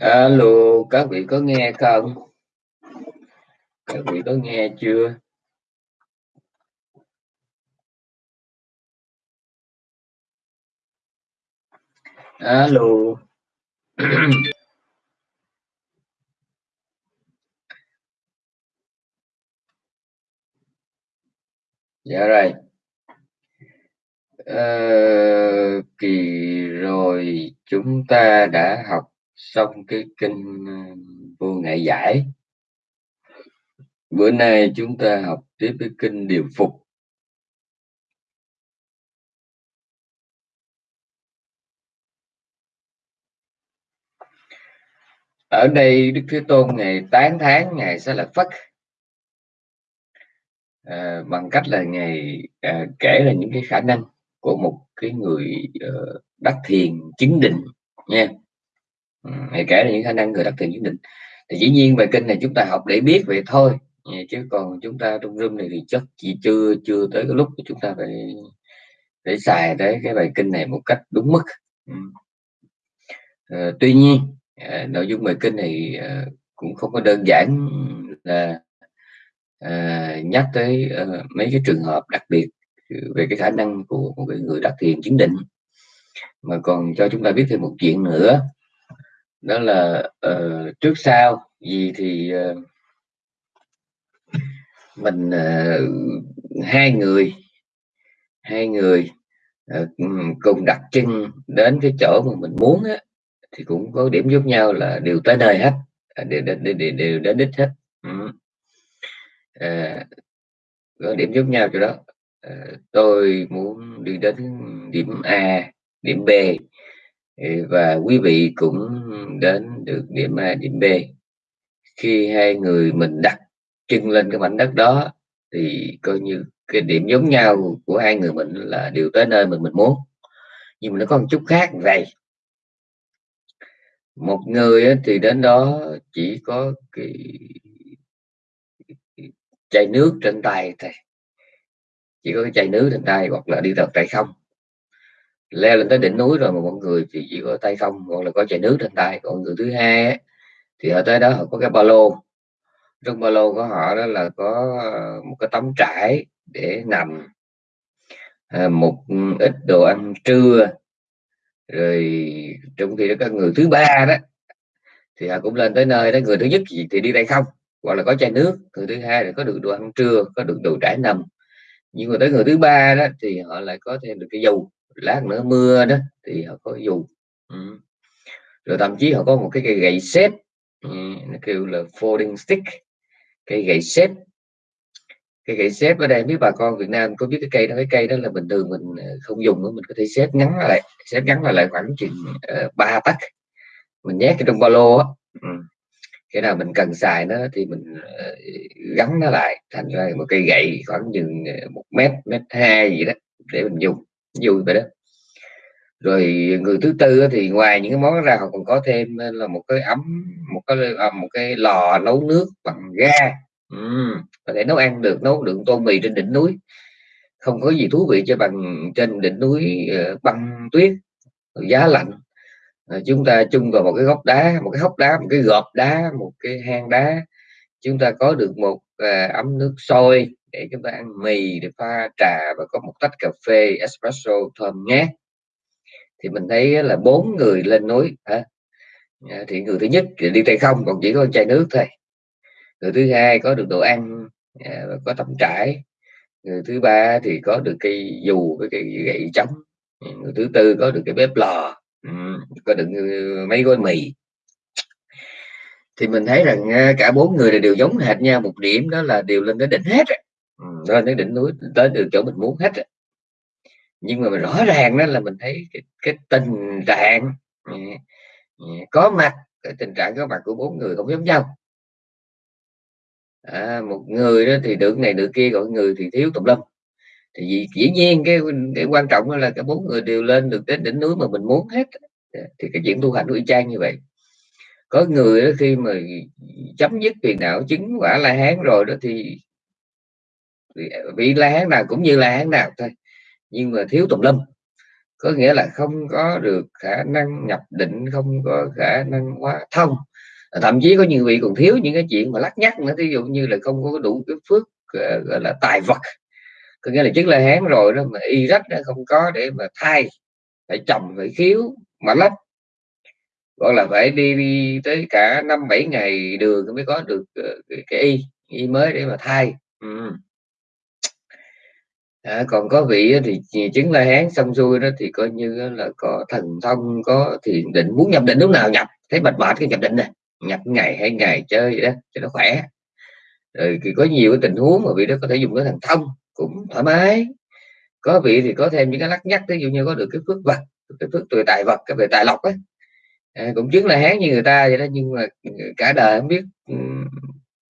Alo, các vị có nghe không? Các vị có nghe chưa? Alo. dạ rồi. Ờ, kỳ rồi chúng ta đã học xong cái kinh ờ, vô ngại giải. Bữa nay chúng ta học tiếp cái kinh điều phục. Ở đây đức thế tôn ngày tán tháng ngày sẽ là phất. À, bằng cách là ngày à, kể là những cái khả năng của một cái người uh, đắc thiền chứng định nha hay kể là những khả năng người đặt tiền chứng định. Thì dĩ nhiên bài kinh này chúng ta học để biết vậy thôi. Dạ, chứ còn chúng ta trong room này thì chắc chỉ chưa chưa tới cái lúc chúng ta phải để xài tới cái bài kinh này một cách đúng mức. À, tuy nhiên à, nội dung bài kinh này à, cũng không có đơn giản là à, nhắc tới à, mấy cái trường hợp đặc biệt về cái khả năng của một cái người đặt thiền chứng định. Mà còn cho chúng ta biết thêm một chuyện nữa đó là uh, trước sau gì thì uh, mình uh, hai người hai người uh, cùng đặt chân đến cái chỗ mà mình muốn á, thì cũng có điểm giúp nhau là đều tới nơi hết à, đều, đều, đều, đều đến đích hết. Ừ. à, có điểm giúp nhau chỗ đó. À, tôi muốn đi đến điểm A điểm B và quý vị cũng đến được điểm A, điểm B. Khi hai người mình đặt chân lên cái mảnh đất đó, thì coi như cái điểm giống nhau của hai người mình là đều tới nơi mình mình muốn. Nhưng mà nó có một chút khác vậy. Một người thì đến đó chỉ có cái chai nước trên tay thôi. Chỉ có cái chai nước trên tay hoặc là đi tập tay không leo lên tới đỉnh núi rồi mà mọi người thì chỉ có tay không hoặc là có chai nước trên tay. Còn người thứ hai ấy, thì ở tới đó họ có cái ba lô. Trong ba lô của họ đó là có ờ, một cái tấm trải để nằm à, một ừ, ít đồ ăn trưa. Rồi trong khi đó các người thứ ba đó thì họ cũng lên tới nơi đó. Người thứ nhất thì, thì đi tay không hoặc là có chai nước. Người thứ hai là có được đồ ăn trưa có được đồ trải nằm. Nhưng mà tới người thứ ba đó thì họ lại có thêm được cái dù lát nữa mưa đó thì họ có dù ừ. rồi thậm chí họ có một cái cây gậy xếp ừ, nó kêu là folding stick cây gậy xếp cây gậy xếp ở đây biết bà con Việt Nam có biết cái cây đó cái cây đó là bình thường mình ờ, không dùng nữa mình có thể xếp ngắn lại xếp ngắn lại, lại khoảng chừng ờ, ba uh, tấc mình nhét cái trong ba lô á ừ. nào mình cần xài nó thì mình uh, gắn nó lại thành ra một cây gậy khoảng chừng một mét mét hai gì đó để mình dùng vui vậy đó. Rồi người thứ tư thì ngoài những cái món ra họ còn có thêm ờ, là một cái ấm một cái à, một cái lò nấu nước bằng ga. Ừ, có thể nấu ăn được nấu được tô mì trên đỉnh núi. Không có gì thú vị cho bằng trên đỉnh núi uh, băng tuyết giá lạnh. Chúng ta chung vào một cái góc đá một cái hốc đá một cái gọt đá một cái hang đá chúng ta có được một uh, ấm nước sôi để chúng ta ăn mì để pha trà và có một tách cà phê espresso thơm ngát. Thì mình thấy là bốn người lên núi hả? Ờ, thì người thứ nhất thì đi tay không còn chỉ có chai nước thôi. Người thứ hai có được đồ ăn à, có tấm trải. Người thứ ba thì có được cây dù với cây gậy chống người thứ tư có được cái bếp lò. Có được mấy gói mì thì mình thấy rằng à, cả bốn người đều giống hệt nhau một điểm đó là đều lên tới đỉnh hết ừ, lên tới đỉnh núi tới được chỗ mình muốn hết nhưng mà rõ ràng đó là mình thấy cái, cái tình trạng ừ, ừ, có mặt cái tình trạng có mặt của bốn người không giống nhau. À, một người đó thì được này được kia còn người thì thiếu tùm lum. Thì dĩ, dĩ nhiên cái cái quan trọng là cả bốn người đều lên được đến đỉnh núi mà mình muốn hết thì cái chuyện tu hành y chang như vậy có người đó khi mà chấm dứt phiền não chứng quả la hán rồi đó thì vị la hán nào cũng như la hán nào thôi, nhưng mà thiếu tùm lum có nghĩa là không có được khả năng nhập định, không có khả năng hóa thông thậm chí có nhiều vị còn thiếu những cái chuyện mà lắc nhắc nữa ví dụ như là không có đủ cái phước ờ, gọi là tài vật. Có nghĩa là chứng là hán rồi đó mà y rách nó không có để mà thay, phải chồng phải khiếu, mà lách gọi là phải đi, đi tới cả năm bảy ngày đường mới có được ờ, cái, cái y y mới để mà thay. Ừ. à, còn có vị thì chứng la hán xong xuôi đó thì coi như là có thần thông có thiền định muốn nhập định lúc nào nhập thấy mệt mệt cái nhập định này nhập ngày hay ngày chơi vậy đó cho nó khỏe. Rồi thì có nhiều cái tình huống mà vị đó có thể dùng cái thần thông cũng thoải mái. Có vị thì có thêm những cái lắc nhắc ví dụ như có được cái phước vật cái phước tuổi tài vật cái về tài lộc ấy à, cũng chứng là hán như người ta vậy đó nhưng mà cả đời không biết ừ,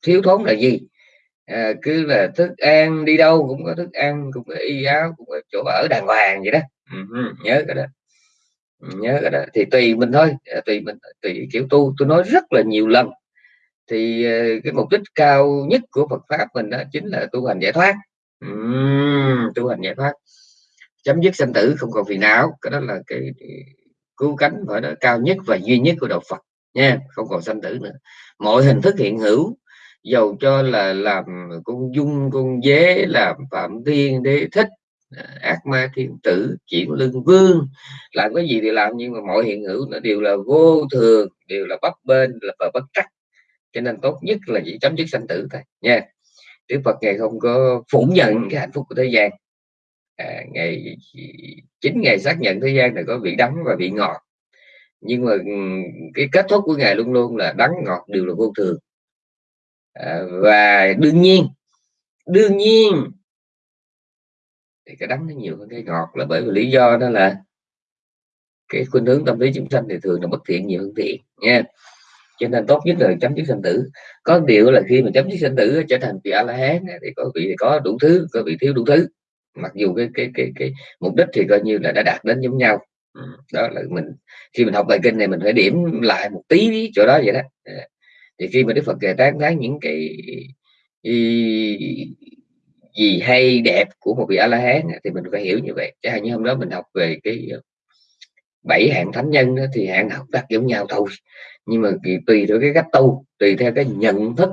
thiếu thốn là gì. À, cứ là thức ăn đi đâu cũng có thức ăn cũng có y áo cũng có chỗ ở đàng hoàng vậy đó. Ừ, nhớ cái đó. Nhớ cái đó. Thì tùy mình thôi à, tùy mình tùy kiểu tu. Tôi nói rất là nhiều lần. Thì à, cái mục đích cao nhất của Phật pháp mình đó chính là tu hành giải thoát. Uhm, tu hành giải thoát. Chấm dứt sanh tử không còn phiền não. Cái đó là cái cứu cánh phải đó cao nhất và duy nhất của đạo Phật, nha, không còn sanh tử nữa. Mọi hình thức hiện hữu, dầu cho là làm con dung, con dế, làm phạm thiên đế thích à, ác ma, thiên tử, chuyển lưng vương, làm cái gì thì làm, nhưng mà mọi hiện hữu nó đều là vô thường, đều là bấp bên là và bất trắc. Cho nên tốt nhất là chỉ chấm dứt sanh tử thôi, nha. Đức Phật ngày không có phủ nhận cái hạnh phúc của thế gian à, ngày chính ngày xác nhận thế gian này có vị đắng và vị ngọt. Nhưng mà ừ, cái kết thúc của ngài luôn luôn là đắng ngọt đều là vô thường. À, và đương nhiên đương nhiên thì cái đắng nó nhiều hơn cái ngọt là bởi vì lý do đó là cái khuynh hướng tâm lý chúng sanh thì thường là bất thiện nhiều hơn thiện nha. Cho nên tốt nhất là chấm dứt sanh tử. Có điều là khi mà chấm dứt sanh tử trở thành vị a la hán thì có vị thì có đủ thứ có vị thiếu đủ thứ mặc dù cái cái cái cái mục đích thì coi như là đã đạt đến giống nhau. Ừ, đó là mình khi mình học bài kinh này mình phải điểm lại một tí chỗ đó vậy đó. Dạ. Thì khi mà đức phật kể tán thán những cái gì hay đẹp của một vị a la hán thì mình phải hiểu như vậy. Chẳng hạn như hôm đó mình học về cái bảy hạng thánh nhân đó, thì hạng học đặt giống nhau thôi. Nhưng mà tùy theo cái cách tu tùy theo cái nhận thức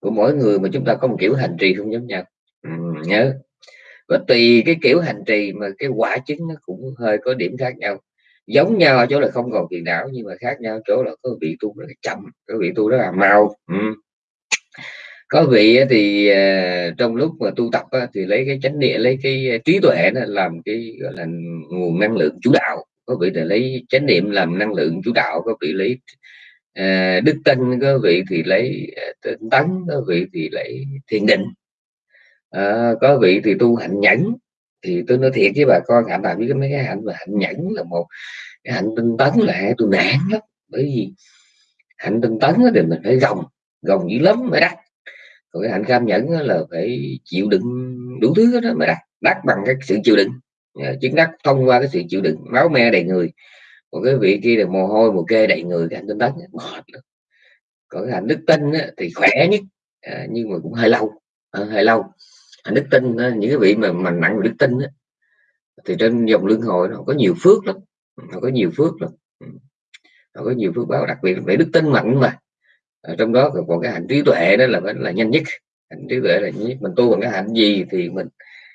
của mỗi người mà chúng ta có một kiểu hành trì không giống nhau. Ừ, nhớ và tùy cái kiểu hành trì mà cái quả chứng nó cũng hơi có điểm khác nhau. Giống nhau ở chỗ là không còn phiền não, nhưng mà khác nhau chỗ là có vị tu rất là chậm, có vị tu rất là mau ừ. có vị thì à, trong lúc mà tu tập thì lấy cái chánh niệm, lấy cái à, trí tuệ đó làm cái, gọi là, nguồn năng lượng chủ đạo. Có vị thì lấy chánh niệm làm năng lượng chủ đạo, có vị lấy à, đức tin, có vị thì lấy tinh tấn, có vị thì lấy thiền định à, có vị thì tu hạnh nhẫn. Thì tôi nói thiệt với bà con hạnh nào biết mấy cái hạnh mà hạnh nhẫn là một cái hạnh tinh tấn là hai tôi nản lắm. Bởi vì hạnh tinh tấn thì mình phải gồng gồng dữ lắm mới đắt còn cái hạnh cam nhẫn là phải chịu đựng đủ thứ đó mới đắt đắt bằng cái sự chịu đựng. Ờ, chứng đắc thông qua cái sự chịu đựng máu me đầy người. Còn cái vị kia là mồ hôi mồ kê đầy người cái hạnh tinh tấn mệt lắm. Còn cái hạnh đức tin thì khỏe nhất à, nhưng mà cũng hơi lâu à, hơi lâu đức tin những cái vị mà mà nặng đức tin đó, thì trên dòng luân hồi nó có nhiều phước lắm. Nó có nhiều phước lắm. Nó có nhiều phước báo đặc biệt về đức tin mạnh mà. Ở trong đó còn cái hạnh trí tuệ đó là là nhanh nhất. Hạnh trí tuệ là nhất. Mình tu bằng cái hạnh gì thì mình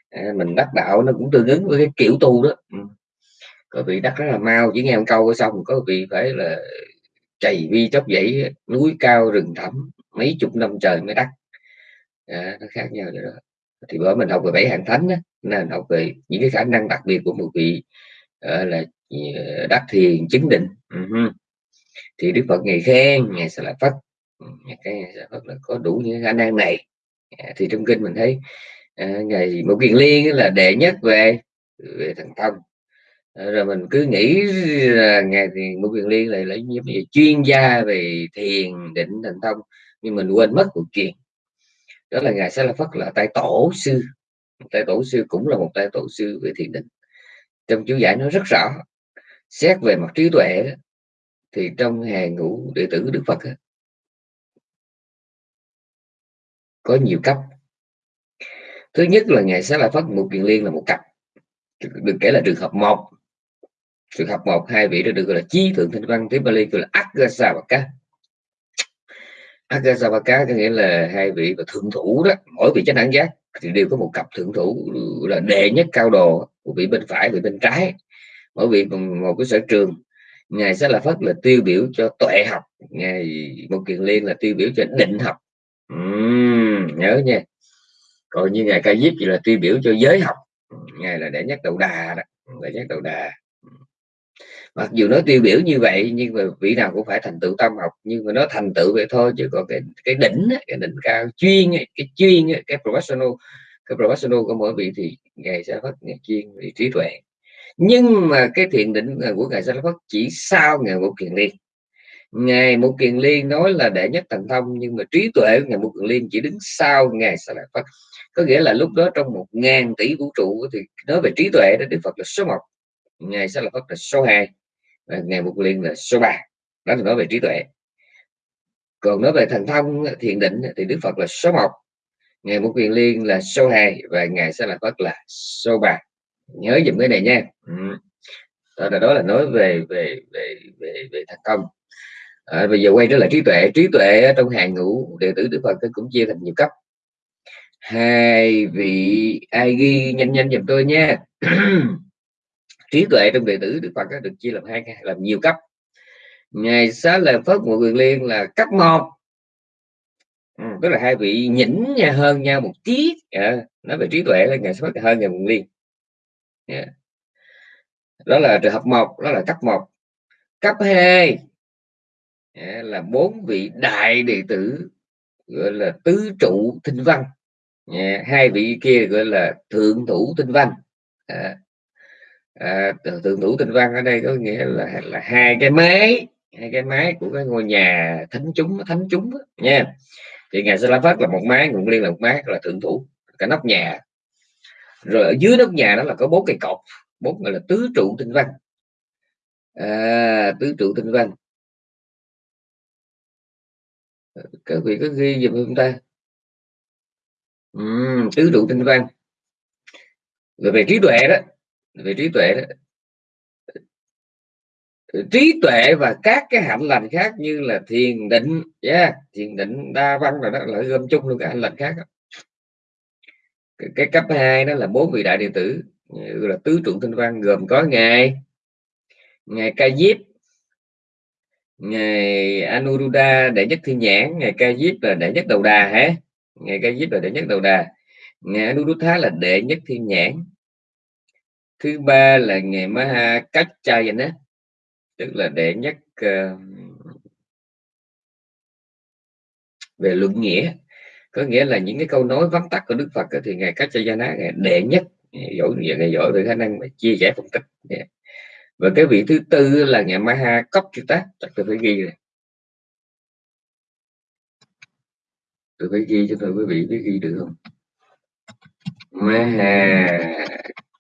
à, mình đắc đạo nó cũng tương ứng với cái kiểu tu đó. Ừ. Có vị đắc rất là mau chỉ nghe một câu xong. Có vị phải là chày vi chốc dãy núi cao rừng thẳm mấy chục năm trời mới đắc. À, nó khác nhau rồi đó thì bởi mình học về bảy hạng thánh đó, nên học về những cái khả năng đặc biệt của một vị uh, là ờ, đắc thiền chứng định. Uh-huh. thì đức phật ngày khen ngày sẽ là phát cái phật là có đủ những khả năng này. À, thì trong kinh mình thấy uh, ngày một kiền liên là đệ nhất về về thần thông. Rồi mình cứ nghĩ là ngày thì một kiền liên lại lấy là chuyên gia về thiền định thần thông nhưng mình quên mất một chuyện đó là ngài sa la phất là tay tổ sư. Tay tổ sư cũng là một tay tổ sư về thiền định. Trong chú giải nó rất rõ, xét về mặt trí tuệ thì trong hàng ngũ đệ tử đức phật có nhiều cấp. Thứ nhất là ngài sa la phất một kiền liên là một cặp. Được kể là trường hợp một. Trường hợp một, hai vị đó được gọi là chí thượng thanh văn tiếng Bali gọi là Agasavaka À, Akasavaka có nghĩa là hai vị và thượng thủ đó mỗi vị chánh đẳng giác thì đều có một cặp thượng thủ là đệ nhất cao đồ của vị bên phải vị bên trái. Mỗi vị một cái sở trường. Ngài sẽ là phất là tiêu biểu cho tuệ học ngài một kiền liên là tiêu biểu cho định học. Uhm, nhớ nha. Còn như ngài ca diếp thì là tiêu biểu cho giới học. Ngài là đệ nhất đầu đà đó đệ nhất đầu đà mặc dù nó tiêu biểu như vậy, nhưng mà vị nào cũng phải thành tựu tâm học. Nhưng mà nó thành tựu vậy thôi, chứ còn cái cái đỉnh cái đỉnh cao chuyên cái chuyên cái professional cái professional của mỗi vị thì ngài sẽ phát ngài chuyên vị trí tuệ. Nhưng mà cái thiền định của ngài sẽ phát chỉ sau ngày một kiền liên. Ngài một kiền liên nói là đệ nhất thành thông, nhưng mà trí tuệ của ngài một kiền liên chỉ đứng sau ngài sẽ lại phát có nghĩa là lúc đó trong một ngàn tỷ vũ trụ thì nói về trí tuệ đó, đức phật là số 1 ngài sẽ là Phật là số 2 ngày một liên là số 3 đó là nói về trí tuệ. Còn nói về thành thông thiền định thì đức phật là số 1 ngày một quyền liên là số 2 và ngày sẽ là phật là số 3 nhớ dùm cái này nha. Ừ. đó, là đó là nói về về về về, về thành công à, bây giờ quay trở lại trí tuệ. Trí tuệ trong hàng ngũ đệ tử đức phật cũng chia thành nhiều cấp. Hai vị ai ghi nhanh nhanh giùm tôi nha. trí tuệ trong đệ tử đức phật được chia làm hai làm nhiều cấp. Ngày xá lợi phất một quyền liên là cấp một. Ừ, tức là hai vị nhỉnh nha hơn nhau một tí. À, nói về trí tuệ là ngày xá phất hơn ngày quyền liên. Yeah. đó là trường hợp một đó là cấp một. Cấp hai yeah, là bốn vị đại đệ tử gọi là tứ trụ tinh văn. Yeah, hai vị kia gọi là thượng thủ tinh văn. À, à, tượng thủ tinh văn ở đây có nghĩa là là hai cái máy hai cái máy của cái ngôi nhà thánh chúng thánh chúng đó, nha. Thì ngài sa la phát là một máy nguồn liên là một máy là thượng thủ cả nóc nhà. Rồi ở dưới nóc nhà đó là có bốn cây cột bốn gọi là tứ trụ tinh văn. À, tứ trụ tinh văn. Các vị có ghi giùm không ta? Uhm, tứ trụ tinh văn. Rồi về trí tuệ đó về trí tuệ đó trí tuệ và các cái hạnh lành khác như là thiền định yeah, thiền định đa văn rồi đó là gom chung luôn các hạnh lành khác đó. Cái, cái cấp 2 đó là bốn vị đại đệ tử là tứ trụ tinh văn gồm có ngài ngài ca diếp ngài anuruddha đệ nhất thiên nhãn ngài ca diếp là đệ nhất đầu đà hả ngài ca diếp là đệ nhất đầu đà ngài anuruddha là đệ nhất thiên nhãn thứ ba là ngày Maha Kachayana tức là đệ nhất uh, ờ, về luận nghĩa. Có nghĩa là những cái câu nói vắn tắt của Đức Phật thì ngài Kachayana ngài đệ nhất giỏi ngài giỏi về khả năng mà chia sẻ phân tích. Yeah. và cái vị thứ tư là ngày Maha Kopchita chắc tôi phải ghi này tôi phải ghi cho tôi quý vị biết ghi được không? Maha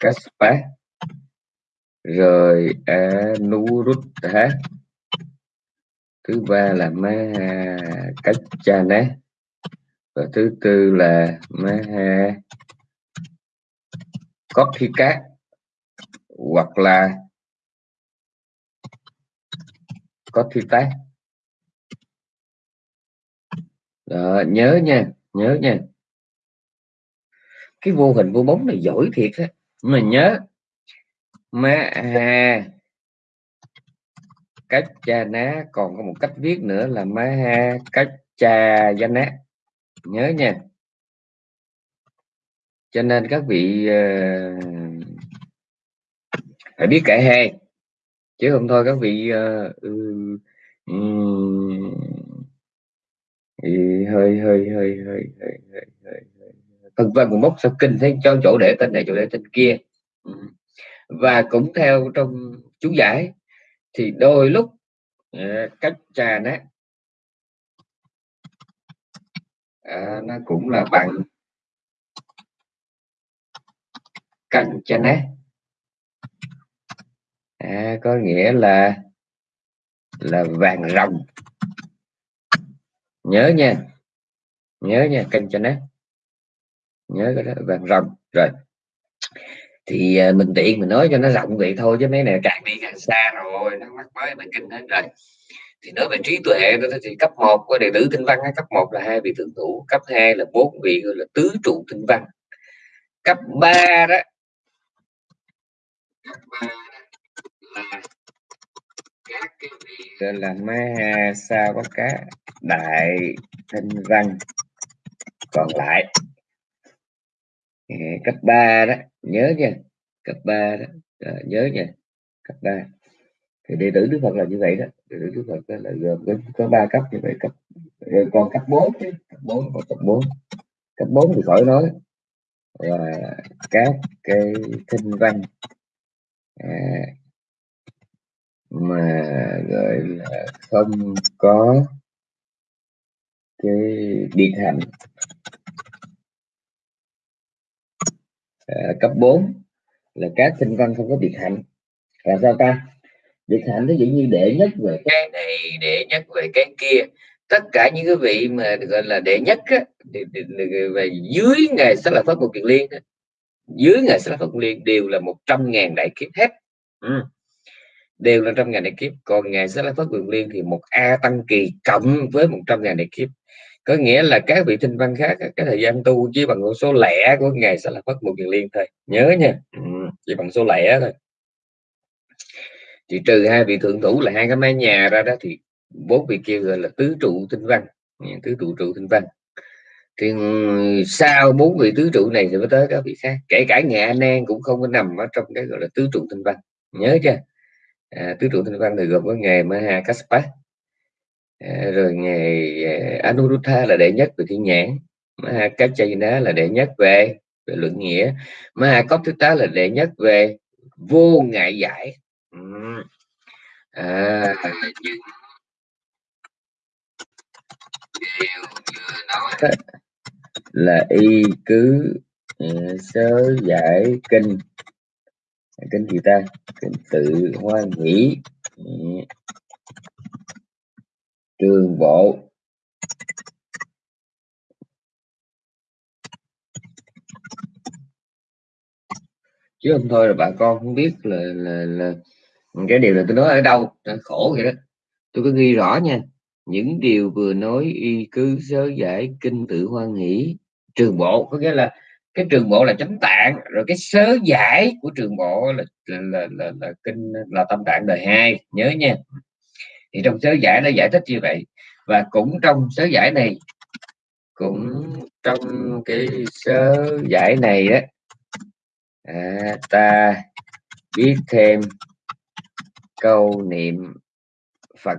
Kaspa rồi Anuruddha thứ ba là Maha Kachana và thứ tư là Maha Kothika hoặc là Kothita Đó, nhớ nha nhớ nha. Cái vô hình vô bóng này giỏi thiệt á mình nhớ. Má ha. Cách cha ná còn có một cách viết nữa là má ha cách cha danh ná. Nhớ nha. Cho nên các vị uh, phải biết cả hai. Chứ không thôi các vị uh, um, hơi hơi hơi hơi hơi hơi vân vân một mốc sao kinh thấy cho chỗ để tên này chỗ để tên kia. Ừ. Và cũng theo trong chú giải thì đôi lúc ờ, cách trà nát. À, nó cũng là bằng cạnh cho nát. À, có nghĩa là là vàng rồng. Nhớ nha nhớ nha kênh cho nó nhớ cái đó vàng rồng. Rồi. Thì à, mình tiện mình nói cho nó rộng vậy thôi chứ mấy này càng đi càng xa rồi nó mắc mới mà kinh hết rồi. Thì nói về trí tuệ đó thì cấp 1 của đệ tử tinh văn cấp 1 là hai vị thượng thủ cấp 2 là bốn vị gọi là tứ trụ tinh văn. Cấp 3 đó cấp 3 là các cái vị gọi là ma sao có cá đại tinh văn. Còn lại Ờ, cấp 3 đó nhớ nha cấp 3 đó à, nhớ nha cấp 3 thì đệ tử Đức Phật là như vậy đó đệ tử Đức Phật là gồm có, có 3 cấp như vậy cấp ờ, còn cấp 4 chứ cấp 4 còn cấp 4 cấp 4 thì khỏi nói là các cái kinh văn à, mà gọi là không có cái biệt hạnh à, cấp 4 là các sinh văn không có biệt hạnh. Là sao ta? Biệt hạnh nó dĩ như đệ nhất về cái này đệ nhất về cái kia. Tất cả những cái vị mà gọi là đệ nhất á, về dưới ngày sẽ là pháp một kiền liên dưới ngày sẽ là pháp một liên đều là một trăm ngàn đại kiếp hết. Ừ. đều là trăm ngàn đại kiếp. Còn ngày sẽ là pháp quyền liên thì một a tăng kỳ cộng với một trăm ngàn đại kiếp có nghĩa là các vị tinh văn khác cái thời gian tu chỉ bằng số lẻ của ngày sẽ là phát một kiền liên thôi. Nhớ nha. Ừ, chỉ bằng số lẻ thôi. Thì trừ hai vị thượng thủ là hai cái mái nhà ra đó thì bốn vị kia gọi là tứ trụ tinh văn. Tứ trụ trụ tinh văn. Thì sau bốn vị tứ trụ này thì mới tới các vị khác. Kể cả nhà anh em cũng không có nằm ở trong cái gọi là tứ trụ tinh văn. Nhớ chưa? À, tứ trụ tinh văn thì gồm có nghề Maha Kassapa à, rồi ngày à, Anuruddha là đệ nhất về thiên nhãn Mahakachayana là đệ nhất về về luận nghĩa thứ tá là đệ nhất về vô ngại giải. À, nhưng điều vừa nói là y cứ à, sớ giải kinh. Kinh gì ta kinh tự hoan nghĩ trường bộ chứ không thôi là bà con không biết là là, là cái điều là tôi nói ở đâu khổ vậy đó. Tôi có ghi rõ nha những điều vừa nói y cứ sớ giải kinh tự hoan hỷ. Trường bộ có nghĩa là cái trường bộ là chánh tạng rồi cái sớ giải của trường bộ là là, là, là, là kinh là tâm tạng đời hai. Nhớ nha thì trong sớ giải nó giải thích như vậy. Và cũng trong sớ giải này cũng trong cái sớ giải này á à, ta biết thêm câu niệm Phật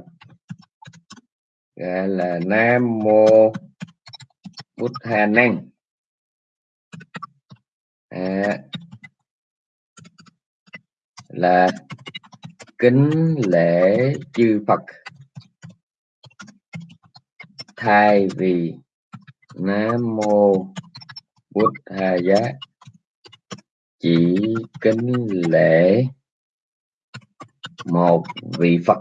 gọi là Nam mô Bút Hà Năng. À, là kính lễ chư Phật. Thay vì Nam mô Bụt Hà Giá, chỉ kính lễ một vị Phật.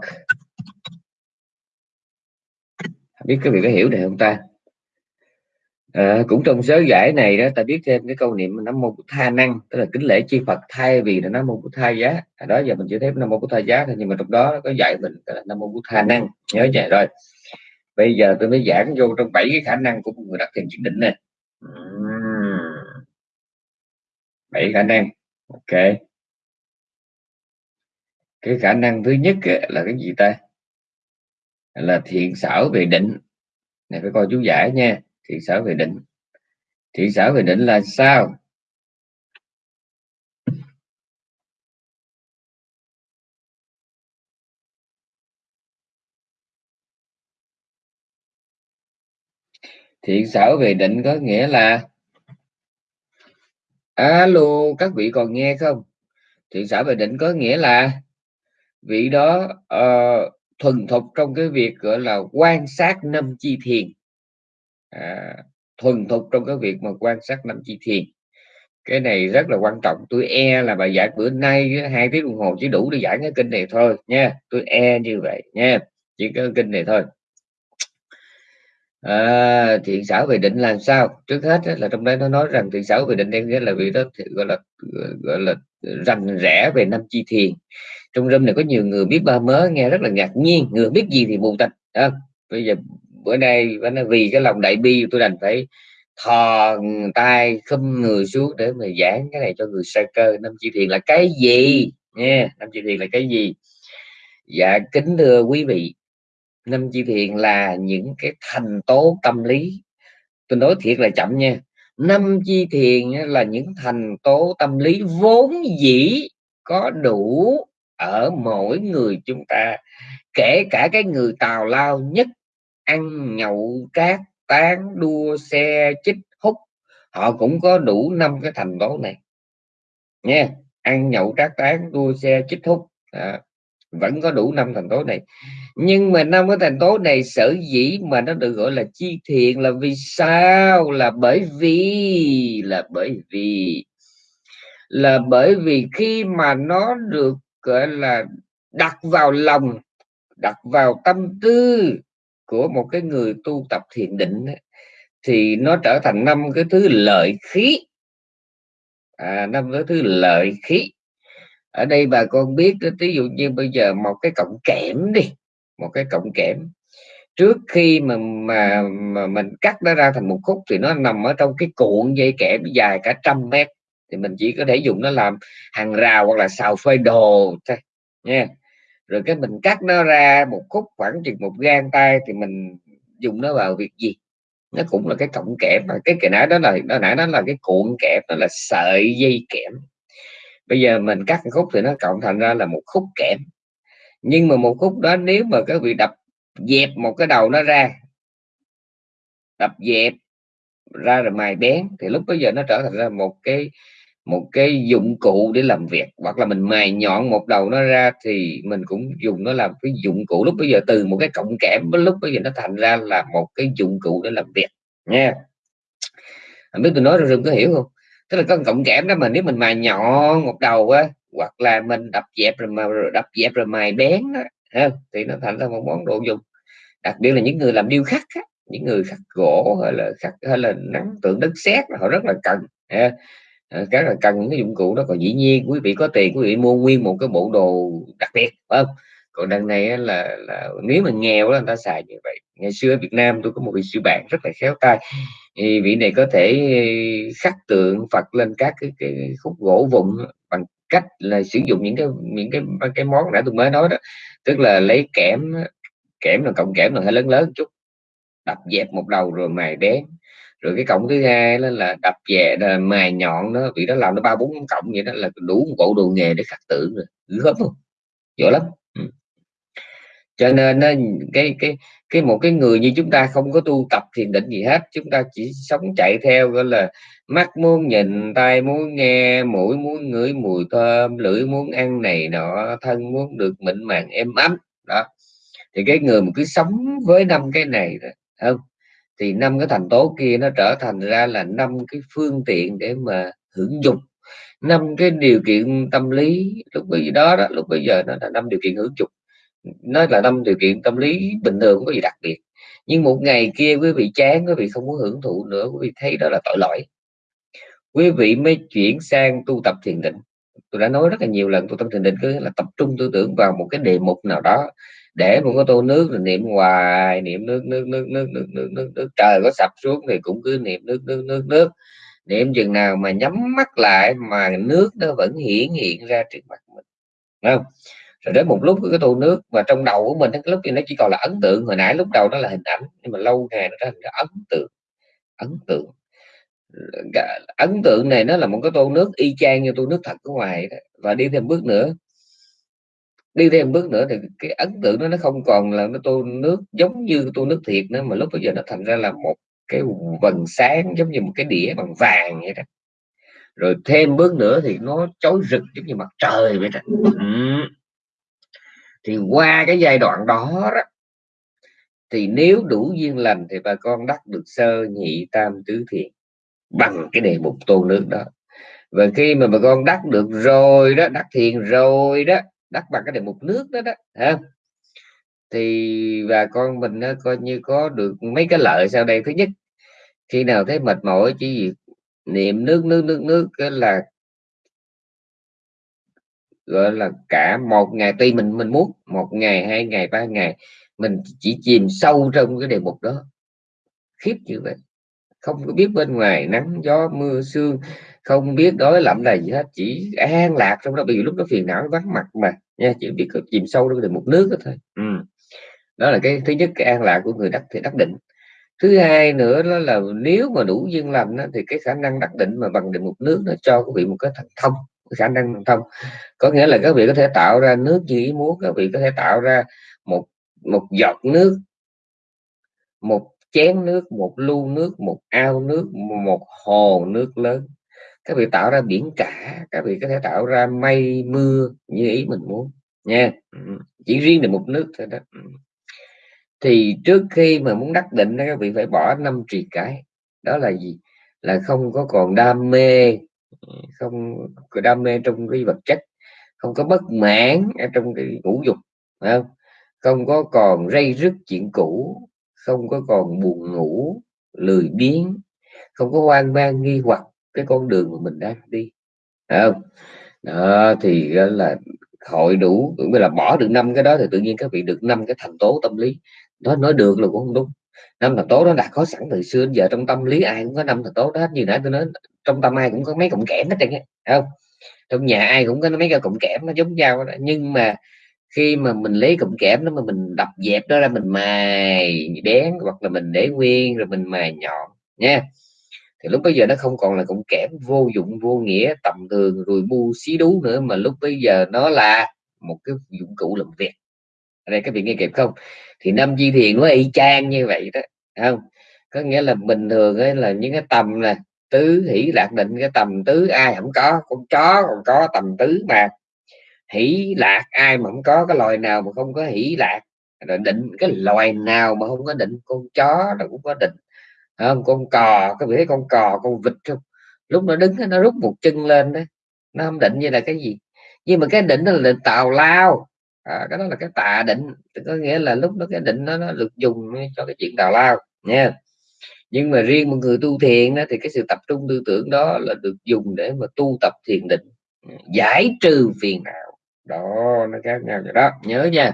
Biết cái vị có hiểu này không ta? À, cũng trong sớ giải này đó ta biết thêm cái câu niệm nam mô bút tha năng tức là kính lễ chi phật thay vì là nam mô bút tha giá. À, đó giờ mình chưa thấy nam mô bút tha giá thôi nhưng mà trong đó có dạy mình là nam mô bút tha năng. Nhớ vậy rồi. Bây giờ tôi mới giảng vô trong bảy cái khả năng của một người đặt thiền chứng định này. Bảy khả năng. Ok. Cái khả năng thứ nhất là cái gì ta? Là thiện xảo về định. Này phải coi chú giải nha thị xã về định. Thị xã về định là sao? Thiện xã về định có nghĩa là alo các vị còn nghe không? Thiện xã về định có nghĩa là vị đó uh, thuần thục trong cái việc gọi là quan sát năm chi thiền à, thuần thục trong cái việc mà quan sát năm chi thiền. Cái này rất là quan trọng. Tôi e là bài giảng bữa nay hai tiếng đồng hồ chỉ đủ để giảng cái kinh này thôi nha. Tôi e như vậy nha. Chỉ có kinh này thôi. À, thiện xảo về định là sao? Trước hết là trong đấy nó nói rằng thiện xảo về định đang nghĩa là vì đó gọi là gọi là rành rẽ về năm chi thiền. Trong râm này có nhiều người biết ba mớ nghe rất là ngạc nhiên. Người biết gì thì mù tịch à, bây giờ bữa nay vì cái lòng đại bi tôi đành phải thò tay, khum người xuống để mà giảng cái này cho người sa cơ. Năm chi thiền là cái gì? Nha, năm chi thiền là cái gì? Dạ kính thưa quý vị, năm chi thiền là những cái thành tố tâm lý. Tôi nói thiệt là chậm nha. Năm chi thiền là những thành tố tâm lý vốn dĩ có đủ ở mỗi người chúng ta, kể cả cái người tào lao nhất ăn nhậu cát tán đua xe chích hút. Họ cũng có đủ năm cái thành tố này. Nha ăn nhậu trác tán đua xe chích hút. À, vẫn có đủ năm thành tố này. Nhưng mà năm cái thành tố này sở dĩ mà nó được gọi là chi thiện là vì sao? Là bởi vì là bởi vì là bởi vì khi mà nó được gọi là đặt vào lòng đặt vào tâm tư của một cái người tu tập thiền định thì nó trở thành năm cái thứ lợi khí. À, năm cái thứ lợi khí. Ở đây bà con biết ví dụ như bây giờ một cái cọng kẽm đi một cái cọng kẽm. Trước khi mà mà, mà mình cắt nó ra thành một khúc thì nó nằm ở trong cái cuộn dây kẽm dài cả trăm mét. Thì mình chỉ có thể dùng nó làm hàng rào hoặc là xào phơi đồ thôi nha rồi cái mình cắt nó ra một khúc khoảng chừng một gang tay thì mình dùng nó vào việc gì? Nó cũng là cái cọng kẽm mà. Cái cái nãy đó là, nó nãy đó là cái cuộn kẽm, nó là sợi dây kẽm. Bây giờ mình cắt khúc thì nó cộng thành ra là một khúc kẽm. Nhưng mà một khúc đó nếu mà các vị đập dẹp một cái đầu nó ra, đập dẹp ra rồi mài bén, thì lúc bây giờ nó trở thành ra một cái một cái dụng cụ để làm việc hoặc là mình mài nhọn một đầu nó ra thì mình cũng dùng nó làm cái dụng cụ. Lúc bây giờ từ một cái cộng kẽm lúc bây giờ nó thành ra là một cái dụng cụ để làm việc nha. Không biết tôi nói rồi có hiểu không? Tức là có cộng kẽm đó mà nếu mình mài nhọn một đầu á hoặc là mình đập dẹp rồi mà đập dẹp rồi mài bén đó, thì nó thành ra một món đồ dùng. Đặc biệt là những người làm điêu khắc á, những người khắc gỗ hay là khắc hay là nắng tượng đất sét họ rất là cần ha Ờ, các là cần những cái dụng cụ đó. Còn dĩ nhiên quý vị có tiền quý vị mua nguyên một cái bộ đồ đặc biệt phải không? Còn đằng này là, là nếu mà nghèo đó người ta xài như vậy. Ngày xưa ở Việt Nam tôi có một vị sư bạn rất là khéo tay. Thì vị này có thể khắc tượng Phật lên các cái, cái khúc gỗ vụn bằng cách là sử dụng những cái những cái cái món đã tôi mới nói đó. Tức là lấy kẽm kẽm là cộng kẽm là hơi lớn lớn chút đập dẹp một đầu rồi mài đén rồi cái cổng thứ hai đó là đập về là mài nhọn đó, vì nó làm nó ba bốn cổng vậy đó, là đủ một bộ đồ nghề để khắc tượng rồi gớm không giỏi lắm ừ. cho nên nó cái cái cái một cái người như chúng ta không có tu tập thiền định gì hết, chúng ta chỉ sống chạy theo, gọi là, mắt muốn nhìn tay muốn nghe, mũi muốn ngửi mùi thơm, lưỡi muốn ăn này nọ, thân muốn được mịn màng, êm ấm, đó thì cái người mà cứ sống với năm cái này không thì năm cái thành tố kia nó trở thành ra là năm cái phương tiện để mà hưởng dụng. Năm cái điều kiện tâm lý lúc bây giờ đó, đó lúc bây giờ nó là năm điều kiện hưởng dụng. Nó là năm điều kiện tâm lý bình thường không có gì đặc biệt. Nhưng một ngày kia quý vị chán quý vị không muốn hưởng thụ nữa quý vị thấy đó là tội lỗi. Quý vị mới chuyển sang tu tập thiền định. Tôi đã nói rất là nhiều lần tu tập thiền định cứ là tập trung tư tưởng vào một cái đề mục nào đó để một cái tô nước rồi niệm hoài, niệm nước nước nước nước nước nước nước nước. Trời có sập xuống thì cũng cứ niệm nước nước nước nước. Niệm chừng nào mà nhắm mắt lại mà nước nó vẫn hiển hiện ra trước mặt mình. Đúng không? Rồi đến một lúc cái tô nước mà trong đầu của mình cái lúc thì nó chỉ còn là ấn tượng. Hồi nãy lúc đầu nó là hình ảnh, nhưng mà lâu ngày nó thành ấn tượng ấn tượng. Ấn tượng này nó là một cái tô nước y chang như tô nước thật ở ngoài đó. và đi thêm bước nữa đi thêm bước nữa thì cái ấn tượng đó nó không còn là nó tô nước giống như tô nước thiệt nữa mà lúc bây giờ nó thành ra là một cái vầng sáng giống như một cái đĩa bằng vàng vậy đó. Rồi thêm bước nữa thì nó chói rực giống như mặt trời vậy đó. Ừ. thì qua cái giai đoạn đó, đó thì nếu đủ duyên lành thì bà con đắc được sơ nhị tam tứ thiền bằng cái đề mục tô nước đó. Và khi mà bà con đắc được rồi đó đắc thiền rồi đó đắc bằng cái đề mục nước đó đó ha? thì và con mình nó coi như có được mấy cái lợi sau đây. Thứ nhất, khi nào thấy mệt mỏi, chỉ việc niệm nước nước nước nước, cái là, gọi là cả một ngày, tuy mình mình muốn một ngày, hai ngày, ba ngày, mình chỉ chìm sâu trong cái đề mục đó. Khiếp như vậy. Không có biết bên ngoài nắng, gió, mưa, sương không biết đói lạnh là gì hết chỉ an lạc trong đó vì lúc đó phiền não vắng mặt mà nha chỉ biết chìm sâu trong mục nước đó thôi. Ừ. đó là cái thứ nhất cái an lạc của người đắc thì đắc định. Thứ hai nữa đó là nếu mà đủ duyên lành đó, thì cái khả năng đắc định mà bằng định mục nước nó cho quý vị một cái thông khả năng thông. Có nghĩa là các vị có thể tạo ra nước như ý muốn các vị có thể tạo ra một một giọt nước một chén nước một lu nước một ao nước một hồ nước lớn các vị tạo ra biển cả các vị có thể tạo ra mây, mưa như ý mình muốn, nha. Chỉ riêng được một nước thôi đó. Thì trước khi mà muốn đắc định các vị phải bỏ năm trì cái. Đó là gì? Là không có còn đam mê, không có đam mê trong cái vật chất, không có bất mãn ở trong cái ngũ dục không? Không có còn rây rứt chuyện cũ, không có còn buồn ngủ, lười biếng, không có hoang mang nghi hoặc cái con đường mà mình đang đi không? Đó, thì ờ, là hội đủ, cũng là bỏ được năm cái đó thì tự nhiên các vị được năm cái thành tố tâm lý. Đó nói được là cũng không đúng. Năm thành tố đó đã có sẵn từ xưa đến giờ trong tâm lý, ai cũng có năm thành tố đó. Như nãy tôi nói, trong tâm ai cũng có mấy cọng kẽm hết trơn không? Trong nhà ai cũng có mấy cái cọng kẽm nó giống nhau đó. nhưng mà khi mà mình lấy cụm kẽm đó mà mình đập dẹp đó ra, mình mài bén hoặc là mình để nguyên rồi mình mài nhọn, nha thì lúc bây giờ nó không còn là cộng kẽm vô dụng, vô nghĩa, tầm thường, rồi bu xí đú nữa, mà lúc bây giờ nó là một cái dụng cụ làm việc. Ở đây các vị nghe kịp không? Thì năm di thiền nó y chang như vậy đó không? Có nghĩa là bình thường ấy, là những cái tầm là tứ hỷ lạc định, cái tầm tứ ai không có, con chó còn có, tầm tứ mà hỷ lạc ai mà không có, cái loài nào mà không có hỷ lạc, rồi định cái loài nào mà không có định, con chó nó cũng có định không con cò có vị con cò con vịt không? Lúc nó đứng nó rút một chân lên đó. Nó không định như là cái gì. Nhưng mà cái định đó là định tào lao. À, cái đó là cái tà định. Có nghĩa là lúc đó cái định nó, nó được dùng cho cái chuyện tào lao nha. Nhưng mà riêng một người tu thiền đó, thì cái sự tập trung tư tưởng đó là được dùng để mà tu tập thiền định. Giải trừ phiền não. Đó nó khác nhau rồi đó. Nhớ nha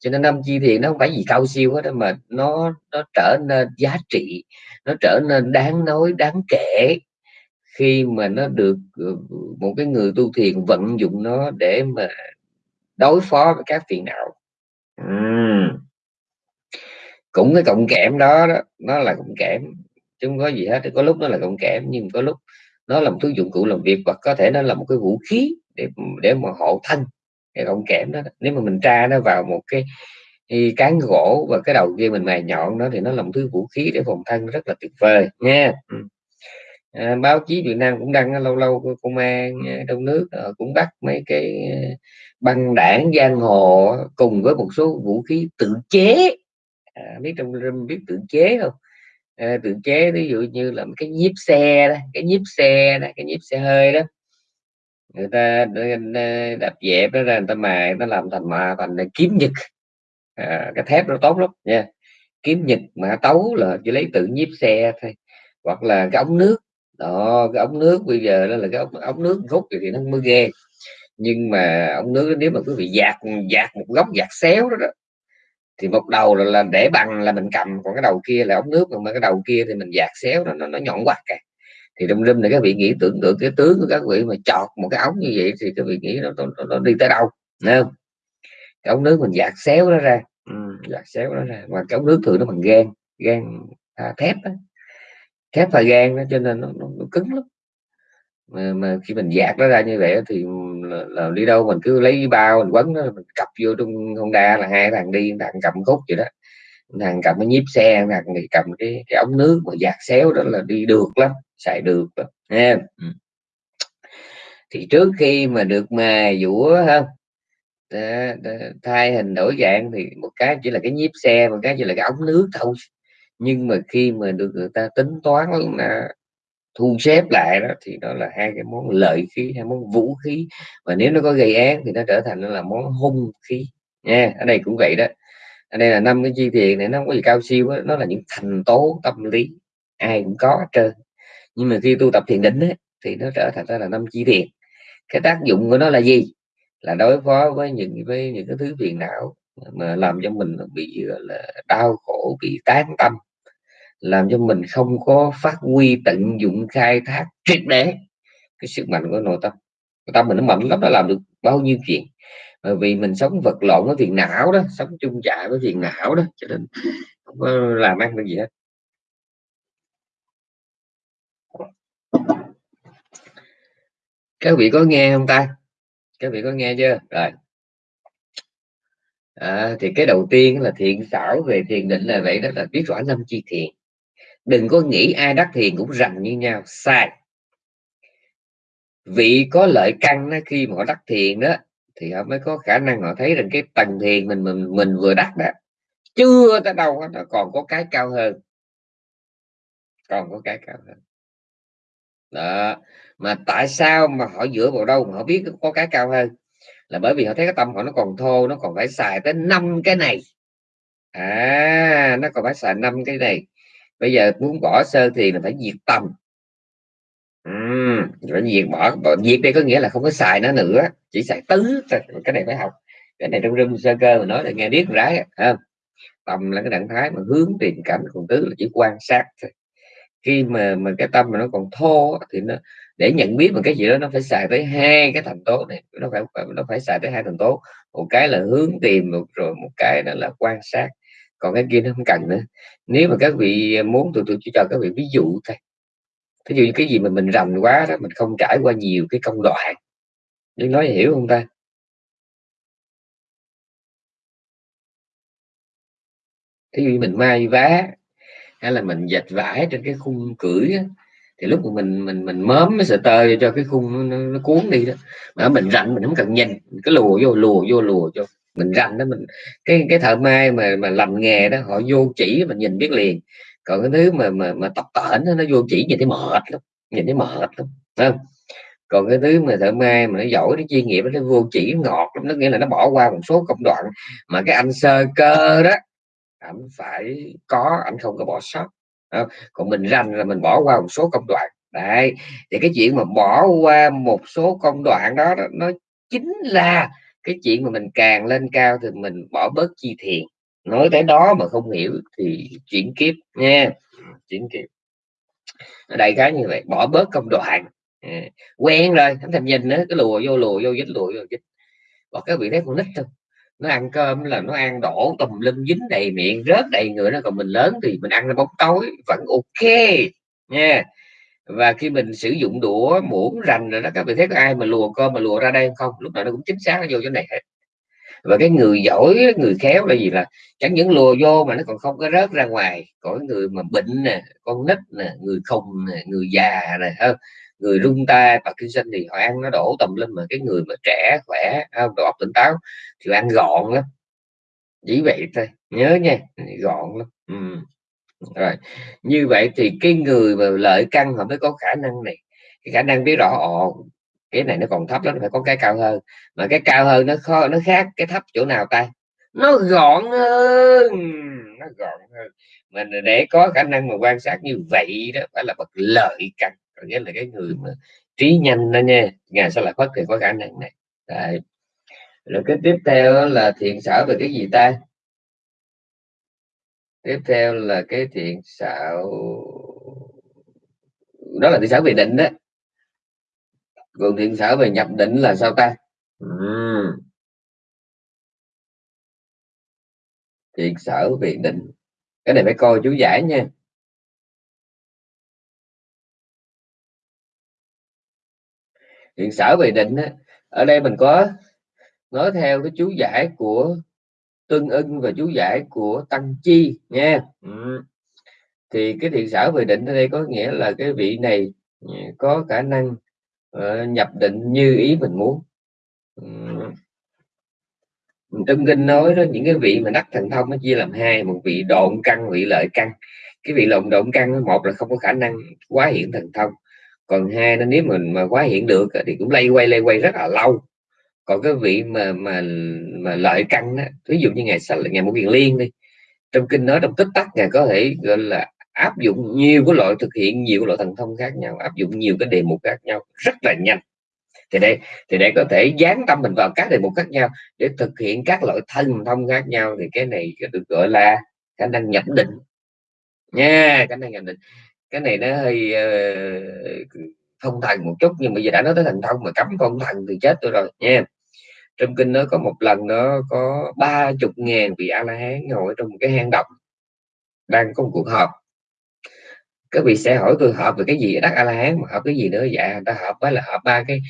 cho nên năm chi thiền nó không phải gì cao siêu hết mà nó nó trở nên giá trị nó trở nên đáng nói đáng kể khi mà nó được ờ, một cái người tu thiền vận dụng nó để mà đối phó với các phiền não uhm. cũng cái cộng kẽm đó, đó nó là cộng kẽm chứ không có gì hết có lúc nó là cộng kẽm nhưng có lúc nó là một thứ dụng cụ làm việc hoặc có thể nó là một cái vũ khí để để mà hộ thân cái cộng kẽm đó nếu mà mình tra nó vào một cái cán gỗ và cái đầu kia mình mài nhọn đó thì nó là một thứ vũ khí để phòng thân rất là tuyệt vời nha. À, báo chí Việt Nam cũng đăng lâu lâu công an trong nước cũng bắt mấy cái băng đảng giang hồ cùng với một số vũ khí tự chế. À, biết trong rừng biết tự chế không? À, tự chế ví dụ như là cái nhíp xe đó cái nhíp xe đó cái nhíp xe hơi đó người ta đập dẹp đó ra người ta mài nó làm thành mà thành kiếm nhật. À, cái thép nó tốt lắm nha. Kiếm nhật mà tấu là chỉ lấy tự nhíp xe thôi hoặc là cái ống nước. Đó cái ống nước bây giờ đó là cái ống, ống nước rút thì nó mới ghê. Nhưng mà ống nước nếu mà quý vị dạt dạt một góc dạt xéo đó, đó thì một đầu là, là để bằng là mình cầm còn cái đầu kia là ống nước còn cái đầu kia thì mình dạt xéo nó, nó, nó nhọn quạt kìa thì trong râm này các vị nghĩ tưởng tượng cái tướng của các vị mà chọt một cái ống như vậy thì các vị nghĩ nó, nó, nó đi tới đâu Thấy không? Cái ống nước mình dạt xéo nó ra. Ừ, dạt xéo nó ra. Và cái ống nước thường nó bằng gan gan à, thép đó. thép và gan đó cho nên nó, nó, nó cứng lắm. Mà, mà khi mình dạt nó ra như vậy thì là, là đi đâu mình cứ lấy bao mình quấn nó mình cặp vô trong Honda là hai thằng đi thằng cầm khúc vậy đó thằng cầm cái nhíp xe thằng thì cầm cái, cái ống nước mà dạt xéo đó là đi được lắm xài được lắm nha ừ. thì trước khi mà được mà dũa không thay hình đổi dạng thì một cái chỉ là cái nhíp xe một cái chỉ là cái ống nước thôi. Nhưng mà khi mà được người ta tính toán là thu xếp lại đó thì đó là hai cái món lợi khí hai món vũ khí. Và nếu nó có gây án thì nó trở thành là món hung khí nha ở đây cũng vậy đó đây là năm cái chi tiền này nó không có gì cao siêu đó. nó là những thành tố tâm lý ai cũng có hết trơn. Nhưng mà khi tu tập thiền định ấy, thì nó trở thành ra là năm chi tiền. Cái tác dụng của nó là gì? Là đối phó với những với những cái thứ phiền não mà làm cho mình bị là đau khổ bị tán tâm làm cho mình không có phát huy tận dụng khai thác triệt để cái sức mạnh của nội tâm. Nội tâm mình nó mạnh lắm nó làm được bao nhiêu chuyện bởi vì mình sống vật lộn với phiền não đó sống chung chạy với phiền não đó cho nên không có làm ăn được gì hết. Các vị có nghe không ta? Các vị có nghe chưa? Rồi. À, thì cái đầu tiên là thiện xảo về thiền định là vậy đó là biết rõ năm chi thiền. Đừng có nghĩ ai đắc thiền cũng rành như nhau sai. Vị có lợi căn đó, khi mà họ đắc thiền đó thì họ mới có khả năng họ thấy rằng cái tầng thiền mình mình mình vừa đắc đó, chưa tới đâu nó còn có cái cao hơn. Còn có cái cao hơn. Đó, mà tại sao mà họ dựa vào đâu mà họ biết có cái cao hơn? Là bởi vì họ thấy cái tâm họ nó còn thô, nó còn phải xài tới năm cái này. À nó còn phải xài năm cái này. Bây giờ muốn bỏ sơ thì là phải diệt tâm ừm rồi diệt bỏ, bỏ diệt đây có nghĩa là không có xài nó nữa chỉ xài tứ cái này phải học. Cái này trong rung sơ cơ mà nói là nghe biết rái không? Tâm là cái trạng thái mà hướng tìm cảnh còn tứ là chỉ quan sát thôi. Khi mà mà cái tâm mà nó còn thô thì nó để nhận biết một cái gì đó nó phải xài tới hai cái thành tố này nó phải nó phải xài tới hai thành tố. Một cái là hướng tìm một rồi một cái đó là quan sát. Còn cái kia nó không cần nữa. Nếu mà các vị muốn tôi tôi chỉ cho các vị ví dụ thôi ví dụ như cái gì mà mình rành quá đó mình không trải qua nhiều cái công đoạn. Nhưng nói hiểu không ta? Thí dụ như mình may vá hay là mình dệt vải trên cái khung cưỡi đó, thì lúc mà mình mình mình mớm cái sợi tơ cho cái khung nó, nó cuốn đi đó. Mà mình rành mình không cần nhìn cái lùa vô lùa vô lùa cho mình rành đó mình cái cái thợ may mà mà làm nghề đó họ vô chỉ mình nhìn biết liền còn cái thứ mà mà mà tập tễnh nó vô chỉ nhìn thấy mệt lắm nhìn thấy mệt lắm không? Còn cái thứ mà thợ mai mà nó giỏi nó chuyên nghiệp nó vô chỉ ngọt lắm nó nghĩa là nó bỏ qua một số công đoạn mà cái anh sơ cơ đó ảnh phải có ảnh không có bỏ sót không? còn mình rành là mình bỏ qua một số công đoạn. Đấy thì cái chuyện mà bỏ qua một số công đoạn đó, đó nó chính là cái chuyện mà mình càng lên cao thì mình bỏ bớt chi thiền nói tới đó mà không hiểu thì chuyển kiếp nha. Chuyển kiếp. Đại khái như vậy bỏ bớt công đoạn. À, quen rồi thánh thành nhìn nữa cái lùa vô lùa vô dính lùa vô dính còn các vị thấy con nít không nó ăn cơm là nó ăn đổ tùm lum dính đầy miệng rớt đầy người nó còn mình lớn thì mình ăn nó bóng tối vẫn ok nha. Và khi mình sử dụng đũa muỗng rành rồi đó các vị thấy có ai mà lùa cơm mà lùa ra đây không? Lúc nào nó cũng chính xác nó vô chỗ này hết và cái người giỏi người khéo là gì là chẳng những lùa vô mà nó còn không có rớt ra ngoài. Có người mà bệnh nè, con nít nè, người khùng nè, người già nè hơn người rung tay doanh thì họ ăn nó đổ tầm lên mà cái người mà trẻ, khỏe không đầu óc tỉnh táo thì ăn gọn lắm. Chỉ vậy thôi, nhớ nha, gọn lắm. Ừ. rồi, như vậy thì cái người mà lợi căn họ mới có khả năng này. Cái khả năng biết rõ ồ cái này nó còn thấp lắm phải có cái cao hơn. Mà cái cao hơn nó khó nó khác cái thấp chỗ nào ta? Nó gọn hơn, nó gọn hơn. Mình để có khả năng mà quan sát như vậy đó, phải là bậc lợi căn có nghĩa là cái người mà trí nhanh đó nha ngày sẽ lại phát thì có khả năng này. Đấy. rồi cái tiếp theo là thiện xảo về cái gì ta? Tiếp theo là cái thiện xảo đó là thiện xảo về định đó còn thiện xảo về nhập định là sao ta uhm. thiện xảo về định cái này phải coi chú giải nha thiện xảo về định á, ở đây mình có nói theo cái chú giải của tương ưng và chú giải của tăng chi nha ừ. thì cái thiện xảo về định ở đây có nghĩa là cái vị này ừ, có khả năng Ờ, nhập định như ý mình muốn. Ừ. Trong kinh nói đó những cái vị mà đắc thần thông nó chia làm hai một vị độn căn vị lợi căn. Cái vị lộn độn căn một là không có khả năng quá hiện thần thông còn hai nó nếu mình mà quá hiện được thì cũng lay quay lay quay rất là lâu. Còn cái vị mà mà mà lợi căn đó, ví dụ như ngày ngày một kiền liên đi trong kinh nói trong tích tắc ngài có thể gọi là áp dụng nhiều cái loại thực hiện nhiều loại thần thông khác nhau áp dụng nhiều cái đề mục khác nhau rất là nhanh. Thì đây thì để có thể dán tâm mình vào các đề mục khác nhau để thực hiện các loại thần thông khác nhau thì cái này được gọi là khả năng nhập định. Nha khả năng nhập định. Cái này nó hơi uh, thông thần một chút nhưng mà giờ đã nói tới thần thông mà cấm thông thần thì chết tôi rồi nha. Trong kinh nó có một lần nó có ba chục ngàn vị a la hán ngồi trong một cái hang động đang có một cuộc họp các vị sẽ hỏi tôi họp về cái gì đắc a la hán mà họp cái gì nữa? Dạ người ta họp với là họp ba cái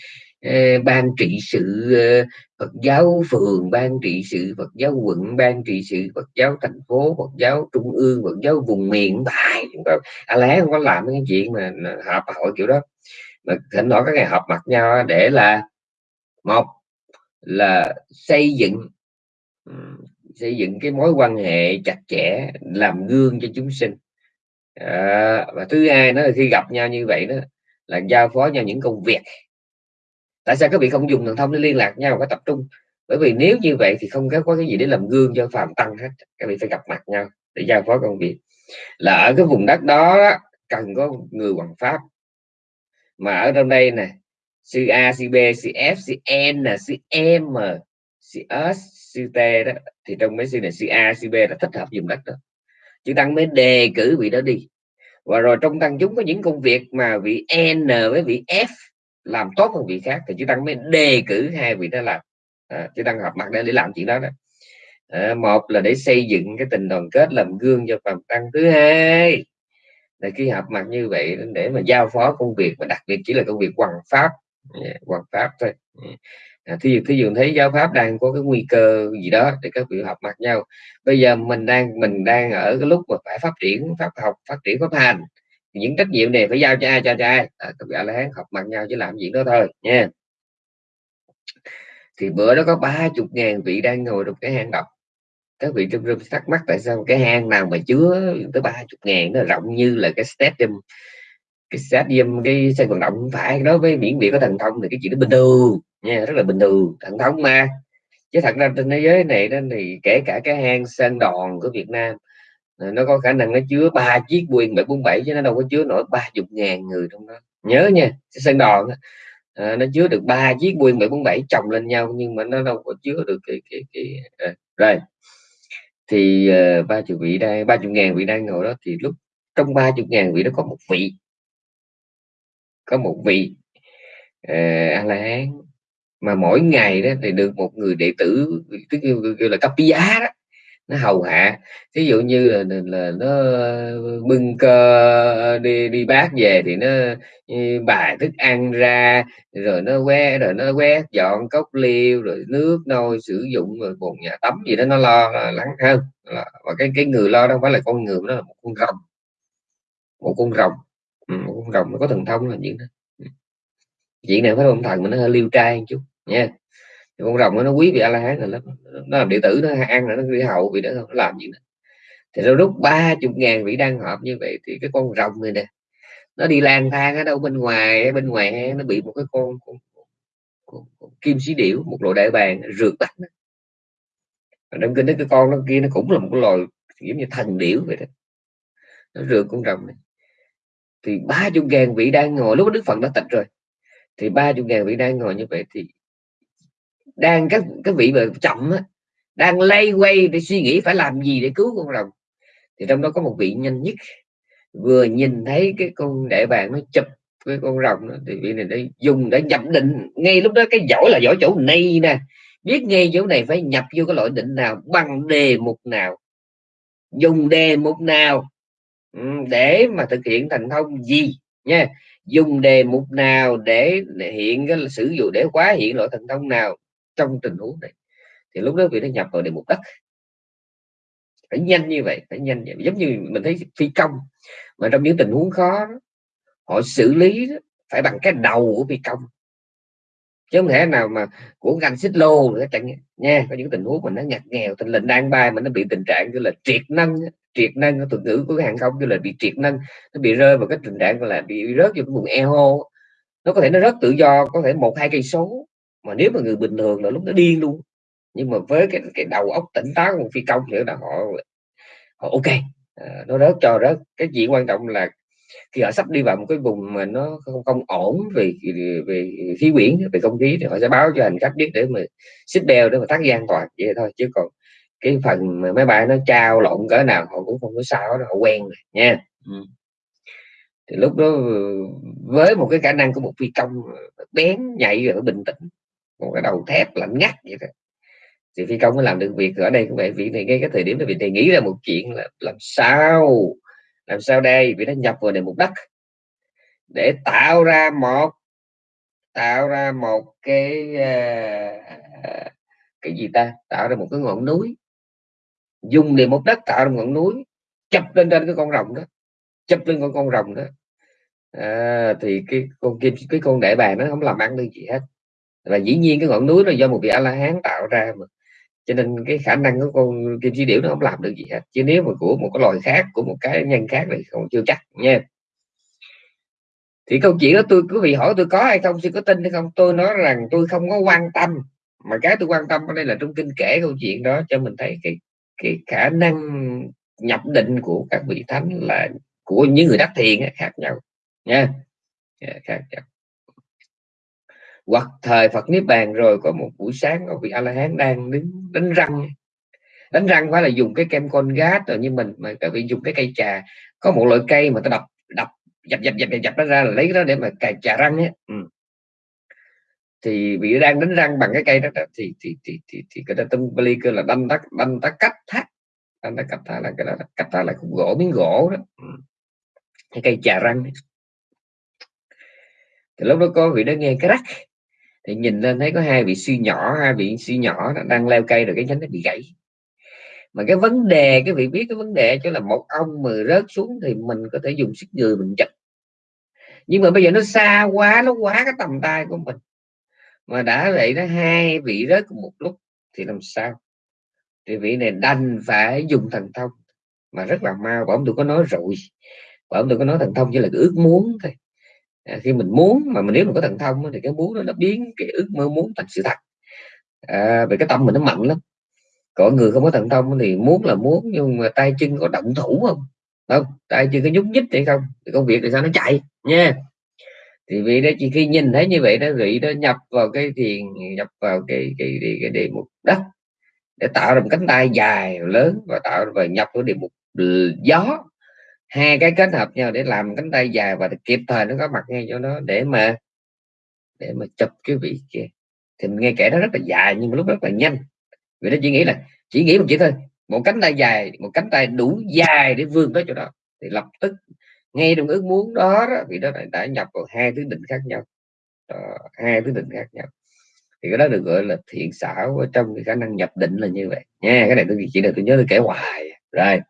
eh, ban trị sự eh, Phật giáo phường ban trị sự Phật giáo quận ban trị sự Phật giáo thành phố Phật giáo trung ương Phật giáo vùng miền tại a la hán không có làm cái chuyện mà họp hội kiểu đó. Mà thỉnh thoảng các ngày họp mặt nhau để là một là xây dựng xây dựng cái mối quan hệ chặt chẽ làm gương cho chúng sinh à, và thứ hai nó là khi gặp nhau như vậy đó là giao phó nhau những công việc. Tại sao các vị không dùng thần thông để liên lạc nhau phải tập trung? Bởi vì nếu như vậy thì không có cái gì để làm gương cho phàm tăng hết các vị phải gặp mặt nhau để giao phó công việc. Là ở cái vùng đất đó cần có người hoàng pháp. Mà ở trong đây nè sư A sư B sư F sư N sư M sư S sư T đó thì trong mấy sư này sư A sư B là thích hợp dùng đất đó chư tăng mới đề cử vị đó đi. Và rồi trong tăng chúng có những công việc mà vị N với vị F làm tốt hơn vị khác thì chữ tăng mới đề cử hai vị đó làm. À, chữ tăng hợp mặt để để làm chuyện đó đó. À, một là để xây dựng cái tình đoàn kết làm gương cho phạm tăng thứ hai là khi hợp mặt như vậy để mà giao phó công việc và đặc biệt chỉ là công việc hoàng pháp. Hoàng pháp thôi à, thí thí dụ thấy giáo pháp đang có cái nguy cơ gì đó để các vị học mặt nhau. Bây giờ mình đang mình đang ở cái lúc mà phải phát triển pháp học phát triển pháp hành những trách nhiệm này phải giao cho ai cho, cho ai? À, các vị là la hán học mặt nhau chứ làm gì đó thôi nha. Thì bữa đó có ba chục ngàn vị đang ngồi trong cái hang động các vị trong room thắc mắc tại sao cái hang nào mà chứa tới ba chục ngàn nó rộng như là cái stadium cái stadium cái sân vận động không phải. Đối với miễn vị có thần thông thì cái chuyện đó bình thường nha rất là bình thường thẳng thống mà. Chứ thật ra trên thế giới này đó thì kể cả cái hang sơn đòn của Việt Nam ờ, nó có khả năng nó chứa ba chiếc Boeing 747 chứ nó đâu có chứa nổi ba chục ngàn người trong đó. Nhớ nha cái sơn đòn à, nó chứa được ba chiếc Boeing 747 chồng lên nhau nhưng mà nó đâu có chứa được cái cái cái à, rồi. Thì uh, ba chục vị đang ba chục ngàn vị đang ngồi đó thì lúc trong ba chục ngàn vị đó có một vị có một vị uh, a la hán mà mỗi ngày đó thì được một người đệ tử tức kêu là cấp giá đó nó hầu hạ. Ví dụ như là, là nó bưng cơ đi đi bát về thì nó bài thức ăn ra rồi nó que rồi nó quét dọn cốc liêu rồi nước nôi sử dụng rồi bồn nhà tắm gì đó nó lo lắng hơn. Và cái cái người lo đâu phải là con người nó là một con rồng. Một con rồng. Ừ, một con rồng nó có thần thông là những đó. Ừ. Chuyện này phải ông thần mà nó hơi liêu trai một chút nha con rồng nó quý vị a la hán rồi lắm nó làm đệ tử nó ăn rồi nó đi hậu vì nó không làm gì nữa. Thì sau lúc ba chục ngàn vị đang họp như vậy thì cái con rồng này nè nó đi lang thang ở đâu bên ngoài bên ngoài nó bị một cái con, con, con, con kim sĩ điểu một loại đại bàng rượt bắt nó trong kinh cái con nó kia nó cũng là một cái loài giống như thần điểu vậy đó. Nó rượt con rồng này. Thì ba chục ngàn vị đang ngồi lúc đức phật đã tịch rồi. Thì ba chục ngàn vị đang ngồi như vậy thì đang các các vị mà chậm á, đang lay quay để suy nghĩ phải làm gì để cứu con rồng. Thì trong đó có một vị nhanh nhất. Vừa nhìn thấy cái con đại bàng nó chụp cái con rồng đó, thì vị này đã dùng để nhập định. Ngay lúc đó cái giỏi là giỏi chỗ này nè. Biết ngay chỗ này phải nhập vô cái loại định nào bằng đề mục nào. Dùng đề mục nào? Ừ, để mà thực hiện thành thông gì? Nha dùng đề mục nào để hiện cái sử dụng để quá hiện loại thành thông nào? Trong tình huống này thì lúc đó vị nó nhập vào địa mục đất phải nhanh như vậy phải nhanh vậy. giống như mình thấy phi công mà trong những tình huống khó họ xử lý đó, phải bằng cái đầu của phi công. Chứ không thể nào mà của ngành xích lô nữa chẳng nha có những tình huống mà nó ngặt nghèo tình lệnh đang bay mà nó bị tình trạng như là triệt nâng triệt nâng thuật ngữ của hàng không như là bị triệt nâng nó bị rơi vào cái tình trạng là bị rớt vào cái vùng eo nó có thể nó rất tự do có thể một hai cây số mà nếu mà người bình thường là lúc nó điên luôn. Nhưng mà với cái cái đầu óc tỉnh táo của phi công thì là họ họ ok. À, nó rớt cho rớt. Cái chuyện quan trọng là khi họ sắp đi vào một cái vùng mà nó không, không ổn về về khí quyển về không khí thì họ sẽ báo cho hành khách biết để mà xích beo để mà tắt an toàn. Vậy thôi chứ còn cái phần mà máy bay nó trao lộn cỡ nào họ cũng không có sao đó họ quen rồi nha. Ừ. thì lúc đó ừ, với một cái khả năng của một phi công bén nhạy và bình tĩnh một cái đầu thép lạnh ngắt vậy thôi. thì phi công mới làm được việc ở đây cũng vậy vị này ngay cái thời điểm đó vị này nghĩ ra một chuyện là làm sao làm sao đây? Vì nó nhập vào đề mục đất. Để tạo ra một tạo ra một cái à, cái gì ta? Tạo ra một cái ngọn núi. Dùng đề mục đất tạo ra một ngọn núi chập lên trên cái con rồng đó chập lên con con rồng đó. À, thì cái con kim cái con đại bàng nó không làm ăn được gì hết và dĩ nhiên cái ngọn núi là do một vị a la hán tạo ra mà. Cho nên cái khả năng của con kim chi điểu nó không làm được gì hết. Chứ nếu mà của một cái loài khác, của một cái nhân khác thì không chưa chắc, nha. Thì câu chuyện đó tôi, quý vị hỏi tôi có hay không sư có tin hay không, tôi nói rằng tôi không có quan tâm. Mà cái tôi quan tâm ở đây là trong kinh kể câu chuyện đó cho mình thấy cái cái khả năng nhập định của các vị thánh là của những người đắc thiền khác nhau, nha. Dạ, khác nhau hoặc thời Phật niết bàn rồi có một buổi sáng có vị A La Hán đang đứng đánh răng đánh răng phải là dùng cái kem con gát rồi như mình mà tại vì dùng cái cây trà có một loại cây mà ta đập đập dập dập dập dập, dập nó ra là lấy cái đó để mà cài trà răng ấy. Ừ. thì vị đang đánh răng bằng cái cây đó, thì thì thì thì, thì cái đó tâm Bali kêu là đâm tắc đâm tắc cách thắt đâm tắc cách thắt là cái đó cách thắt là khúc gỗ miếng gỗ đó ừ. cái cây trà răng ấy. thì lúc đó có vị đó nghe cái rắc thì nhìn lên thấy có hai vị sư nhỏ, hai vị sư nhỏ đang leo cây rồi cái nhánh nó bị gãy. Mà cái vấn đề, cái vị biết cái vấn đề chứ là một ông mà rớt xuống thì mình có thể dùng sức người mình chặt nhưng mà bây giờ nó xa quá, nó quá cái tầm tay của mình. Mà đã vậy nó hai vị rớt cùng một lúc thì làm sao? Thì vị này đành phải dùng thần thông. Mà rất là mau bảo ông tôi có nói rồi. Bảo ông tôi có nói thần thông, chỉ là cái ước muốn thôi à, khi mình muốn mà mình nếu mình có thần thông thì cái muốn đó nó biến cái ước mơ muốn thành sự thật. À, về cái tâm mình nó mạnh lắm. Có người không có thần thông thì muốn là muốn nhưng mà tay chân có động thủ không? Không tay chân có nhúc nhích hay không? Thì công việc thì sao? Nó chạy nha. Thì vì đó chỉ khi nhìn thấy như vậy đó vị đó nhập vào cái thiền nhập vào cái cái cái, cái đề mục đất để tạo ra một cánh tay dài lớn và tạo và nhập vào đề mục gió hai cái kết hợp nhau để làm cánh tay dài và kịp thời nó có mặt ngay chỗ đó để mà để mà chụp cái vị kia. Thì mình nghe kể nó rất là dài nhưng mà lúc rất là nhanh. Vì nó chỉ nghĩ là chỉ nghĩ một chữ thôi một cánh tay dài một cánh tay đủ dài để vươn tới chỗ đó. Thì lập tức ngay trong ước muốn đó, đó vì đó đã nhập vào hai thứ định khác nhau. Đó, hai thứ định khác nhau. Thì cái đó được gọi là thiện xảo trong cái khả năng nhập định là như vậy. Nha cái này tôi chỉ là tôi nhớ tôi kể hoài. Rồi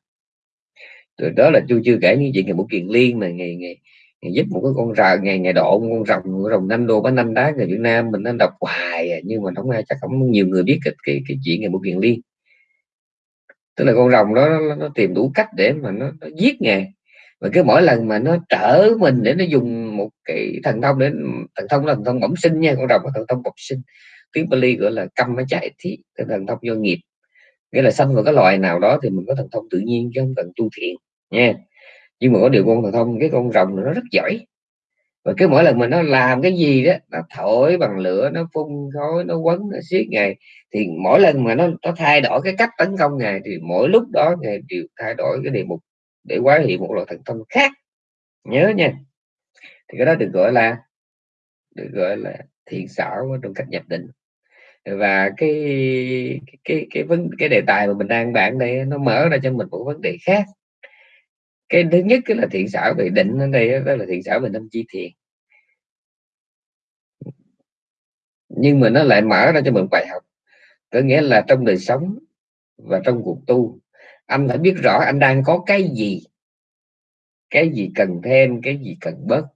rồi đó là tôi chưa kể những chuyện ngày một kiện liên mà ngày ngày, ngày giúp một cái con rà ngày ngày độ con rồng con rồng năm đô bánh năm đá người Việt Nam mình nên đọc hoài à, nhưng mà không ai chắc không nhiều người biết cái cái, cái chuyện ngày một kiện liên. Tức là con rồng đó nó, nó tìm đủ cách để mà nó, nó giết ngài. Và cứ mỗi lần mà nó trở mình để nó dùng một cái thần thông để thần thông là thần thông bẩm sinh nha con rồng là thần thông bẩm sinh. Tiếng Bali gọi là căm nó chạy thí thần thông do nghiệp nghĩa là sanh vào cái loài nào đó thì mình có thần thông tự nhiên chứ không cần tu thiện, nha. Nhưng mà có điều con thần thông, cái con rồng nó rất giỏi. Và cứ mỗi lần mình nó làm cái gì đó nó thổi bằng lửa, nó phun khói, nó quấn, nó xiết ngày, thì mỗi lần mà nó nó thay đổi cái cách tấn công ngài thì mỗi lúc đó ngài đều thay đổi cái đề mục để quá hiện một loại thần thông khác. Nhớ nha. Thì cái đó được gọi là, được gọi là thiện xảo trong cách nhập định và cái cái cái vấn, cái đề tài mà mình đang bạn đây nó mở ra cho mình một vấn đề khác. Cái thứ nhất cái là thiện xảo về định ở đây đó là thiện xảo về năm chi thiện nhưng mà nó lại mở ra cho mình bài học. Có nghĩa là trong đời sống và trong cuộc tu, anh phải biết rõ anh đang có cái gì. Cái gì cần thêm, cái gì cần bớt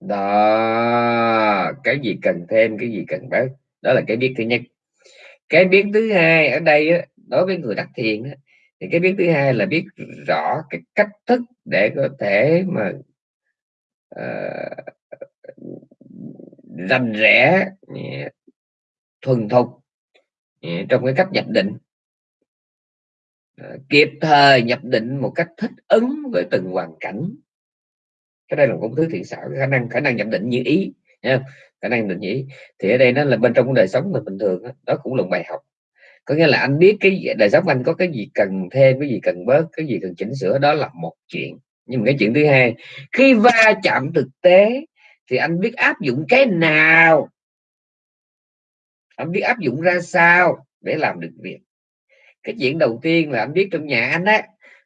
đó cái gì cần thêm cái gì cần bớt đó là cái biết thứ nhất. Cái biết thứ hai ở đây đối với người đặt thiền thì cái biết thứ hai là biết rõ cái cách thức để có thể mà uh, rành rẽ thuần thục trong cái cách nhập định. Ờ, kịp thời nhập định một cách thích ứng với từng hoàn cảnh cái đây là một thứ thiện xảo khả năng khả năng nhận định như ý nha khả năng định ý. Thì ở đây nó là bên trong đời sống mình bình thường đó, đó cũng là một bài học. Có nghĩa là anh biết cái đời sống anh có cái gì cần thêm cái gì cần bớt cái gì cần chỉnh sửa đó là một chuyện. Nhưng mà cái chuyện thứ hai khi va chạm thực tế thì anh biết áp dụng cái nào? Anh biết áp dụng ra sao để làm được việc? Cái chuyện đầu tiên là anh biết trong nhà anh á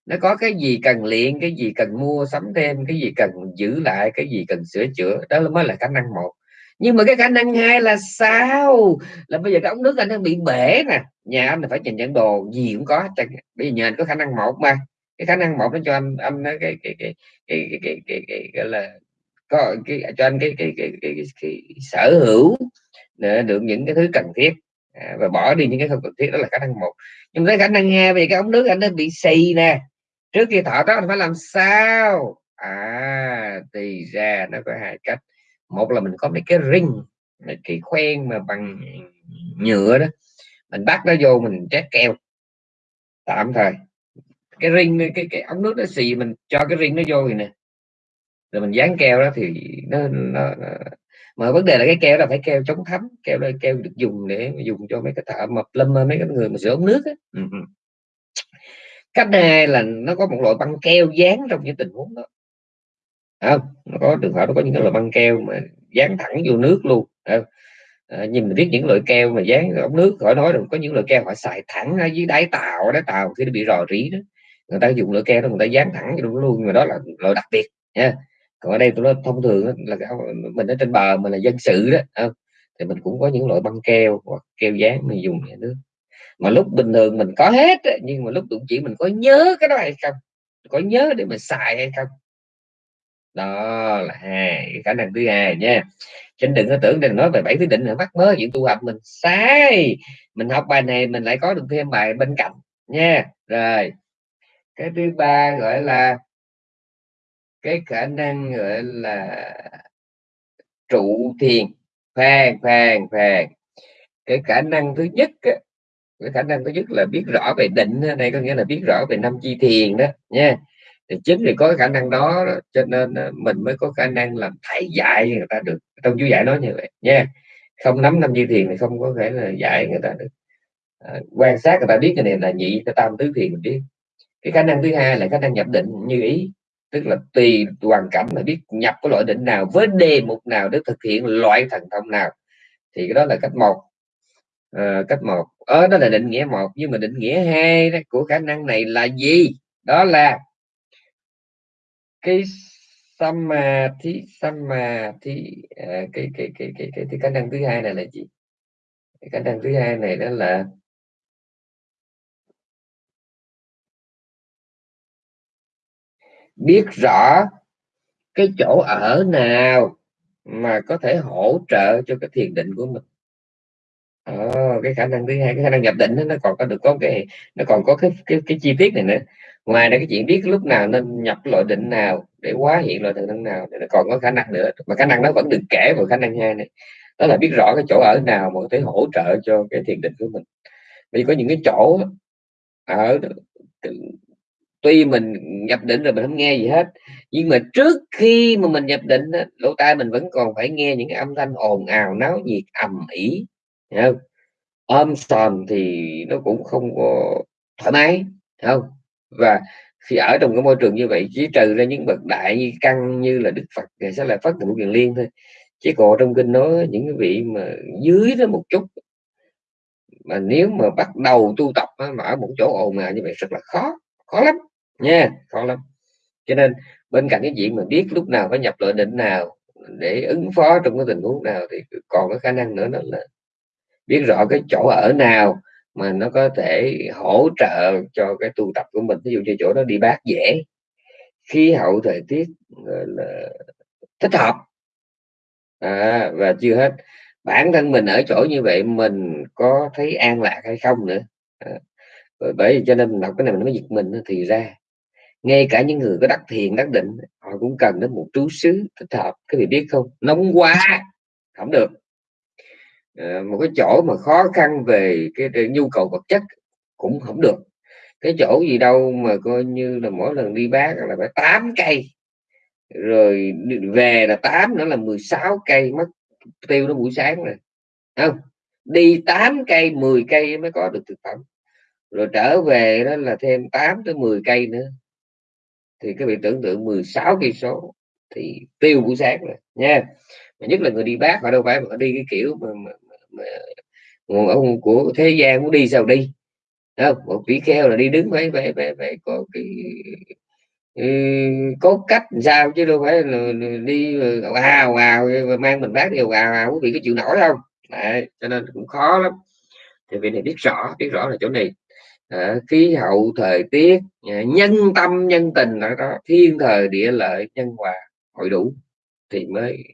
nó có cái gì cần luyện cái gì cần mua sắm thêm cái gì cần giữ lại cái gì cần sửa chữa đó mới là khả năng một nhưng mà cái khả năng hai là sao là bây giờ cái ống nước anh đang bị bể nè nhà anh là phải nhìn nhận đồ gì cũng có bây giờ nhà anh có khả năng một mà cái khả năng một nó cho anh anh cái cái cái cái cái cái, cái, cái, cái gọi là có cái cho anh cái cái cái, cái, cái, cái sở hữu để được những cái thứ cần thiết à, và bỏ đi những cái không cần thiết đó là khả năng một nhưng cái khả năng hai vì cái ống nước anh nó bị xì nè trước khi thọ đó mình phải làm sao? À thì ra nó có hai cách. Một là mình có mấy cái ring mấy cái khoen mà bằng nhựa đó. Mình bắt nó vô mình trét keo. Tạm thời. Cái ring cái cái ống nước nó xì mình cho cái ring nó vô rồi nè. Rồi mình dán keo đó thì nó, nó, nó mà vấn đề là cái keo là phải keo chống thấm. Keo đây keo được dùng để dùng cho mấy cái thợ mập lâm mấy cái người mà sửa ống nước ấy. Cách hai là nó có một loại băng keo dán trong những tình huống đó. Không? Nó có trường hợp nó có những cái loại băng keo mà dán thẳng vô nước luôn không? À, nhìn mình biết những loại keo mà dán ống nước khỏi nói rồi có những loại keo họ xài thẳng ở dưới đáy tàu đáy tàu khi nó bị rò rỉ đó. Người ta dùng loại keo đó người ta dán thẳng vô luôn nhưng mà đó là loại đặc biệt nha. Còn ở đây tôi nói thông thường là mình ở trên bờ mình là dân sự đó không? thì mình cũng có những loại băng keo hoặc keo dán mình dùng nước mà lúc bình thường mình có hết nhưng mà lúc tụng chỉ mình có nhớ cái đó hay không? Có nhớ để mà xài hay không? Đó là hai khả năng thứ hai nha. Xin đừng có tưởng đừng nói về bảy thứ định là mắc mớ chuyện tu học mình sai. Mình học bài này mình lại có được thêm bài bên cạnh nha. Rồi cái thứ ba gọi là cái khả năng gọi là trụ thiền. Khoan khoan khoan. Cái khả năng thứ nhất á, cái khả năng thứ nhất là biết rõ về định này có nghĩa là biết rõ về năm chi thiền đó nha. Thì chính vì có khả năng đó cho nên mình mới có khả năng làm thầy dạy người ta được. Trong chú giải nói như vậy nha. Không nắm năm chi thiền thì không có thể là dạy người ta được. À, quan sát người ta biết cái này là nhị cái tam tứ thiền mình biết. Cái khả năng thứ hai là khả năng nhập định như ý. Tức là tùy hoàn cảnh mà biết nhập cái loại định nào với đề mục nào để thực hiện loại thần thông nào. Thì cái đó là cách một à, cách một. Ờ, đó là định nghĩa một nhưng mà định nghĩa hai đó, của khả năng này là gì? Đó là cái samadhi samadhi à, ờ, cái, cái, cái, cái, cái, cái khả năng thứ hai này là gì? Cái khả năng thứ hai này đó là biết rõ cái chỗ ở nào mà có thể hỗ trợ cho cái thiền định của mình ờ, cái khả năng thứ hai cái khả năng nhập định đó, nó còn có được có cái nó còn có cái cái, cái chi tiết này nữa. Ngoài ra cái chuyện biết lúc nào nên nhập loại định nào để hóa hiện loại định nào thì nó còn có khả năng nữa. Mà khả năng nó vẫn được kể vào khả năng hai này. Đó là biết rõ cái chỗ ở nào mà có thể hỗ trợ cho cái thiền định của mình. Vì có những cái chỗ ở tuy mình nhập định rồi mình không nghe gì hết nhưng mà trước khi mà mình nhập định lỗ tai mình vẫn còn phải nghe những cái âm thanh ồn ào náo nhiệt ầm ĩ không? Ôm sòm thì nó cũng không có thoải mái không? Và khi ở trong cái môi trường như vậy, chỉ trừ ra những bậc đại như căn như là đức phật thì sẽ là phát trụ kiền liên thôi. Chứ còn trong kinh nói những cái vị mà dưới đó một chút. Mà nếu mà bắt đầu tu tập mà ở một chỗ ồn ào như vậy rất là khó khó lắm, nha, khó lắm. Cho nên bên cạnh cái chuyện mà biết lúc nào phải nhập loại định nào để ứng phó trong cái tình huống nào thì còn cái khả năng nữa, đó là biết rõ cái chỗ ở nào mà nó có thể hỗ trợ cho cái tu tập của mình. Ví dụ như chỗ đó đi bát dễ khí hậu thời tiết là thích hợp. À, và chưa hết. Bản thân mình ở chỗ như vậy mình có thấy an lạc hay không nữa? À, bởi vì cho nên đọc cái này mình mới giật mình thì ra ngay cả những người có đắc thiền đắc định họ cũng cần đến một trú xứ thích hợp. Cái vị biết không? Nóng quá không được. Ờ, một cái chỗ mà khó khăn về cái, cái nhu cầu vật chất cũng không được. Cái chỗ gì đâu mà coi như là mỗi lần đi bán là phải 8 cây. Rồi về là 8 nữa là 16 cây mất tiêu nó buổi sáng rồi. Không đi 8 cây 10 cây mới có được thực phẩm. Rồi trở về đó là thêm 8 tới 10 cây nữa. Thì các vị tưởng tượng 16 cây số thì tiêu buổi sáng rồi nha nhất là người đi bác họ đâu phải đi cái kiểu mà, mà, mà, mà ông của thế gian muốn đi sao đi? Không? Một tỷ kheo là đi đứng phải phải phải, phải có cái ừ, có cách sao chứ đâu phải là, đi ào ào mang mình bác đi ào ào quý vị có chịu nổi không Đấy, cho nên cũng khó lắm. Thì vị này biết rõ biết rõ là chỗ này. À, khí hậu thời tiết à, nhân tâm nhân tình ở đó thiên thời địa lợi nhân hòa hội đủ thì mới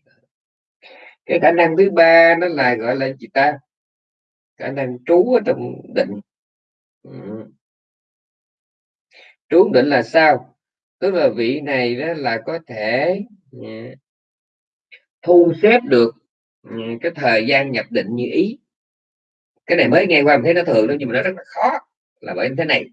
cái khả năng thứ ba nó là, gọi là gì ta? Khả năng trú ở trong định. Ừ. trú định là sao? Tức là vị này đó là có thể ừ, thu xếp được ừ, cái thời gian nhập định như ý. Cái này mới nghe qua, mình thấy nó thường đó nhưng mà nó rất là khó, là bởi thế này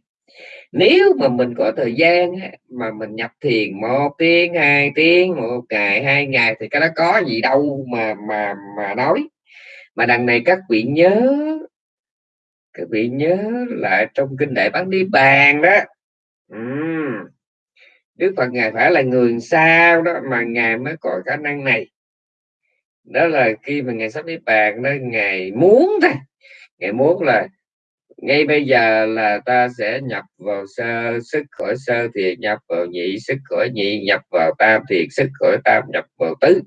nếu mà mình có thời gian mà mình nhập thiền một tiếng, hai tiếng, một ngày, hai ngày thì cái đó có gì đâu mà mà mà nói. Mà đằng này các vị nhớ, các vị nhớ lại trong kinh đại bán đi bàn đó. Uhm. Đức Phật ngài phải là người sao đó mà ngài mới có khả năng này. Đó là khi mà ngài sắp đi bàn đó, ngài muốn thôi. Ngài muốn là ngay bây giờ là ta sẽ nhập vào sơ, sức khỏi sơ thì nhập vào nhị, sức khỏi nhị, nhập vào tam thiền sức khỏi tam, nhập vào tứ.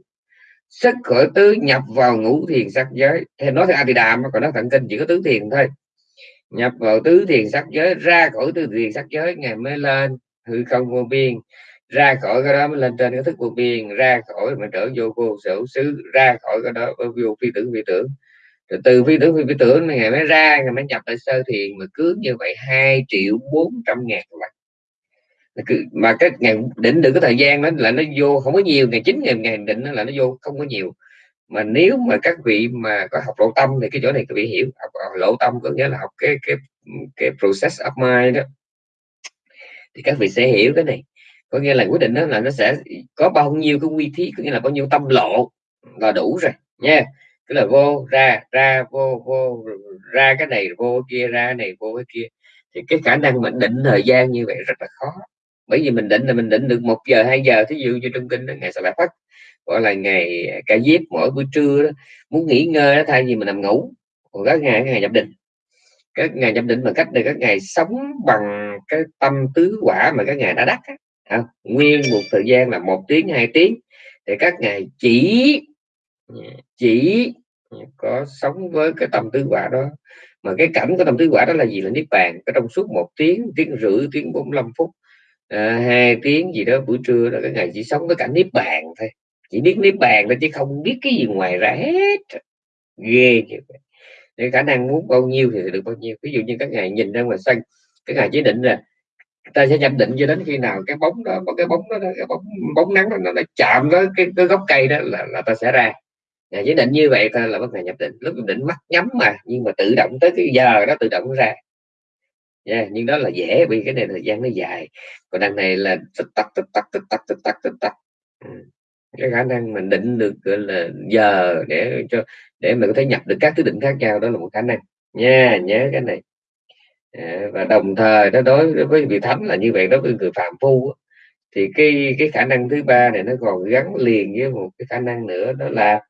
Sức khỏi tứ nhập vào ngũ thiền sắc giới. Thì nói thì a đàm còn nó thận kinh chỉ có tứ thiền thôi. Nhập vào tứ thiền sắc giới, ra khỏi tứ thiền sắc giới ngày mới lên hư không vô biên. Ra khỏi cái đó mới lên trên cái thức vô biên, ra khỏi mà trở vô vô sở xứ, ra khỏi cái đó vô phi tưởng phi tưởng rồi từ phi tưởng phi, phi tưởng ngày mới ra ngày mới nhập lại sơ thiền mà cứ như vậy hai triệu bốn trăm ngàn lần. Mà cái ngày định được cái thời gian đó là nó vô không có nhiều ngày chín ngày ngày định là nó vô không có nhiều. Mà nếu mà các vị mà có học lộ tâm thì cái chỗ này các vị hiểu học, học lộ tâm có nghĩa là học cái cái cái process of mind đó. Thì các vị sẽ hiểu cái này. Có nghĩa là quyết định đó là nó sẽ có bao nhiêu cái quy thí có nghĩa là bao nhiêu tâm lộ là đủ rồi nha tức là vô ra ra vô vô ra cái này vô kia ra cái này vô cái kia. Thì cái khả năng mình định thời gian như vậy rất là khó. Bởi vì mình định là mình định được một giờ hai giờ. Thí dụ như trong kinh đó ngày sa lại phát gọi là ngày à, ca diếp mỗi buổi trưa đó, muốn nghỉ ngơi đó, thay vì mình nằm ngủ còn các ngày các ngày nhập định. Các ngày nhập định bằng cách là các ngày sống bằng cái tâm tứ quả mà các ngày đã đắc á. nguyên một thời gian là một tiếng hai tiếng. Thì các ngày chỉ Dạ. chỉ ờ, có sống với cái tâm tứ quả đó. Mà cái cảnh của tâm tứ quả đó là gì? Là niết bàn cái trong suốt một tiếng tiếng rưỡi tiếng 45 phút à, hai tiếng gì đó buổi trưa đó cái ngày chỉ sống với cảnh niết bàn thôi. Chỉ biết niết bàn thôi chứ không biết cái gì ngoài ra hết. Ghê vậy để khả năng muốn bao nhiêu thì được bao nhiêu. Ví dụ như các ngày nhìn ra ngoài sân cái ngày chỉ định là ta sẽ nhận định cho đến khi nào cái bóng đó có cái bóng đó cái bóng bóng nắng đó, nó, nó chạm với cái, cái gốc cây đó là, là ta sẽ ra. Dạ, à, chỉ định như vậy ta là bất ngày nhập định. Lúc nhập định mắt nhắm mà nhưng mà tự động tới cái giờ đó tự động ra. Yeah, nhưng đó là dễ vì cái này thời gian nó dài. Còn đằng này là tích tắc tích tắc tích tắc tích tắc tích tắc. Ừ. Cái khả năng mình định được gọi là giờ để cho để mình có thể nhập được các thứ định khác nhau đó là một khả năng. Nha nhớ cái này. À, và đồng thời nó đối với vị thánh là như vậy đối với người phạm phu thì cái cái khả năng thứ ba này nó còn gắn liền với một cái khả năng nữa đó là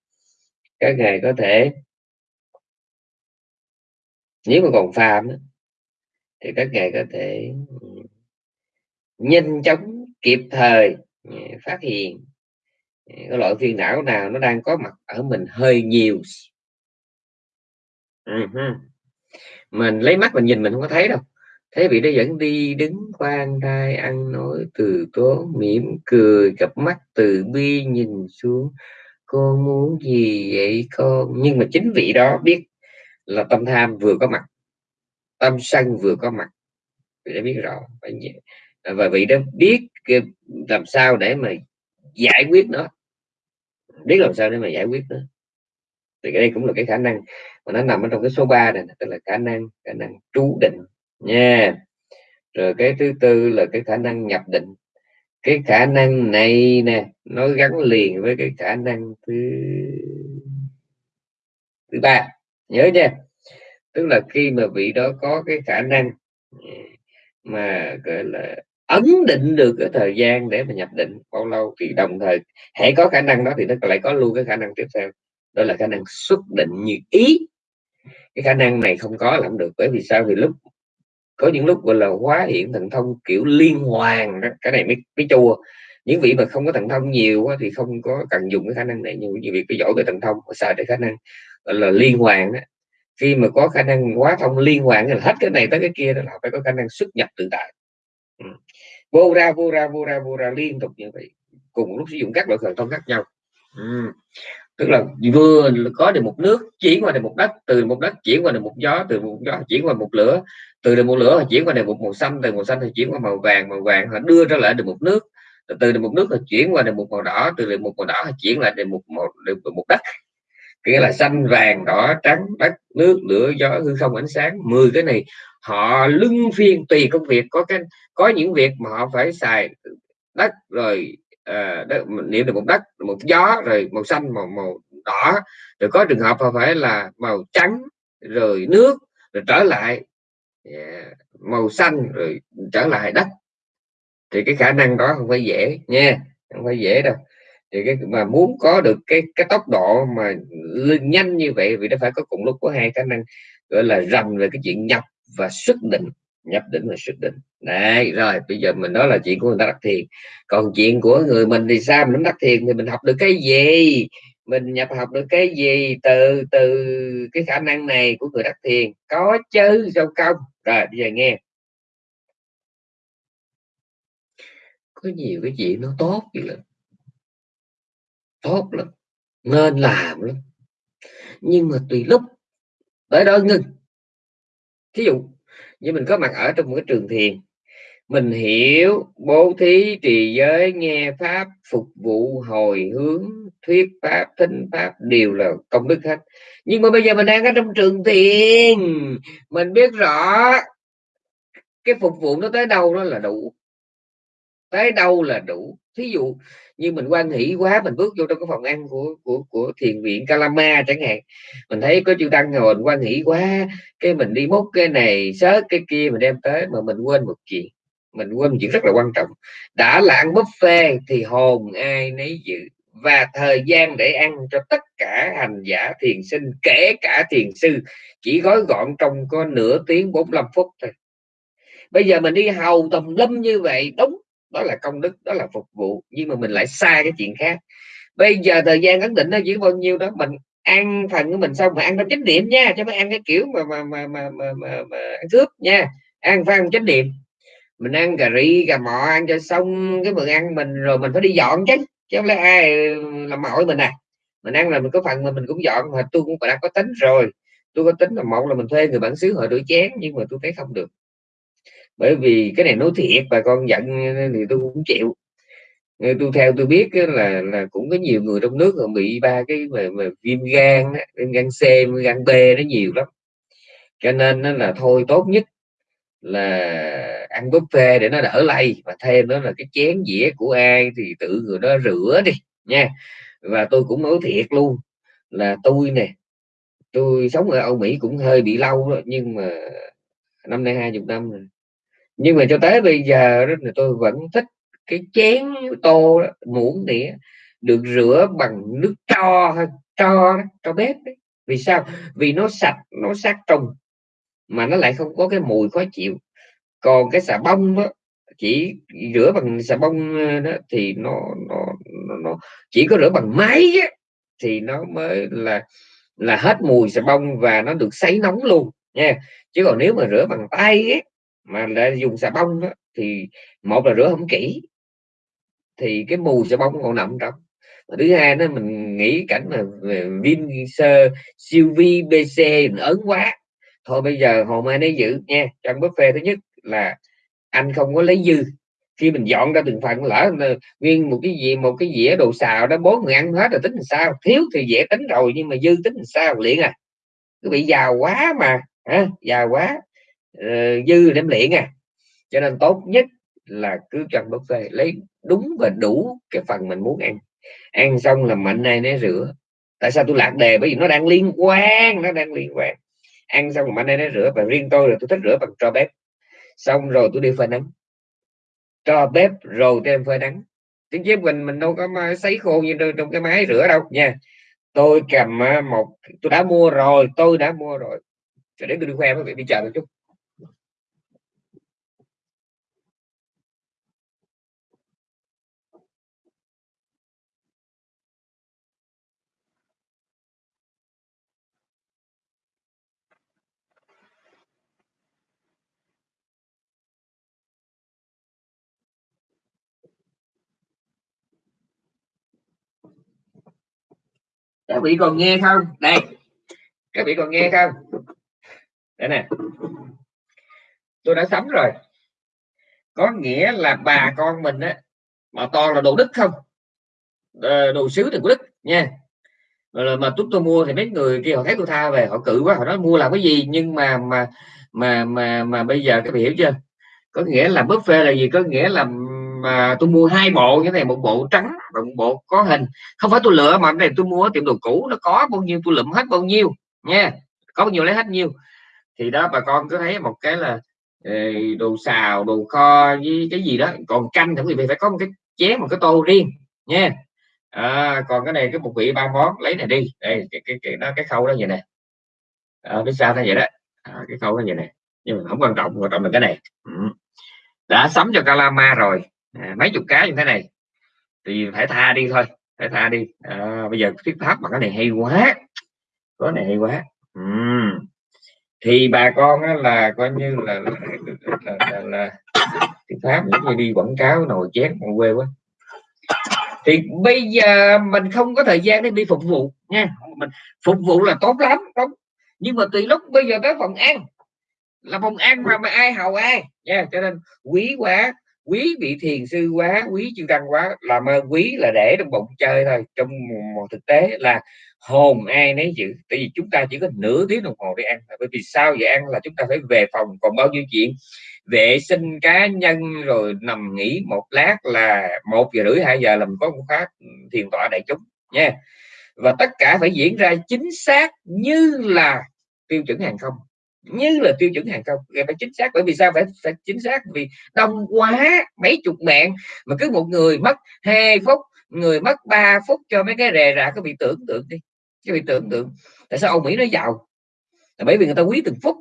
các ngài có thể nếu mà còn phàm thì các ngài có thể ừ, nhanh chóng, kịp thời ừ, phát hiện ừ, cái loại phiền não nào nó đang có mặt ở mình hơi nhiều. Uh-huh. mình lấy mắt mình nhìn mình không có thấy đâu. Thế vị đó vẫn đi đứng khoan thai, ăn nói từ tốn, mỉm cười, cặp mắt từ bi nhìn xuống con muốn gì vậy con nhưng mà chính vị đó biết là tâm tham vừa có mặt, tâm sân vừa có mặt. Vị đã biết rõ. Và vị đó biết làm sao để mà giải quyết nó. Biết làm sao để mà giải quyết nó. Thì cái đây cũng là cái khả năng mà nó nằm ở trong cái số 3 này tức là khả năng khả năng trú định nha. Rồi cái thứ tư là cái khả năng nhập định cái khả năng này nè, nó gắn liền với cái khả năng thứ thứ ba. Nhớ nha, tức là khi mà vị đó có cái khả năng mà, gọi là, ấn định được cái thời gian để mà nhập định bao lâu thì đồng thời hãy có khả năng đó thì nó lại có luôn cái khả năng tiếp theo. Đó là khả năng xuất định như ý. Cái khả năng này không có làm được, bởi vì sao? Vì lúc có những lúc, gọi là, hóa hiện thần thông, kiểu, liên hoàn đó, cái này mới mới chua những vị mà không có thần thông nhiều thì không có cần dùng cái khả năng này, nhưng như việc cái giỏi về thần thông xài để khả năng, gọi là, liên hoàn đó. khi mà có khả năng hóa thông liên hoàn là hết cái này tới cái kia đó là phải có khả năng xuất nhập tự tại ừ. vô ra vô ra vô ra vô ra liên tục như vậy, cùng lúc sử dụng các loại thần thông khác nhau ừ tức là vừa có được một nước chuyển qua được một đất từ một đất chuyển qua được một gió từ một gió chuyển qua một lửa từ được một lửa chuyển qua được một màu xanh từ màu xanh thì chuyển qua màu vàng màu vàng họ đưa ra lại được một nước từ được một nước là chuyển qua được một màu đỏ từ được một màu đỏ chuyển lại được một một được một đất nghĩa là xanh vàng đỏ trắng đất nước lửa gió hư không ánh sáng 10 cái này họ lưng phiên tùy công việc có cái có những việc mà họ phải xài đất rồi Ờ, à, đất, niệm được một đất một gió rồi màu xanh màu màu đỏ. Rồi có trường hợp phải là màu trắng rồi nước rồi trở lại. Yeah, màu xanh rồi trở lại đất. Thì cái khả năng đó không phải dễ nha không phải dễ đâu. Thì cái mà muốn có được cái cái tốc độ mà nhanh như vậy vì nó phải có cùng lúc có hai khả năng gọi là rành về cái chuyện nhập và xuất định nhập định và xuất định đấy rồi, bây giờ mình nói là chuyện của người ta đắc thiền. Còn chuyện của người mình thì sao? Mình đắc thiền thì mình học được cái gì? Mình nhập học được cái gì? Từ từ cái khả năng này của người đắc thiền. Có chứ, sao không? Rồi, bây giờ nghe. Có nhiều cái chuyện nó tốt vậy lắm. Tốt lắm. Nên làm lắm. Nhưng mà tùy lúc, tới đó ngưng. Thí dụ với mình có mặt ở trong một cái trường thiền, mình hiểu bố thí trì giới, nghe pháp, phục vụ hồi hướng, thuyết pháp, thính pháp đều là công đức hết. Nhưng mà bây giờ mình đang ở trong trường thiền, mình biết rõ cái phục vụ nó tới đâu đó là đủ. Tới đâu là đủ. Thí dụ như mình quan hỷ quá, mình bước vô trong cái phòng ăn của của của thiền viện Kalama chẳng hạn. Mình thấy có chư tăng ngồi mình quan hỷ quá, cái mình đi múc cái này sớt cái kia, mình đem tới mà mình quên một chuyện. Mình quên một chuyện rất là quan trọng. Đã là ăn buffet thì hồn ai nấy dự và thời gian để ăn cho tất cả hành giả thiền sinh, kể cả thiền sư, chỉ gói gọn trong có nửa tiếng 45 phút thôi. Bây giờ mình đi hầu tầm lâm như vậy đúng đó là công đức đó là phục vụ nhưng mà mình lại sai cái chuyện khác. Bây giờ thời gian ấn định nó chỉ bao nhiêu đó mình ăn phần của mình xong mà ăn trong chánh niệm nha cho mới ăn cái kiểu mà mà mà mà, mà, mà, mà ăn cướp nha. Ăn phải ăn chánh niệm. Mình ăn cà ri cà mọ ăn cho xong cái bữa ăn mình rồi mình phải đi dọn chứ chứ không lẽ ai làm mỏi mình à? Mình ăn là mình có phần mà mình cũng dọn mà tôi cũng đã có tính rồi. Tôi có tính là một là mình thuê người bản xứ họ đuổi chén nhưng mà tôi thấy không được bởi vì cái này nói thiệt bà con giận thì tôi cũng chịu. Tôi theo tôi biết là là cũng có nhiều người trong nước bị ba cái về, về viêm gan viêm gan C viêm gan B nó nhiều lắm. Cho nên nó là thôi tốt nhất là ăn buffet để nó đỡ lây và thêm đó là cái chén dĩa của ai thì tự người đó rửa đi nha. Và tôi cũng nói thiệt luôn là tôi nè tôi sống ở Âu Mỹ cũng hơi bị lâu đó, nhưng mà năm nay hai chục năm rồi nhưng mà cho tới bây giờ đó là tôi vẫn thích cái chén tô đó, muỗng đĩa được rửa bằng nước cho cho cho đó, bếp đấy. vì sao? Vì nó sạch nó sát trùng mà nó lại không có cái mùi khó chịu. Còn cái xà bông đó chỉ rửa bằng xà bông ờ, đó thì nó nó nó, nó chỉ có rửa bằng máy á, thì nó mới là là hết mùi xà bông và nó được sấy nóng luôn nha. Chứ còn nếu mà rửa bằng tay ấy, mà đã dùng xà bông đó, thì một là rửa không kỹ thì cái mùi xà bông còn nằm trong và thứ hai đó mình nghĩ cảnh mà Vin sơ siêu vi bc ớn quá. Thôi bây giờ hồ mai nấy giữ nha trong buffet thứ nhất là anh không có lấy dư. Khi mình dọn ra từng phần lỡ nguyên một cái gì một cái dĩa đồ xào đó bốn người ăn hết rồi tính làm sao? Thiếu thì dễ tính rồi nhưng mà dư tính làm sao? Liền à. Cứ bị giàu quá mà hả? Giàu quá uh, dư đem liễn à. Cho nên tốt nhất là cứ cho buffet lấy đúng và đủ cái phần mình muốn ăn. Ăn xong là mạnh này né rửa. Tại sao tôi lạc đề? Bởi vì nó đang liên quan nó đang liên quan. Ăn xong mạnh này né rửa và riêng tôi là tôi thích rửa bằng tro bếp. Xong rồi tôi đi phơi nắng. Tro bếp rồi tôi em phơi nắng. Tiếng chép mình mình đâu có sấy khô như trong cái máy rửa đâu nha. Tôi cầm à, một tôi đã mua rồi tôi đã mua rồi. Để tôi đi khoe với vị đi chờ một chút. Các vị còn nghe không? Đây. Các vị còn nghe không? Đây nè. Tôi đã sắm rồi. Có nghĩa là bà con mình á, mà toàn là đồ đức không? Ờ, đồ sứ thì của đức nha. Mà chúng tôi mua thì mấy người kia họ thấy tôi tha về, họ cự quá, họ nói mua làm cái gì? Nhưng mà mà mà mà mà bây giờ các vị hiểu chưa? Có nghĩa là buffet là gì? Có nghĩa là mà tôi mua hai bộ như này một bộ trắng và một bộ có hình. Không phải tôi lựa mà cái này tôi mua ở tiệm đồ cũ nó có bao nhiêu tôi lượm hết bao nhiêu nha. Có bao nhiêu lấy hết nhiêu. Thì đó bà con cứ thấy một cái là đồ xào đồ kho với cái gì đó. Còn canh thì quý vị phải có một cái chén một cái tô riêng nha. À, còn cái này cái một vị ba món lấy này đi. Đây cái cái cái đó cái khâu đó vậy nè. À, biết sao nó vậy đó? À, cái khâu nó vậy nè. Nhưng mà không quan trọng quan trọng là cái này. Ừ. đã sắm cho calama rồi à, mấy chục cái như thế này. Thì phải tha đi thôi phải tha đi. À, bây giờ thuyết pháp mà cái này hay quá. Có này hay quá. Uhm. thì bà con á, là coi như là là, là, là, là thuyết pháp những người đi quảng cáo nồi chén còn quê quá. Thì bây giờ mình không có thời gian để đi phục vụ nha. Mình phục vụ là tốt lắm đúng. Nhưng mà từ lúc bây giờ tới phòng ăn là phòng ăn mà, mà ai hầu ai. Nha cho nên quý quá quý vị thiền sư quá, quý chư tăng quá làm ơn quý là để trong bụng chơi thôi. Trong một thực tế là hồn ai nấy giữ. Tại vì chúng ta chỉ có nửa tiếng đồng hồ để ăn bởi vì sao vậy ăn là chúng ta phải về phòng còn bao nhiêu chuyện? Vệ sinh cá nhân rồi nằm nghỉ một lát là một giờ rưỡi, hai giờ làm có một phát thiền tọa đại chúng nha. Và tất cả phải diễn ra chính xác như là tiêu chuẩn hàng không như là tiêu chuẩn hàng không phải chính xác. Bởi vì sao? Phải, phải chính xác. Vì đông quá mấy chục mạng mà cứ một người mất hai phút người mất 3 phút cho mấy cái rè rạ có bị tưởng tượng đi cái bị tưởng tượng. Tại sao ông mỹ nó giàu? Là bởi vì người ta quý từng phút.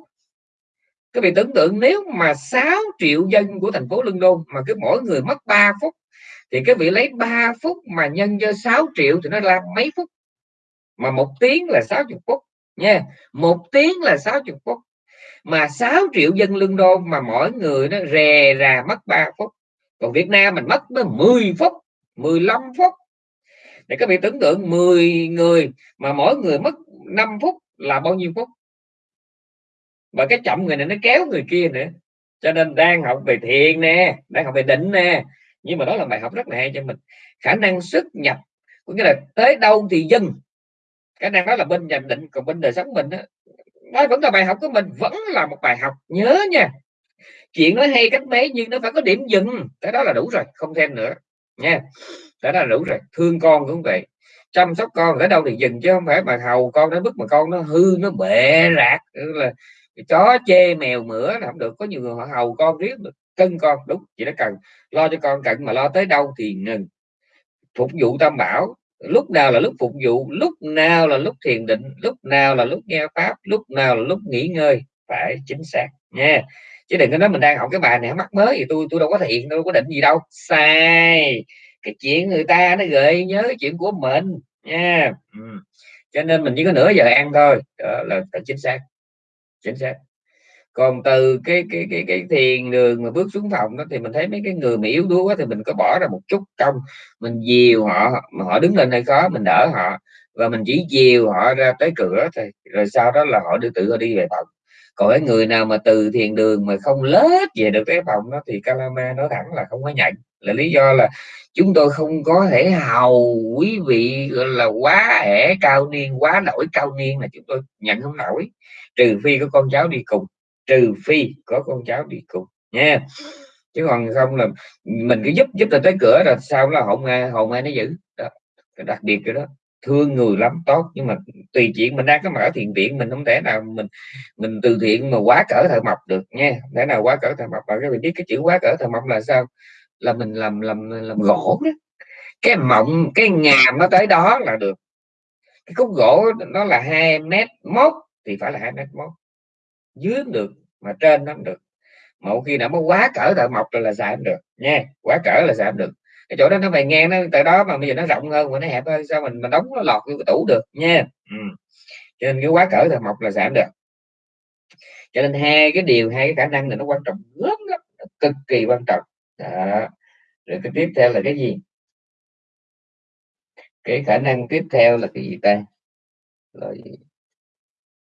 Các vị tưởng tượng nếu mà 6 triệu dân của thành phố London mà cứ mỗi người mất 3 phút thì các vị lấy 3 phút mà nhân cho 6 triệu thì nó là mấy phút? Mà một tiếng là 60 phút nha. Một tiếng là 60 phút mà 6 triệu dân lương đô mà mỗi người nó rè rà mất 3 phút. Còn Việt Nam mình mất tới 10 phút 15 phút. Để các vị tưởng tượng 10 người mà mỗi người mất 5 phút là bao nhiêu phút? Và cái chậm người này nó kéo người kia nữa. Cho nên đang học về thiền nè đang học về định nè. Nhưng mà đó là bài học rất là hay cho mình. Khả năng xuất nhập có nghĩa là tới đâu thì dừng. Cái năng đó là bên nhận định còn bên đời sống mình đó, đó vẫn là bài học của mình, vẫn là một bài học. Nhớ nha. Chuyện nó hay cách mấy nhưng nó phải có điểm dừng. Cái đó là đủ rồi, không thêm nữa. Nha. Cái đó là đủ rồi. Thương con cũng vậy. Chăm sóc con ở đâu thì dừng chứ không phải mà hầu con nó bức mà con nó hư, nó bệ rạc. Là chó chê mèo mửa là không được. Có nhiều người họ hầu con riết cân con. Đúng chỉ nó cần. Lo cho con cần mà lo tới đâu thì ngừng. Phục vụ tam bảo lúc nào là lúc phục vụ, lúc nào là lúc thiền định, lúc nào là lúc nghe pháp, lúc nào là lúc nghỉ ngơi. Phải chính xác nha. Chứ đừng có nói mình đang học cái bài này, mắc mới thì tôi tôi đâu có thiền đâu có định gì đâu. Sai. Cái chuyện người ta nó gợi nhớ cái chuyện của mình nha. Ừ. cho nên mình chỉ có nửa giờ ăn thôi. Đó là phải chính xác. Chính xác còn từ cái cái cái cái thiền đường mà bước xuống phòng đó thì mình thấy mấy cái người mà yếu đuối quá thì mình có bỏ ra một chút công. Mình dìu họ, mà họ đứng lên hay khó, mình đỡ họ. Và mình chỉ dìu họ ra tới cửa thôi, rồi sau đó là họ đưa tự họ đi về phòng. Còn cái người nào mà từ thiền đường mà không lết về được cái phòng đó thì Kalama nói thẳng là không có nhận là lý do là chúng tôi không có thể hầu quý vị, gọi là, quá ẻ cao niên, quá nổi cao niên là chúng tôi nhận không nổi. Trừ phi có con cháu đi cùng trừ phi có con cháu đi cùng, nha. Chứ còn không là mình cứ giúp giúp là tới cửa rồi sao là hồn ai hồn ai nó giữ. Đó đặc biệt cái đó. Thương người lắm, tốt. Nhưng mà tùy chuyện mình đang có mở thiện viện, mình không thể nào mình mình từ thiện mà quá cỡ thợ mộc được, nha. Thể nào quá cỡ thợ mộc. Mà các bạn biết cái chữ quá cỡ thợ mộc là sao? Là mình làm làm làm gỗ đó. Cái mộng, cái ngàm nó tới đó là được. Cái khúc gỗ nó là hai mét mốt thì phải là hai mét mốt dưới được mà trên nó được. Một khi nào mới quá cỡ thợ mộc rồi là xài không được, nha, quá cỡ là xài không được. Cái chỗ đó nó về ngang nó từ đó mà bây giờ nó rộng hơn và nó hẹp hơn, sao mình mình đóng nó lọt vô cái tủ được, nha. Ừ. cho nên cái quá cỡ thợ mộc là giảm được. Cho nên hai cái điều, hai cái khả năng này nó quan trọng lớn lắm cực kỳ quan trọng. Đó. rồi cái tiếp theo là cái gì? Cái khả năng tiếp theo là cái gì ta? Rồi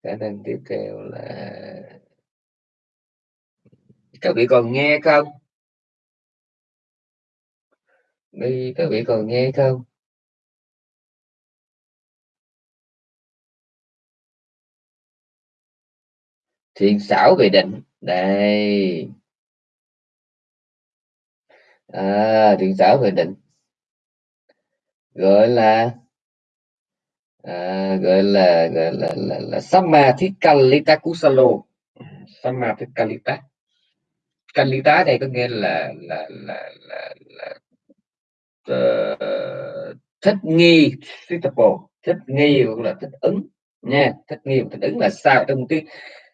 khả năng tiếp theo là các vị còn nghe không? Đi các vị còn nghe không? Thiền xảo về định. Đây. À, thiền xảo về định. Gọi là à, gọi là gọi là là, là Samadhikalita Kusalo Samadhikalita Kalita đây có nghĩa là là là là, là uh, thích nghi suitable thích nghi hoặc là thích ứng nha. Thích nghi thích ứng là sao? Trong cái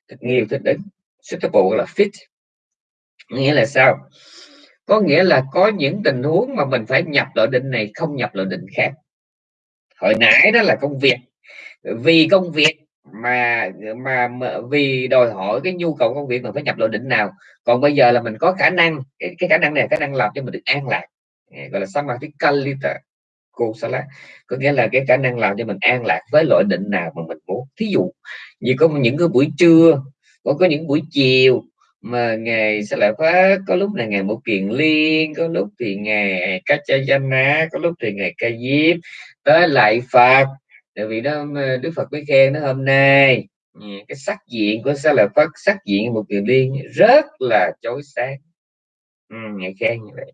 thích nghi thích ứng suitable là fit. Nghĩa là sao? Có nghĩa là có những tình huống mà mình phải nhập loại định này không nhập loại định khác hồi nãy đó là công việc. Vì công việc mà mà, mà vì đòi hỏi cái nhu cầu công việc mình phải nhập loại định nào. Còn bây giờ là mình có khả năng cái, cái khả năng này khả năng làm cho mình được an lạc. Ờ, gọi là samadhikalita kusala có nghĩa là cái khả năng làm cho mình an lạc với loại định nào mà mình muốn. Thí dụ như có những cái buổi trưa có có những buổi chiều mà ngày sẽ lại phát có lúc là ngày một kiền liên có lúc thì ngày kachayana có lúc thì ngày ca diếp tới lại phật. Tại vì đó ờ, đức phật mới khen nó hôm nay. Ừ, cái sắc diện của sa lợi Phật sắc diện một kiền liên rất là chói sáng. Ừ, ngày khen như vậy.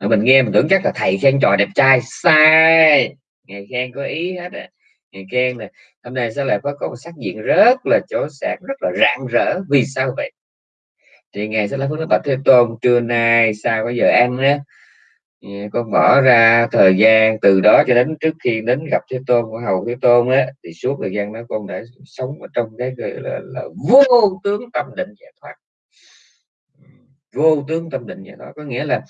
Mà mình nghe mình tưởng chắc là thầy khen trò đẹp trai sai. Ngày khen có ý hết á. Ngày khen là hôm nay sa lợi Phật có một sắc diện rất là chói sáng rất là rạng rỡ. Vì sao vậy? Thì ngày sẽ là phước nó bạch thế tôn trưa nay sao bây giờ ăn á? Con mở ra thời gian từ đó cho đến trước khi đến gặp thế tôn của hầu thế tôn á thì suốt thời gian đó con đã sống ở trong cái gọi là, là vô tướng tâm định giải thoát. Vô tướng tâm định giải thoát. Có nghĩa là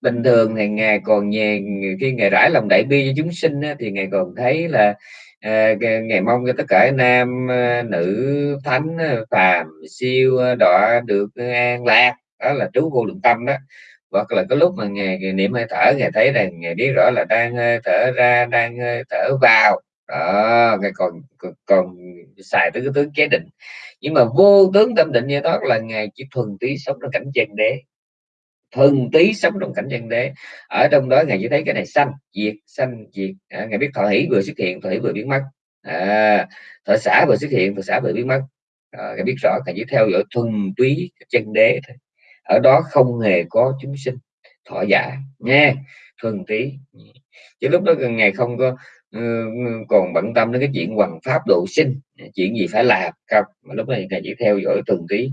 bình thường thì ngài còn nhẹ khi ngài rải lòng đại bi cho chúng sinh á, thì ngài còn thấy là ờ, à, ngày mong cho tất cả nam ờ, nữ thánh ờ, phàm siêu đọa được an lạc. Đó là trú vô lượng tâm đó hoặc là cái lúc mà ngày, ngày niệm hơi thở ngày thấy rằng ngày biết rõ là đang ờ, thở ra đang ờ, thở vào. Đó ngày còn, còn còn xài tới cái tướng chế định. Nhưng mà vô tướng tâm định như đó là ngày chỉ thuần túy sống trong cảnh chân đế. Thuần tí sống trong cảnh chân đế. Ở trong đó ngài chỉ thấy cái này xanh diệt xanh diệt. À, ngài biết thọ hỷ vừa xuất hiện thọ hỷ vừa biến mất. À, thọ xã vừa xuất hiện thọ xã vừa biến mất. À, ngài biết rõ ngài chỉ theo dõi thuần túy chân đế thôi ở đó không hề có chúng sinh thọ giả nha thuần tí chứ lúc đó ngày không có ừ, ừ, còn bận tâm đến cái chuyện hoàng pháp độ sinh chuyện gì phải làm không. Mà lúc này ngài chỉ theo dõi thuần tí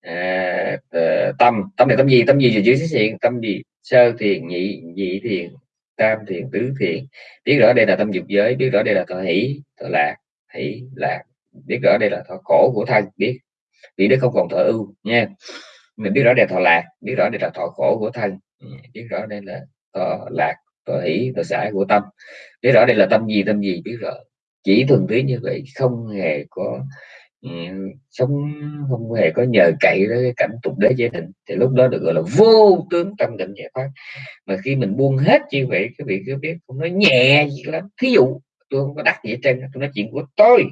à, ờ, tâm. Tâm này tâm gì? Tâm gì rồi chữ xuất hiện tâm gì? Sơ thiền nhị nhị thiền tam thiền tứ thiền. Biết rõ đây là tâm dục giới biết rõ đây là thọ hỷ thọ lạc hỷ lạc. Biết rõ đây là thọ khổ của thân biết. Vì nó không còn thọ ưu nha mình biết rõ đây là thọ lạc, biết rõ đây là thọ khổ của thân. Ừ, biết rõ đây là thọ lạc, thọ hỷ, thọ xã của tâm. Biết rõ đây là tâm gì tâm gì, biết rõ. Chỉ thuần túy như vậy, không hề có ừ, sống, không hề có nhờ cậy đến cái cảnh tục đế chế định. Thì lúc đó được gọi là vô tướng tâm định giải thoát. Mà khi mình buông hết như vậy, cái vị cứ biết, không nói nhẹ gì lắm. Thí dụ, tôi không có đắc gì trên tôi nói chuyện của tôi.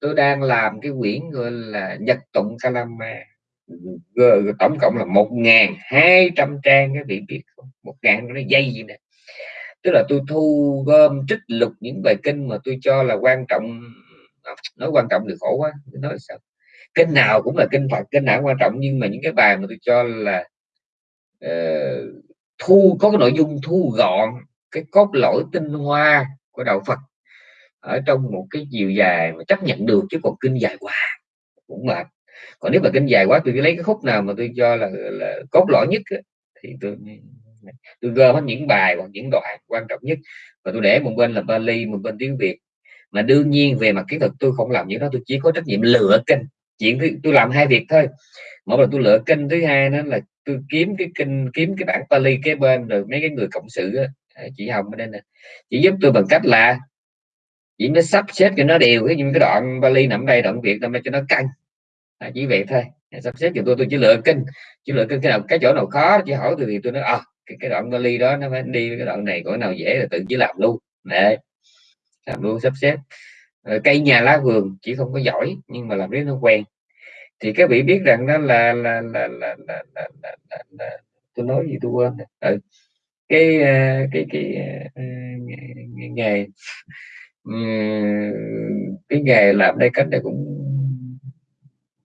Tôi đang làm cái quyển gọi là nhật tụng kalama tổng cộng là một ngàn hai trăm trang cái vị biết không? Một ngàn nó dây gì nè. Tức là tôi thu gom trích lục những bài kinh mà tôi cho là quan trọng. À, nói quan trọng thì khổ quá nói sao? Kinh nào cũng là kinh phật kinh nào quan trọng nhưng mà những cái bài mà tôi cho là uh, thu có cái nội dung thu gọn cái cốt lõi tinh hoa của đạo phật ở trong một cái chiều dài mà chấp nhận được chứ còn kinh dài quá cũng mệt còn nếu mà kinh dài quá tôi lấy cái khúc nào mà tôi cho là, là cốt lõi nhất thì tôi tôi gom hết những bài hoặc những đoạn quan trọng nhất và tôi để một bên là Bali một bên tiếng Việt. Mà đương nhiên về mặt kỹ thuật tôi không làm những đó tôi chỉ có trách nhiệm lựa kinh chuyện tôi, tôi làm hai việc thôi. Một là tôi lựa kinh thứ hai đó là tôi kiếm cái kinh kiếm cái bản Pali kế bên rồi mấy cái người cộng sự đó, chị Hồng ở đây nè. Chỉ giúp tôi bằng cách là chỉ mới sắp xếp cho nó đều cái những cái đoạn Bali nằm đây đoạn Việt nằm đây cho nó căng à, chỉ vậy thôi. À, sắp xếp cho tôi tôi chỉ lựa kinh chỉ lựa kinh cái nào cái chỗ nào khó chỉ hỏi tôi thì tôi nói à cái, cái đoạn vali đó nó phải đi cái đoạn này có nào dễ là tự chỉ làm luôn. Để làm luôn sắp xếp. Ờ, cây nhà lá vườn chỉ không có giỏi nhưng mà làm riết nó quen. Thì các vị biết rằng đó là là là là, là, là, là, là, là tôi nói gì tôi quên ừ. cái ờ, cái cái ờ, nghề cái nghề làm đây cách đây cũng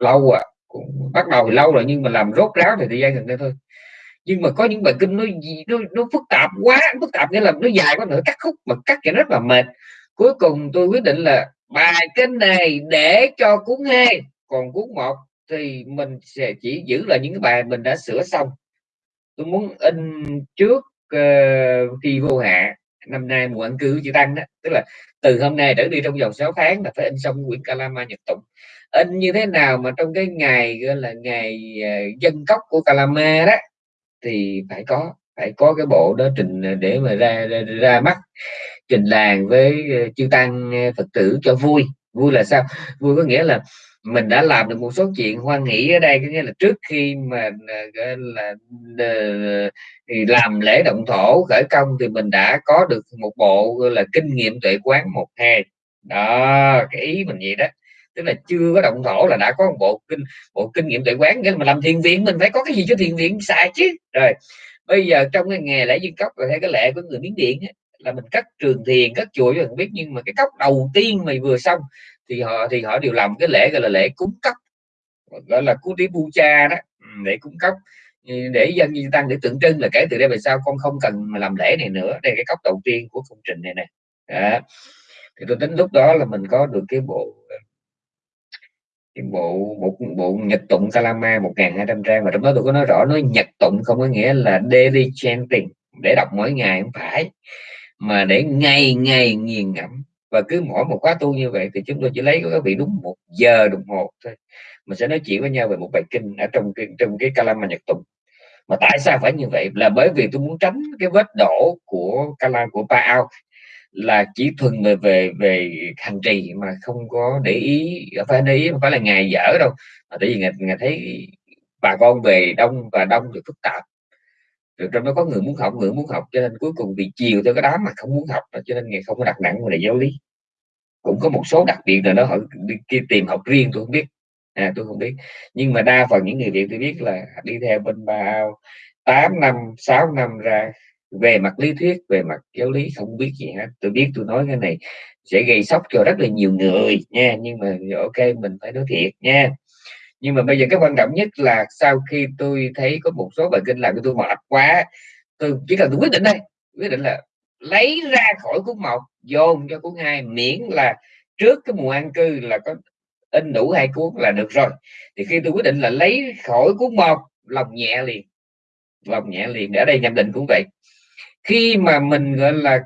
lâu à cũng bắt đầu thì lâu rồi nhưng mà làm rốt ráo thì thời gian gần đây thôi. Nhưng mà có những bài kinh nó gì nó, nó phức tạp quá phức tạp nghĩa là nó dài quá nữa cắt khúc mà cắt thì rất là mệt. Cuối cùng tôi quyết định là bài kinh này để cho cuốn hai còn cuốn một thì mình sẽ chỉ giữ lại những cái bài mình đã sửa xong. Tôi muốn in trước uh, khi vô hạ. Năm nay mùa ăn cư chị tăng đó tức là từ hôm nay trở đi trong vòng 6 tháng là phải in xong quyển Kalama Nhật Tụng in như thế nào mà trong cái ngày gọi là ngày ờ, dân cốc của Calama đó thì phải có phải có cái bộ đó trình ờ, để mà ra ra, ra mắt trình làng với ờ, chư tăng phật tử cho vui. Vui là sao? Vui có nghĩa là mình đã làm được một số chuyện hoan nghĩ ở đây có nghĩa là trước khi mà là, làm lễ động thổ khởi công thì mình đã có được một bộ là kinh nghiệm tuệ quán một hai. Đó cái ý mình vậy đó tức là chưa có động thổ là đã có một bộ kinh bộ kinh nghiệm tuệ quán. Nên mà làm thiền viện mình phải có cái gì cho thiền viện xài chứ. Rồi bây giờ trong cái nghề lễ dân cốc là theo cái lệ của người miến điện ấy, là mình cắt trường thiền cắt chùa cho biết. Nhưng mà cái cốc đầu tiên mày vừa xong thì họ thì họ đều làm cái lễ gọi là lễ cúng cốc. Gọi là cúng tí bu cha đó. Ừ, để cúng cốc. Để dân như tăng để tượng trưng là kể từ đây về sau con không cần mà làm lễ này nữa. Đây cái cốc đầu tiên của công trình này nè. Thì tôi tính lúc đó là mình có được cái bộ cái bộ một bộ nhật tụng Kalama 1200 trang và trong đó tôi có nói rõ, nói nhật tụng không có nghĩa là daily chanting, để đọc mỗi ngày không phải, mà để ngày ngày nghiền ngẫm. Và cứ mỗi một khóa tu như vậy thì chúng tôi chỉ lấy các vị đúng một giờ đồng hồ thôi. Mình sẽ nói chuyện với nhau về một bài kinh ở trong cái trong cái Kalama nhật tụng. Mà tại sao phải như vậy? Là bởi vì tôi muốn tránh cái vết đổ của Kala, của Pa Ao là chỉ thuần về về về hành trì mà không có để ý phải để ý không phải là ngày dở đâu. Mà tại vì ngày, ngày thấy bà con về đông và đông thì phức tạp. Rồi trong đó có người muốn học người muốn học cho nên cuối cùng bị chiều theo cái đám mà không muốn học cho nên ngày không có đặt nặng về giáo lý. Cũng có một số đặc biệt là nó họ đi tìm học riêng tôi không biết. À, tôi không biết. Nhưng mà đa phần những người việt tôi biết là đi theo bên bà ao tám năm sáu năm ra về mặt lý thuyết, về mặt giáo lý không biết gì hết. Tôi biết tôi nói cái này sẽ gây sốc cho rất là nhiều người nha, nhưng mà ok, mình phải nói thiệt nha. Nhưng mà bây giờ cái quan trọng nhất là sau khi tôi thấy có một số bài kinh làm cho tôi mệt quá, tôi chỉ cần tôi quyết định đây, quyết định là lấy ra khỏi cuốn một, dồn cho cuốn hai, miễn là trước cái mùa an cư là có in đủ hai cuốn là được rồi. Thì khi tôi quyết định là lấy khỏi cuốn một, lòng nhẹ liền, lòng nhẹ liền ở đây nhầm định cũng vậy khi mà mình gọi là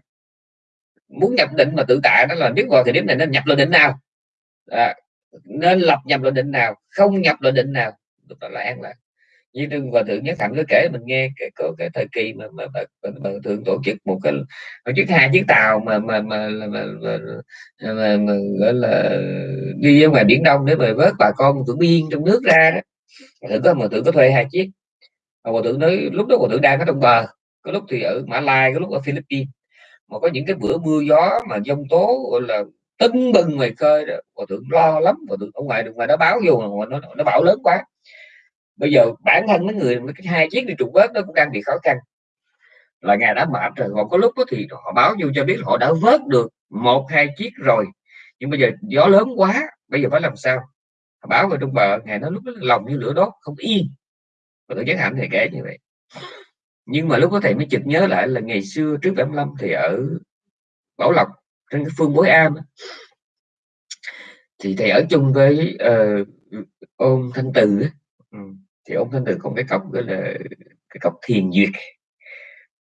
muốn nhập định mà tự tại đó là biết vào thì điểm này nên nhập lên định nào à, nên lập nhập luận định nào không nhập luận định nào lúc đó là an lạc như đừng và thượng nhất thành có kể mình nghe cái có cái thời kỳ mà mà, mà, mà, mà thượng tổ chức một cái tổ chức hai chiếc tàu mà mà mà, mà, mà, mà, mà, mà gọi là đi ra ngoài biển đông để mà vớt bà con thượng biên trong nước ra đó thượng có mà thượng có thuê hai chiếc mà thượng nói lúc đó hòa thượng đang ở trong bờ có lúc thì ở Mã Lai, có lúc ở Philippines. Mà có những cái bữa mưa gió mà giông tố, gọi là, tưng bừng ngoài khơi đó, hòa thượng lo lắm, hòa thượng ở ngoài đường ngoài nó báo vô nó nó bão lớn quá. Bây giờ bản thân mấy người, mấy cái hai chiếc đi trục vớt nó cũng đang bị khó khăn. Là ngày đã mệt rồi, còn có lúc đó thì họ báo vô cho biết họ đã vớt được một, hai chiếc rồi. Nhưng bây giờ gió lớn quá, bây giờ phải làm sao? Họ báo về trong bờ ngày nó lúc đó lòng như lửa đốt, không yên. Và tôi giác hạnh thì kể như vậy nhưng mà lúc đó thầy mới chợt nhớ lại là ngày xưa trước 75 thì ở Bảo Lộc trên cái phương Bối Am thì thầy ở chung với uh, ông thanh từ ừ. thì ông thanh từ còn cái cốc gọi là cái cốc thiền duyệt.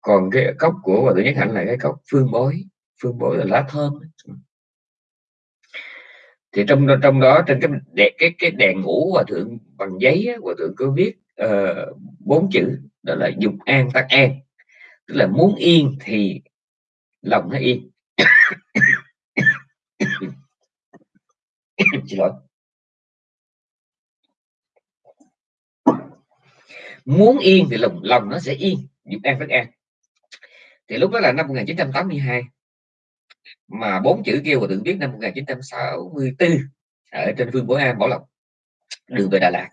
Còn cái cốc của hòa thượng nhất hạnh là cái cốc phương bối phương bối là lá thơm ừ. thì trong trong đó trên cái đèn cái cái đèn ngủ hòa thượng bằng giấy hòa thượng có viết uh, bốn chữ đó là dục an tắc an. Tức là muốn yên thì lòng nó yên. Xin lỗi. Muốn yên thì lòng lòng nó sẽ yên. Dục an tắc an. Thì lúc đó là năm 1982 mà bốn chữ kêu và tự viết năm 1964 ở trên phương Bối An Bảo Lộc, đường về Đà Lạt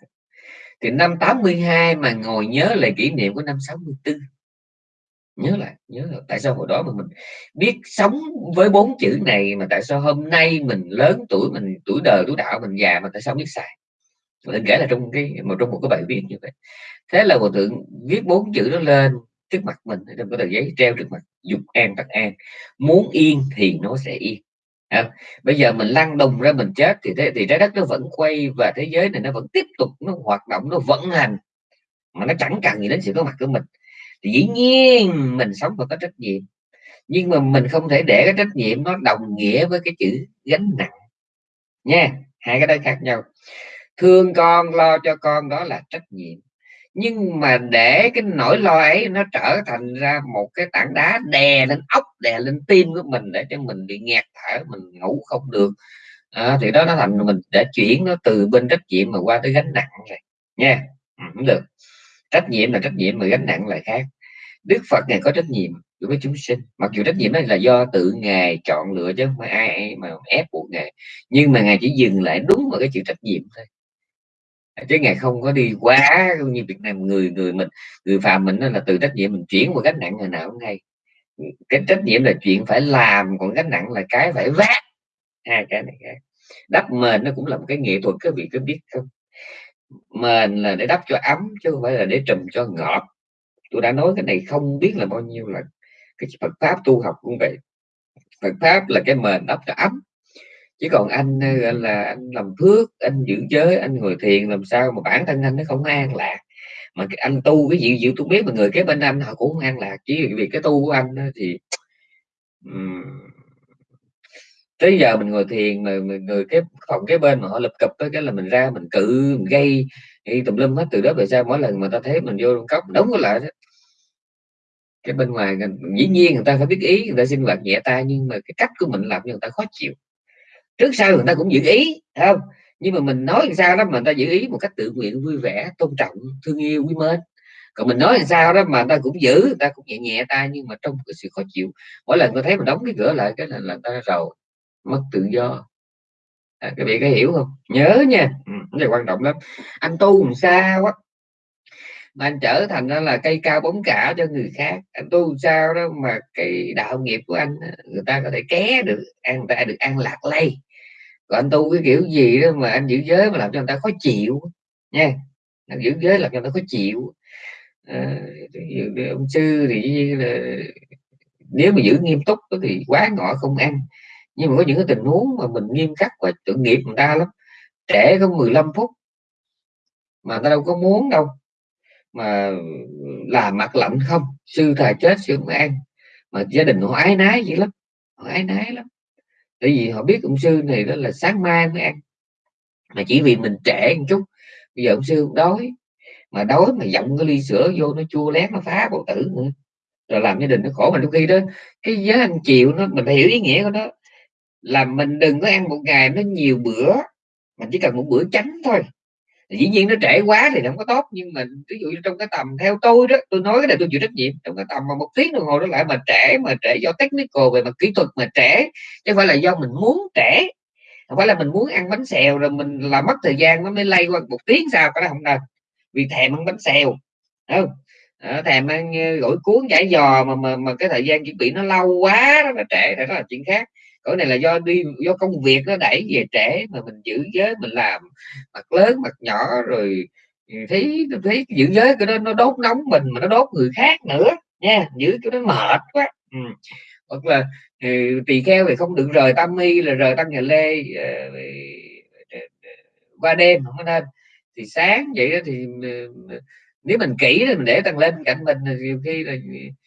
thì năm 82 mà ngồi nhớ lại kỷ niệm của năm 64 nhớ lại nhớ lại. Tại sao hồi đó mà mình biết sống với bốn chữ này mà tại sao hôm nay mình lớn tuổi, mình tuổi đời, tuổi đạo, mình già mà tại sao biết xài? Mình kể là trong cái một trong một cái bài viết như vậy. Thế là hòa thượng viết bốn chữ đó lên trước mặt mình trong cái tờ giấy treo trước mặt, dục an tắc an. Muốn yên thì nó sẽ yên à, bây giờ mình lăn đùng ra mình chết thì thế thì trái đất nó vẫn quay và thế giới này nó vẫn tiếp tục nó hoạt động nó vận hành. Mà nó chẳng cần gì đến sự có mặt của mình. Thì dĩ nhiên mình sống và có trách nhiệm. Nhưng mà mình không thể để cái trách nhiệm nó đồng nghĩa với cái chữ gánh nặng. Nha hai cái đó khác nhau. Thương con lo cho con đó là trách nhiệm nhưng mà để cái nỗi lo ấy nó trở thành ra một cái tảng đá đè lên ốc đè lên tim của mình để cho mình bị nghẹt thở mình ngủ không được. À, thì đó nó thành mình để chuyển nó từ bên trách nhiệm mà qua tới gánh nặng rồi nha. Ừ, không được. Trách nhiệm là trách nhiệm mà gánh nặng là khác. Đức phật này có trách nhiệm đối với chúng sinh. Mặc dù trách nhiệm đó là do tự ngài chọn lựa chứ không phải ai mà ép buộc ngài. Nhưng mà ngài chỉ dừng lại đúng vào cái chữ trách nhiệm thôi chứ ngài không có đi quá như Việt Nam người người mình, người phàm mình là từ trách nhiệm mình chuyển qua gánh nặng ngày nào cũng hay. Cái trách nhiệm là chuyện phải làm, còn gánh nặng là cái phải vác. Hai cái này khác đắp mền nó cũng là một cái nghệ thuật các vị có biết không? Mền là để đắp cho ấm chứ không phải là để trùm cho ngọt. Tôi đã nói cái này không biết là bao nhiêu lần. Cái Phật pháp tu học cũng vậy. Phật pháp là cái mền đắp cho ấm chứ còn anh ờ, là anh làm phước anh giữ giới anh ngồi thiền làm sao mà bản thân anh nó không an lạc. Mà anh tu cái gì gì tôi biết mà người kế bên anh họ cũng không an lạc chỉ vì cái tu của anh thì um, tới giờ mình ngồi thiền mà người cái phòng cái bên mà họ lập cập cái là mình ra mình cự mình gây thì tùm lum hết từ đó về sau mỗi lần mà ta thấy mình vô trong cốc đóng lại đó. Cái bên ngoài dĩ nhiên người ta phải biết ý người ta sinh hoạt nhẹ tay nhưng mà cái cách của mình làm cho người ta khó chịu trước sau người ta cũng giữ ý không? Nhưng mà mình nói sao đó mà người ta giữ ý một cách tự nguyện vui vẻ tôn trọng thương yêu quý mến. Còn mình nói sao đó mà người ta cũng giữ người ta cũng nhẹ nhẹ tay nhưng mà trong cái sự khó chịu. Mỗi lần tôi thấy mình đóng cái cửa lại cái là là ta rồi mất tự do. À, các vị có hiểu không? Nhớ nha ừ, cái này quan trọng lắm. Anh tu làm sao á mà anh trở thành ra là cây cao bóng cả cho người khác. Anh tu sao đó mà cái đạo nghiệp của anh người ta có thể ké được an người ta được an lạc lây. Còn anh tu cái kiểu gì đó mà anh giữ giới mà làm cho người ta khó chịu nha. Anh giữ giới làm cho người ta khó chịu. À, ông sư thì là nếu mà giữ nghiêm túc thì quá ngọ không ăn. Nhưng mà có những cái tình huống mà mình nghiêm khắc quá tội nghiệp người ta lắm. Trẻ có 15 phút mà ta đâu có muốn đâu mà làm mặt lạnh không? Sư thà chết sư không ăn mà gia đình họ ái nái vậy lắm, họ ái nái lắm. Tại vì họ biết ông sư này đó là sáng mai mới ăn mà chỉ vì mình trẻ một chút, bây giờ ông sư đói. Mà đói mà giọng cái ly sữa vô nó chua lét nó phá bầu tử nữa. Rồi làm gia đình nó khổ. Mà đôi khi đó, cái giới ăn chịu nó, mình hiểu ý nghĩa của nó. Là mình đừng có ăn một ngày nó nhiều bữa, mình chỉ cần một bữa tránh thôi dĩ nhiên nó trễ quá thì không có tốt nhưng mà ví dụ như trong cái tầm theo tôi đó tôi nói cái này tôi chịu trách nhiệm. Trong cái tầm mà một tiếng đồng hồ đó lại mà trễ mà trễ do technical về mặt kỹ thuật mà trễ chứ không phải là do mình muốn trễ. Không phải là mình muốn ăn bánh xèo rồi mình làm mất thời gian nó mới lay qua một tiếng sao cái đó không nên. Vì thèm ăn bánh xèo không? À, thèm ăn ờ, gỏi cuốn chả giò mà, mà mà cái thời gian chuẩn bị nó lâu quá đó nó trễ đó là chuyện khác cái này là do đi do công việc nó đẩy về trễ mà mình giữ giới mình làm mặt lớn mặt nhỏ rồi ừ, thấy thấy giữ giới cái đó nó đốt nóng mình mà nó đốt người khác nữa nha giữ cái đó mệt quá ừ. hoặc là ừ, tỳ kheo thì không được rời tam y là rời tăng nhà lê uh, qua đêm không có nên thì sáng vậy đó thì ừ, ừ, nếu mình kỹ thì mình để tăng lên cạnh mình nhiều khi là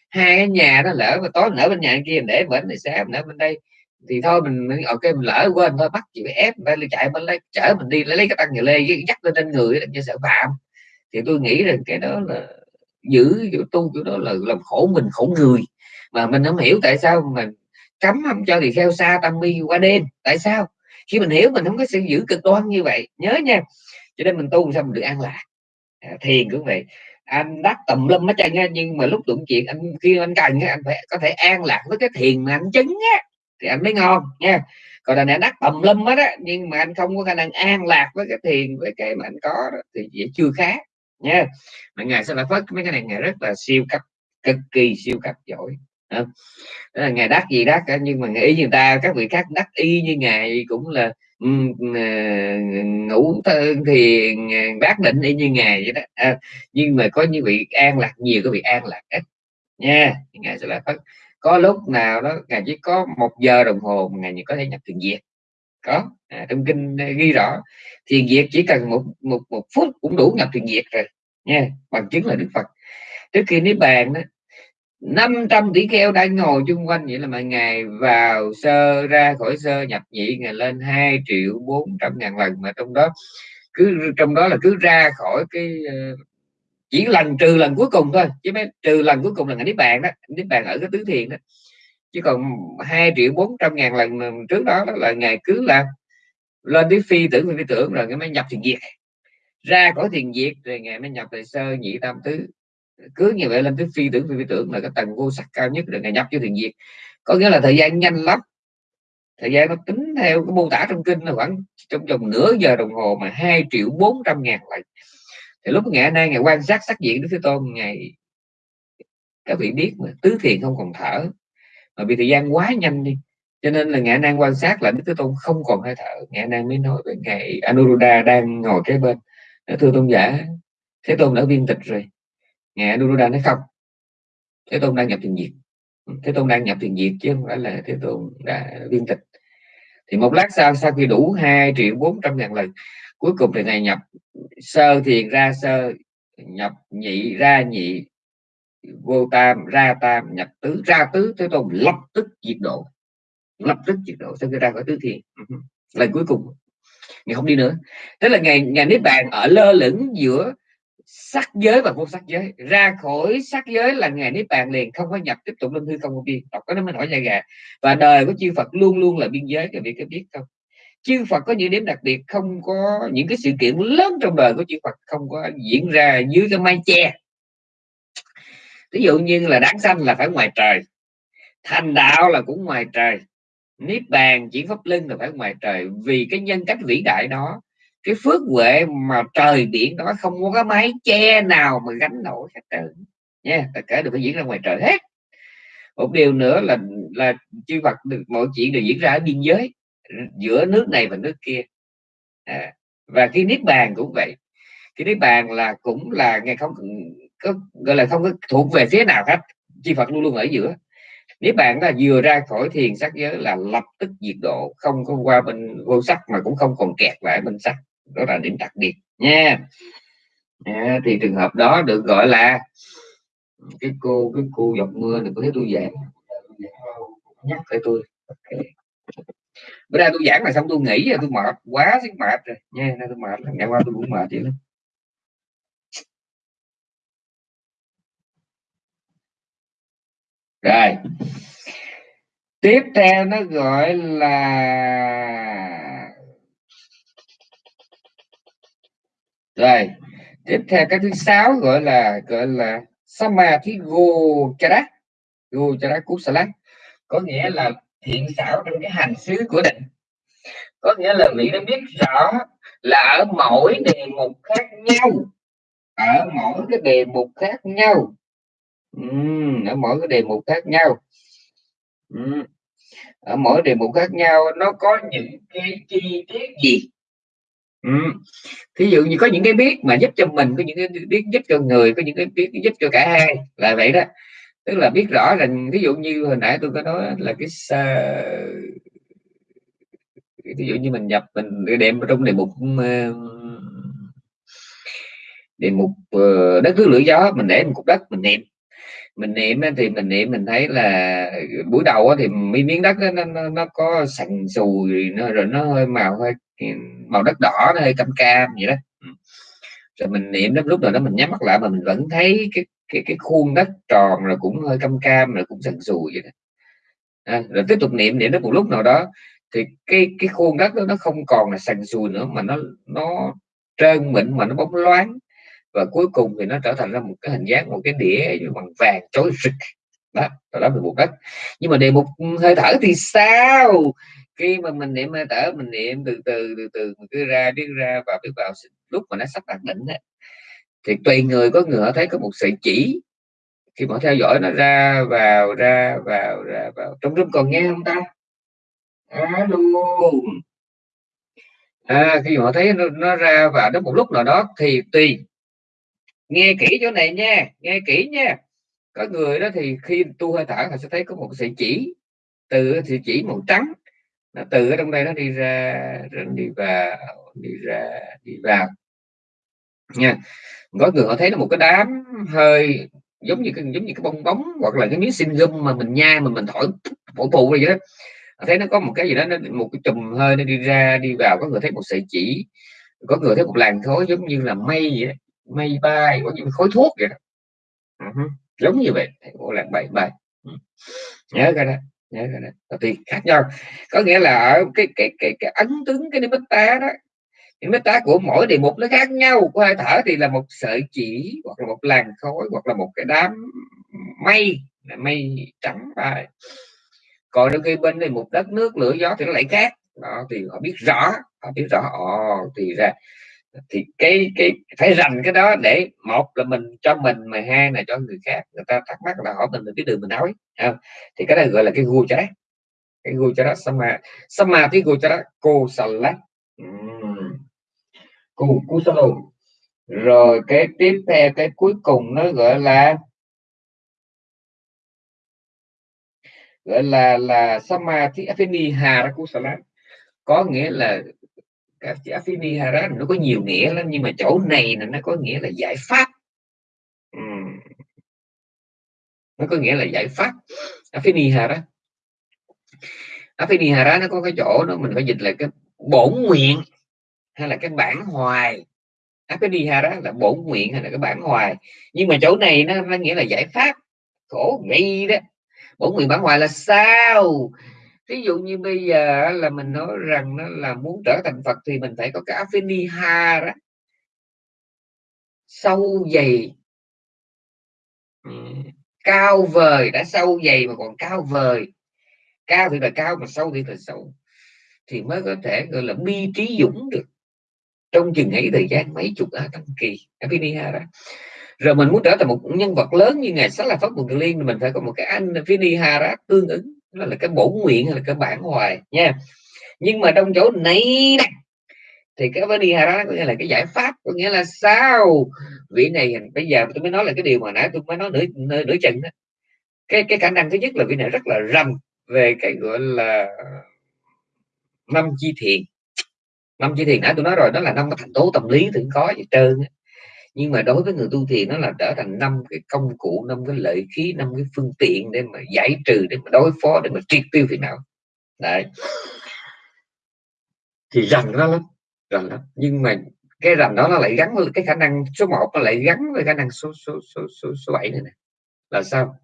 hai cái nhà nó lỡ mà tối nở bên nhà kia mình để bển thì sáng nở bên đây thì thôi mình ok mình lỡ quên thôi bắt chị phải ép phải chạy bên lấy chở mình đi lấy, lấy cái tăng nhà lê dắt lên trên người như sợ phạm. Thì tôi nghĩ rằng cái đó là giữ kiểu tu kiểu đó là làm khổ mình khổ người. Mà mình không hiểu tại sao mình cấm không cho thì theo xa tâm mi qua đêm. Tại sao? Khi mình hiểu mình không có sự giữ cực đoan như vậy nhớ nha. Cho nên mình tu sao mình được an lạc. À, thiền cũng vậy. Anh đắc tùm lum hết trơn nhưng mà lúc đụng chuyện anh khi anh cần anh phải có thể an lạc với cái thiền mà anh chứng á thì anh mới ngon nha. Còn là anh đắc tầm lum hết á nhưng mà anh không có khả năng an lạc với cái thiền với cái mà anh có đó, thì vậy chưa khá nha. Mà ngài sẽ là phất mấy cái này ngài rất là siêu cấp cực kỳ siêu cấp giỏi đó là ngài đắc gì đắc cả nhưng mà ý người ta các vị khác đắc y như ngài cũng là um, ngủ thiền à, bác định y như ngài vậy đó à, nhưng mà có như vị an lạc nhiều có vị an lạc ít nha. Ngài sẽ là phất có lúc nào đó ngài chỉ có một giờ đồng hồ mà ngài có thể nhập thiền diệt có. À, trong kinh ghi rõ thiền diệt chỉ cần một một một phút cũng đủ nhập thiền diệt rồi nha bằng chứng là đức phật. Trước khi niết bàn đó 500 tỷ kheo đang ngồi chung quanh vậy là mọi ngày vào sơ ra khỏi sơ nhập nhị ngày lên 2 triệu 400 ngàn lần mà trong đó cứ trong đó là cứ ra khỏi cái ờ, chỉ lần trừ lần cuối cùng thôi chứ mấy trừ lần cuối cùng là niết bàn đó niết bàn ở cái tứ thiền đó. Chứ còn hai triệu 400 ngàn lần trước đó, đó là ngày cứ là lên tới phi tưởng phi tưởng rồi cái mới nhập thiền diệt. Ra khỏi thiền diệt rồi ngày mới nhập về sơ nhị tam tứ. Cứ như vậy lên tới phi tưởng phi tưởng là cái tầng vô sắc cao nhất rồi ngày nhập cho thiền diệt. Có nghĩa là thời gian nhanh lắm. Thời gian nó tính theo cái mô tả trong kinh là khoảng trong vòng nửa giờ đồng hồ mà hai triệu 400 ngàn lần thì lúc ngày nay, ngày quan sát sắc diện đức thế tôn, ngày các vị biết mà, tứ thiền không còn thở. Mà vì thời gian quá nhanh đi, cho nên là ngài nan quan sát là đức thế tôn không còn hơi thở. Ngài nan mới nói với ngài anuruddha đang ngồi kế bên. Thưa tôn giả, thế tôn đã viên tịch rồi. Ngài anuruddha nói, không, thế tôn đang nhập thiền diệt. Ừ, thế tôn đang nhập thiền diệt chứ không phải là thế tôn đã viên tịch. Thì một lát sau sau khi đủ 2 triệu 400 ngàn lần cuối cùng thì ngài nhập sơ thiền ra sơ, nhập nhị ra nhị, vô tam ra tam, nhập tứ, ra tứ thế tôn, lập tức diệt độ. Lập tức diệt độ, sau khi ra khỏi tứ thiền. Ừ Lần cuối cùng. Ngày không đi nữa. Tức là ngày ngày niết bàn ở lơ lửng giữa sắc giới và vô sắc giới. Ra khỏi sắc giới là ngày niết bàn liền, không có nhập tiếp tục lên hư không vô biên. Đọc cái nó mới nổi da gà. Và đời của chư Phật luôn luôn là biên giới, các vị có biết không? Chư Phật có những điểm đặc biệt không có, những cái sự kiện lớn trong đời của chư Phật không có diễn ra dưới cái mái che. Ví dụ như là đáng sanh là phải ngoài trời, thành đạo là cũng ngoài trời, niết bàn, chỉ pháp linh là phải ngoài trời. Vì cái nhân cách vĩ đại đó, cái phước huệ mà trời biển đó không có cái mái che nào mà gánh nổi hết trơn. Nha, tất cả đều phải diễn ra ngoài trời hết. Một điều nữa là là chư Phật được, mọi chuyện đều diễn ra ở biên giới giữa nước này và nước kia. À, và khi niết bàn cũng vậy. Cái niết bàn là cũng là ngày không có gọi là không có thuộc về phía nào hết chư Phật luôn luôn ở giữa. Nếu bạn là vừa ra khỏi thiền sắc giới là lập tức diệt độ không có qua bên vô sắc mà cũng không còn kẹt lại bên sắc. Đó là điểm đặc biệt nha. À, thì trường hợp đó được gọi là cái cô cái cô dọc mưa này có thấy tôi dễ, nhắc phải tôi. okay bữa nay tôi giảng là xong, tôi nghỉ rồi, tôi mệt quá sức mệt rồi. Nha nên tôi mệt ngày qua tôi cũng mệt vậy lắm. Rồi. Tiếp theo nó gọi là rồi. Tiếp theo cái thứ sáu gọi là gọi là samadhi gochara. Gochara kusala có nghĩa là thiện xảo trong cái hành xứ của định có nghĩa là vị đã biết rõ là ở mỗi đề mục khác nhau ở mỗi cái đề mục khác nhau uhm, ở mỗi cái đề mục khác nhau uhm. ở mỗi đề mục khác nhau nó có những cái chi tiết gì uhm. thí dụ như có những cái biết mà giúp cho mình có những cái biết giúp cho người có những cái biết giúp cho cả hai là vậy đó tức là biết rõ rằng ví dụ như hồi nãy tôi có nói là cái ví dụ như mình nhập mình đem trong đề mục đề mục ờ, đất nước lửa gió mình để một cục đất mình niệm mình niệm thì mình niệm mình thấy là buổi đầu thì miếng đất đó, nó, nó có sành sùi nó rồi nó hơi màu hơi màu đất đỏ nó hơi cam cam vậy đó. Rồi mình niệm đến lúc nào đó mình nhắm mắt lại mà mình vẫn thấy cái cái cái khuôn đất tròn rồi cũng hơi cam cam rồi cũng sần sùi vậy đó. À, rồi tiếp tục niệm niệm đến một lúc nào đó thì cái cái khuôn đất đó nó không còn là sần sùi nữa mà nó nó trơn mịn mà nó bóng loáng. Và cuối cùng thì nó trở thành ra một cái hình dáng một cái đĩa bằng vàng chói rực. Đó đó là một đất nhưng mà đề mục ừ, hơi thở thì sao? Khi mà mình niệm hơi thở mình niệm từ từ từ từ mình cứ ra biết ra và biết vào lúc mà nó sắp đạt đỉnh đấy thì tùy người có người họ thấy có một sợi chỉ. Khi mà theo dõi nó ra vào ra vào ra vào trong rung còn nghe không ta? Alo à, khi mà họ thấy nó, nó ra vào đến một lúc nào đó thì tùy. Nghe kỹ chỗ này nha nghe kỹ nha. Có người đó thì khi tu hơi thở họ sẽ thấy có một sợi chỉ. Từ thì chỉ màu trắng nó từ ở trong đây nó đi ra rồi đi vào đi ra đi vào nha có người họ thấy nó một cái đám hơi giống như cái, giống như cái bong bóng hoặc là cái miếng xin gum mà mình nhai mà mình thổi phổ phụ vậy đó thấy nó có một cái gì đó, nó một cái chùm hơi nó đi ra, đi vào, có người thấy một sợi chỉ, có người thấy một làn khói giống như là mây vậy đó. mây bay, có những khói thuốc vậy đó uh-huh. giống như vậy một làn bay bay ừ. nhớ cái đó, nhớ cái đó thì khác nhau, có nghĩa là ở cái cái cái cái ấn tướng cái tá đó những cái tá của mỗi đề mục nó khác nhau. Của hơi thở thì là một sợi chỉ, hoặc là một làn khói, hoặc là một cái đám mây. Mây trắng bay còn đôi khi bên này một đất nước, lửa gió thì nó lại khác. Đó, thì họ biết rõ, họ biết rõ, ồ, thì ra, thì cái cái, phải rành cái đó để một là mình cho mình mà hai là cho người khác. Người ta thắc mắc là hỏi mình cái đường mình nói không? thì cái này gọi là cái gu cho đấy cái gu cho đó. Sama sama cái gu cho đó. Cô salat lắm kusalo rồi cái tiếp theo, cái cuối cùng nó gọi là gọi là là samadhi afini harakusala có nghĩa là các chữ afini hara nó có nhiều nghĩa lắm, nhưng mà chỗ này là nó có nghĩa là giải pháp. Uhm. nó có nghĩa là giải pháp. Afini hara afini hara nó có cái chỗ đó mình phải dịch là cái bổn nguyện hay là cái bản hoài. Afini hara là bổn nguyện hay là cái bản hoài. Nhưng mà chỗ này nó, nó nghĩa là giải pháp khổ vậy đó. Bổn nguyện bản hoài là sao? Ví dụ như bây giờ là mình nói rằng nó là muốn trở thành Phật thì mình phải có cái đó. Sâu dày. Cao vời đã sâu dày mà còn cao vời. Cao thì là cao mà sâu thì là sâu. Thì mới có thể gọi là bi trí dũng được trong chừng ấy thời gian mấy chục à, a tăng kỳ Afiniha đó. Rồi mình muốn trở thành một nhân vật lớn như ngài sách là pháp quần liên thì mình phải có một cái anh Vinihara tương ứng. Đó là cái bổn nguyện hay là cái bản hoài nha. Nhưng mà trong chỗ này này thì cái Vinihara có nghĩa là cái giải pháp có nghĩa là sao? Vị này bây giờ tôi mới nói là cái điều mà nãy tôi mới nói nửa nửa, nửa chừng đó. Cái cái khả năng thứ nhất là vị này rất là rầm về cái gọi là năm chi thiện năm chi thiền nãy tôi nói rồi đó là năm cái thành tố tâm lý thì có gì trơn nhưng mà đối với người tu thiền nó là trở thành năm cái công cụ năm cái lợi khí năm cái phương tiện để mà giải trừ để mà đối phó để mà triệt tiêu phiền não. Đấy. Thì rành đó lắm rành lắm. Nhưng mà cái rành đó nó lại gắn với cái khả năng số 1 nó lại gắn với khả năng số số số số, số 7 này, này là sao?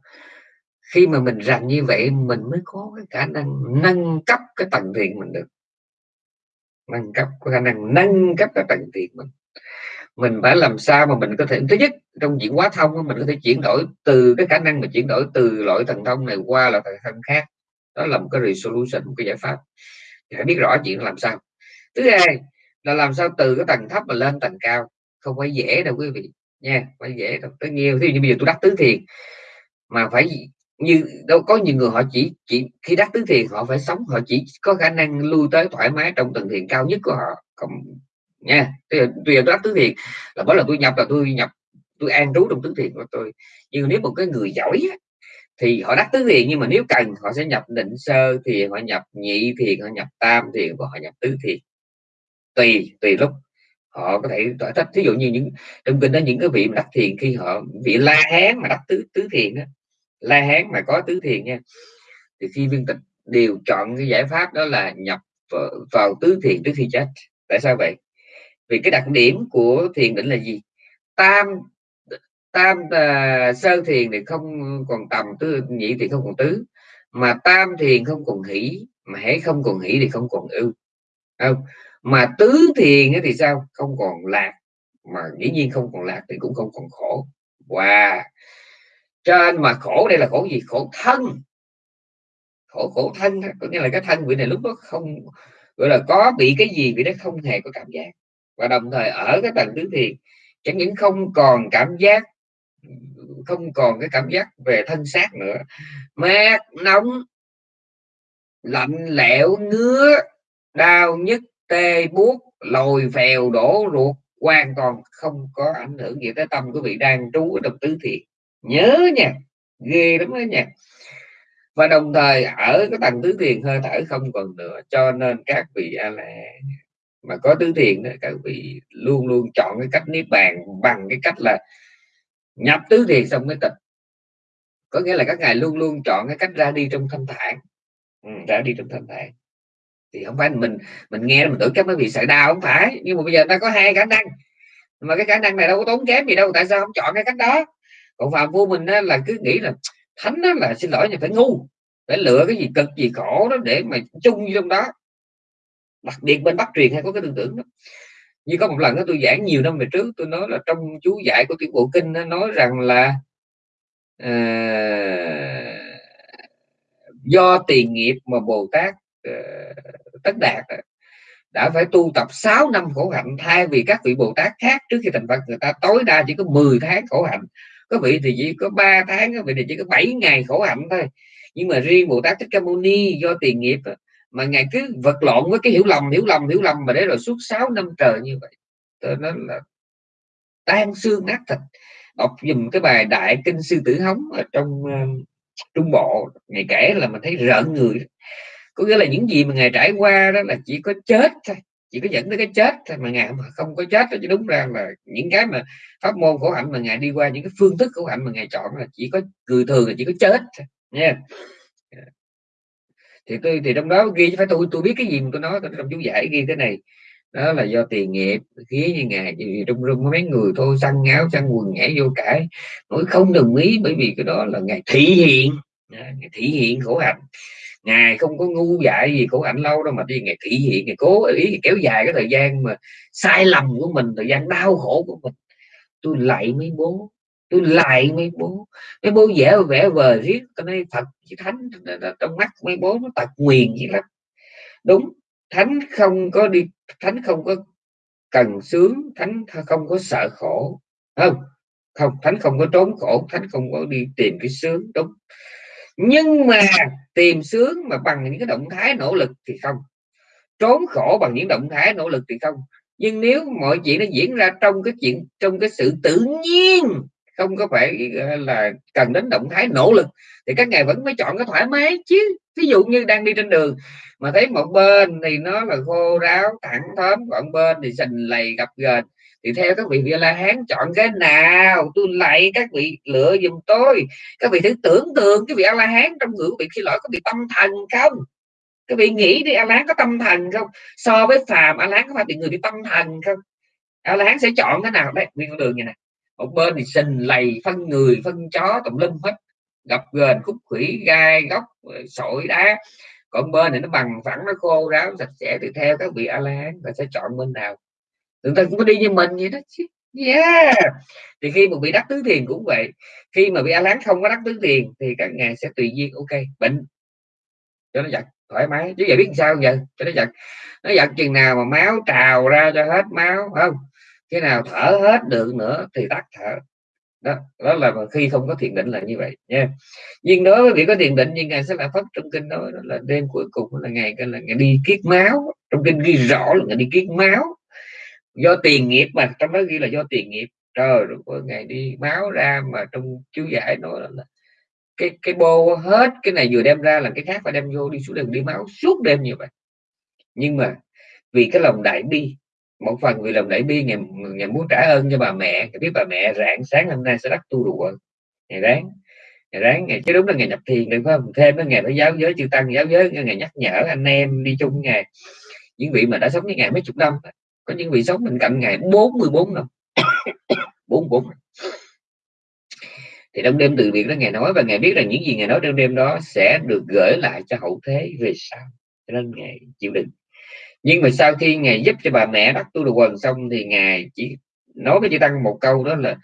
Khi mà mình rành như vậy mình mới có cái khả năng nâng cấp cái tầng thiền mình được nâng cấp, có khả năng nâng cấp cái tầng tiền mình. Mình phải làm sao mà mình có thể, thứ nhất, trong chuyển hóa thông mình có thể chuyển đổi từ cái khả năng mà chuyển đổi từ loại thần thông này qua là thần thông khác. Đó là một cái resolution, một cái giải pháp. Phải biết rõ chuyện làm sao. Thứ hai là làm sao từ cái tầng thấp mà lên tầng cao. Không phải dễ đâu quý vị nha phải dễ đâu. Tất nhiên thì như bây giờ tôi đắc tứ thiền, mà phải như đâu có nhiều người họ chỉ chỉ, khi đắc tứ thiền họ phải sống, họ chỉ có khả năng lui tới thoải mái trong tầng thiền cao nhất của họ, còn nha, bây giờ đắc tứ thiền là bởi là tôi nhập là tôi nhập, tôi an trú trong tứ thiền của tôi. Nhưng nếu một cái người giỏi thì họ đắc tứ thiền, nhưng mà nếu cần, họ sẽ nhập định sơ thì họ nhập nhị thiền, họ nhập tam thiền và họ nhập tứ thiền. Tùy tùy lúc họ có thể tỏa thích. Ví dụ như những, trong kinh đó, những cái vị mà đắc thiền khi họ, vị la hán mà đắc tứ tứ thiền đó la hán mà có tứ thiền nha. Thì khi viên tịch đều chọn cái giải pháp đó là nhập vào, vào tứ thiền trước khi chết. Tại sao vậy? Vì cái đặc điểm của thiền định là gì? Tam tam uh, sơ thiền thì không còn tầm tứ nhị thì không còn tứ. Mà tam thiền không còn hỷ mà hễ không còn hỷ thì không còn ưu không? Mà tứ thiền thì sao? Không còn lạc. Mà dĩ nhiên không còn lạc thì cũng không còn khổ. Wow! Trên mà khổ, đây là khổ gì? Khổ thân. Khổ khổ thân có nghĩa là cái thân vị này lúc đó không, gọi là có bị cái gì vị đó không hề có cảm giác. Và đồng thời ở cái tầng tứ thiền chẳng những không còn cảm giác, không còn cái cảm giác về thân xác nữa. Mát, nóng, lạnh lẽo, ngứa, đau nhức, tê buốt, lồi phèo, đổ ruột, hoàn toàn không có ảnh hưởng gì tới tâm của vị đang trú ở trong tứ thiền nhớ nha ghê lắm đó nha. Và đồng thời ở cái tầng tứ thiền hơi thở không còn nữa cho nên các vị a la mà có tứ thiền đó các vị luôn luôn chọn cái cách niết bàn bằng cái cách là nhập tứ thiền xong mới tịch có nghĩa là các ngài luôn luôn chọn cái cách ra đi trong thanh thản. Ừ, ra đi trong thanh thản. Thì không phải mình mình nghe mình tưởng các mấy vị sợ đau không phải nhưng mà bây giờ ta có hai khả năng. Mà cái khả năng này đâu có tốn kém gì đâu tại sao không chọn cái cách đó? Còn phạm phu mình là cứ nghĩ là thánh đó là xin lỗi nhưng phải ngu phải lựa cái gì cực gì khổ đó để mà chung trong đó. Đặc biệt bên bắc truyền hay có cái tư tưởng đó. Như có một lần đó tôi giảng nhiều năm về trước tôi nói là trong chú dạy của tiểu bộ kinh nó nói rằng là à, do tiền nghiệp mà bồ tát uh, tất đạt đã phải tu tập 6 năm khổ hạnh thay vì các vị bồ tát khác trước khi thành phật. Người ta tối đa chỉ có 10 tháng khổ hạnh có vị thì chỉ có 3 tháng có vị thì chỉ có 7 ngày khổ hạnh thôi. Nhưng mà riêng bồ tát thích ca mâu ni do tiền nghiệp mà ngài cứ vật lộn với cái hiểu lầm hiểu lầm hiểu lầm mà để rồi suốt 6 năm trời như vậy tôi nói là tan xương nát thịt. Đọc dùm cái bài đại kinh sư tử hống ở trong uh, trung bộ ngày kể là mình thấy rợn người. Có nghĩa là những gì mà ngài trải qua đó là chỉ có chết thôi chỉ có dẫn tới cái chết thôi mà ngài không có chết đó, chứ đúng ra là những cái mà pháp môn khổ hạnh mà ngài đi qua, những cái phương thức khổ hạnh mà ngài chọn là chỉ có cười thường là chỉ có chết nha. Thì tôi, thì trong đó ghi phải, tôi tôi biết cái gì mà tôi nói, tôi trong chú giải ghi thế này. Đó là do tiền nghiệp khí như ngài, thì rung rung mấy người thôi săn ngáo săn quần nhảy vô cãi. Nói không đồng ý bởi vì cái đó là ngài thị hiện. Ngài thị hiện khổ hạnh ngài không có ngu dại gì của ảnh lâu đâu mà đi ngày thị hiện ngày cố ý kéo dài cái thời gian mà sai lầm của mình, thời gian đau khổ của mình. Tôi lại mấy bố, tôi lại mấy bố. Mấy bố vẽ vẽ vờ riết, cái này thật chứ thánh trong mắt mấy bố nó tật nguyền gì lắm. Đúng, thánh không có đi, thánh không có cần sướng, thánh không có sợ khổ không? Không, thánh không có trốn khổ, thánh không có đi tìm cái sướng, đúng nhưng mà tìm sướng mà bằng những cái động thái nỗ lực thì không. Trốn khổ bằng những động thái nỗ lực thì không. Nhưng nếu mọi chuyện nó diễn ra trong cái chuyện, trong cái sự tự nhiên, không có phải là, cần đến động thái nỗ lực, thì các ngài vẫn phải chọn cái thoải mái chứ. Ví dụ như đang đi trên đường mà thấy một bên thì nó là khô ráo, thẳng thớm, còn bên thì sình lầy gặp gền thì theo các vị vị la hán chọn cái nào, tôi lại các vị, lựa dùm tôi. Các vị thử tưởng tượng cái vị a la hán trong ngữ vị khi lỗi có bị tâm thần không? Các vị nghĩ đi, a la hán có tâm thần không? So với phàm, a la hán có phải bị người bị tâm thần không? A la hán sẽ chọn cái nào? Đấy nguyên con đường như này một bên thì sình lầy, phân người, phân chó, tùm lum hết. Gặp gền khúc khủy, gai góc sỏi, đá. Còn bên này nó bằng phẳng, nó khô ráo, sạch sẽ. Thì theo các vị a la hán và sẽ chọn bên nào? Người ta cũng có đi như mình vậy đó chứ. Yeah. Thì khi mà bị đắc tứ thiền cũng vậy. Khi mà bị a lán không có đắc tứ thiền thì các ngài sẽ tùy duyên. Ok bệnh. Cho nó giật thoải mái. Chứ giờ biết sao giờ? Cho nó giật. Nó giật chừng nào mà máu trào ra cho hết máu không? Cái nào thở hết được nữa thì tắt thở. Đó đó là khi không có thiền định là như vậy nha. Nhưng đối với việc có thiền định nhưng ngài sẽ là pháp trong kinh đó, đó là đêm cuối cùng là ngày là ngày đi kiết máu. Trong kinh ghi rõ là ngày đi kiết máu do tiền nghiệp mà, trong đó ghi là do tiền nghiệp. Trời rồi ngày đi máu ra mà trong chú giải nói là cái cái bô hết, cái này vừa đem ra là cái khác phải đem vô đi xuống đường đi máu suốt đêm như vậy. Nhưng mà vì cái lòng đại bi, một phần vì lòng đại bi ngày ngày muốn trả ơn cho bà mẹ. Biết bà mẹ rạng sáng hôm nay sẽ đắc tu đùa ngày ráng ngày ráng ngày chứ đúng là ngày nhập thiền được không? Thêm cái ngày phải giáo giới chư tăng, giáo giới ngày nhắc nhở anh em đi chung ngày những vị mà đã sống với ngày mấy chục năm có những vị sống bên cạnh ngày 44 năm 44 thì trong đêm từ biệt đó ngài nói, và ngài biết rằng những gì ngài nói trong đêm đó sẽ được gửi lại cho hậu thế về sau, cho nên ngài chịu đựng. Nhưng mà sau khi ngài giúp cho bà mẹ đắc tu được quần xong thì ngài chỉ nói với chư tăng một câu đó là,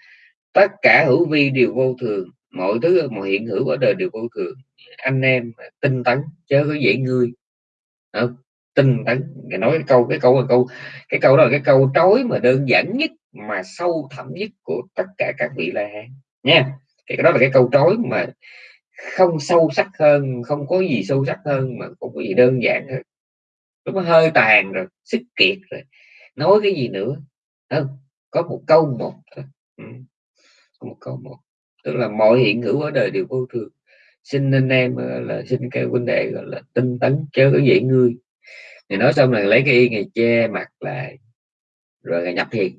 tất cả hữu vi đều vô thường, mọi thứ mọi hiện hữu ở đời đều vô thường. Anh em tinh tấn, chớ có dễ ngươi. Không? Tinh tấn ngài nói cái câu cái câu là câu, cái câu đó là cái câu trói mà đơn giản nhất mà sâu thẳm nhất của tất cả các vị la hán, nha. Thì đó là cái câu trói mà không sâu sắc hơn, không có gì sâu sắc hơn mà cũng có gì đơn giản hơn. Nó hơi tàn rồi sức kiệt rồi, nói cái gì nữa không? Có một câu một thôi. Ừ. một câu một. Tức là mọi hiện hữu ở đời đều vô thường. Xin anh em ờ, là xin cái vấn đề gọi là tinh tấn chớ có dễ ngươi ngày nói xong là lấy cái y ngày che mặt lại, rồi ngày nhập thiền.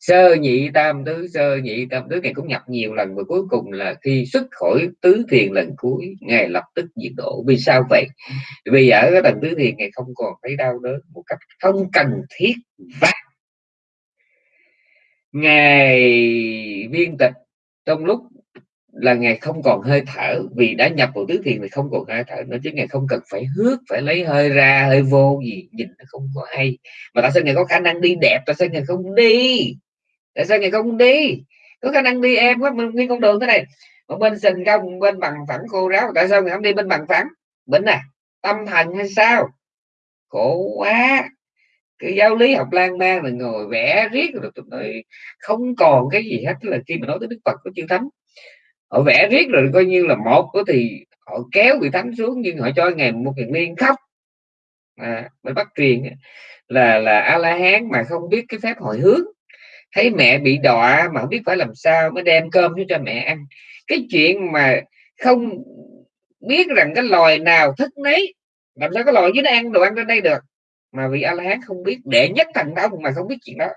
Sơ nhị tam tứ, sơ nhị tam tứ ngày cũng nhập nhiều lần, và cuối cùng là khi xuất khỏi tứ thiền lần cuối ngày lập tức diệt độ. Vì sao vậy? Vì ở cái tầng tứ thiền ngày không còn thấy đau đớn một cách không cần thiết và ngày viên tịch trong lúc là ngày không còn hơi thở, vì đã nhập vào tứ thiền thì không còn hơi thở nữa, chứ ngày không cần phải hước, phải lấy hơi ra, hơi vô gì, nhìn nó không có hay. Mà tại sao ngày có khả năng đi đẹp, tại sao ngày không đi? Tại sao ngày không đi? Có khả năng đi em quá nguyên con đường thế này. Một bên sình công bên bằng phẳng khô ráo, tại sao ngày không đi bên bằng phẳng? Bệnh à tâm thần hay sao? Khổ quá. Cái giáo lý học lan man là ngồi vẽ riết rồi tụi nói, không còn cái gì hết. Tức là khi mà nói tới đức phật có chư thánh họ vẽ riết rồi coi như là một có thì họ kéo vị thánh xuống nhưng họ cho ngày một ngày liên khóc. À, mới bắt truyền là là a la hán mà không biết cái phép hồi hướng. Thấy mẹ bị đọa mà không biết phải làm sao mới đem cơm cho mẹ ăn. Cái chuyện mà không biết rằng cái loài nào thức nấy làm sao có loài dưới nó ăn đồ ăn trên đây được? Mà vì a la hán không biết đệ nhất thần thông mà không biết chuyện đó.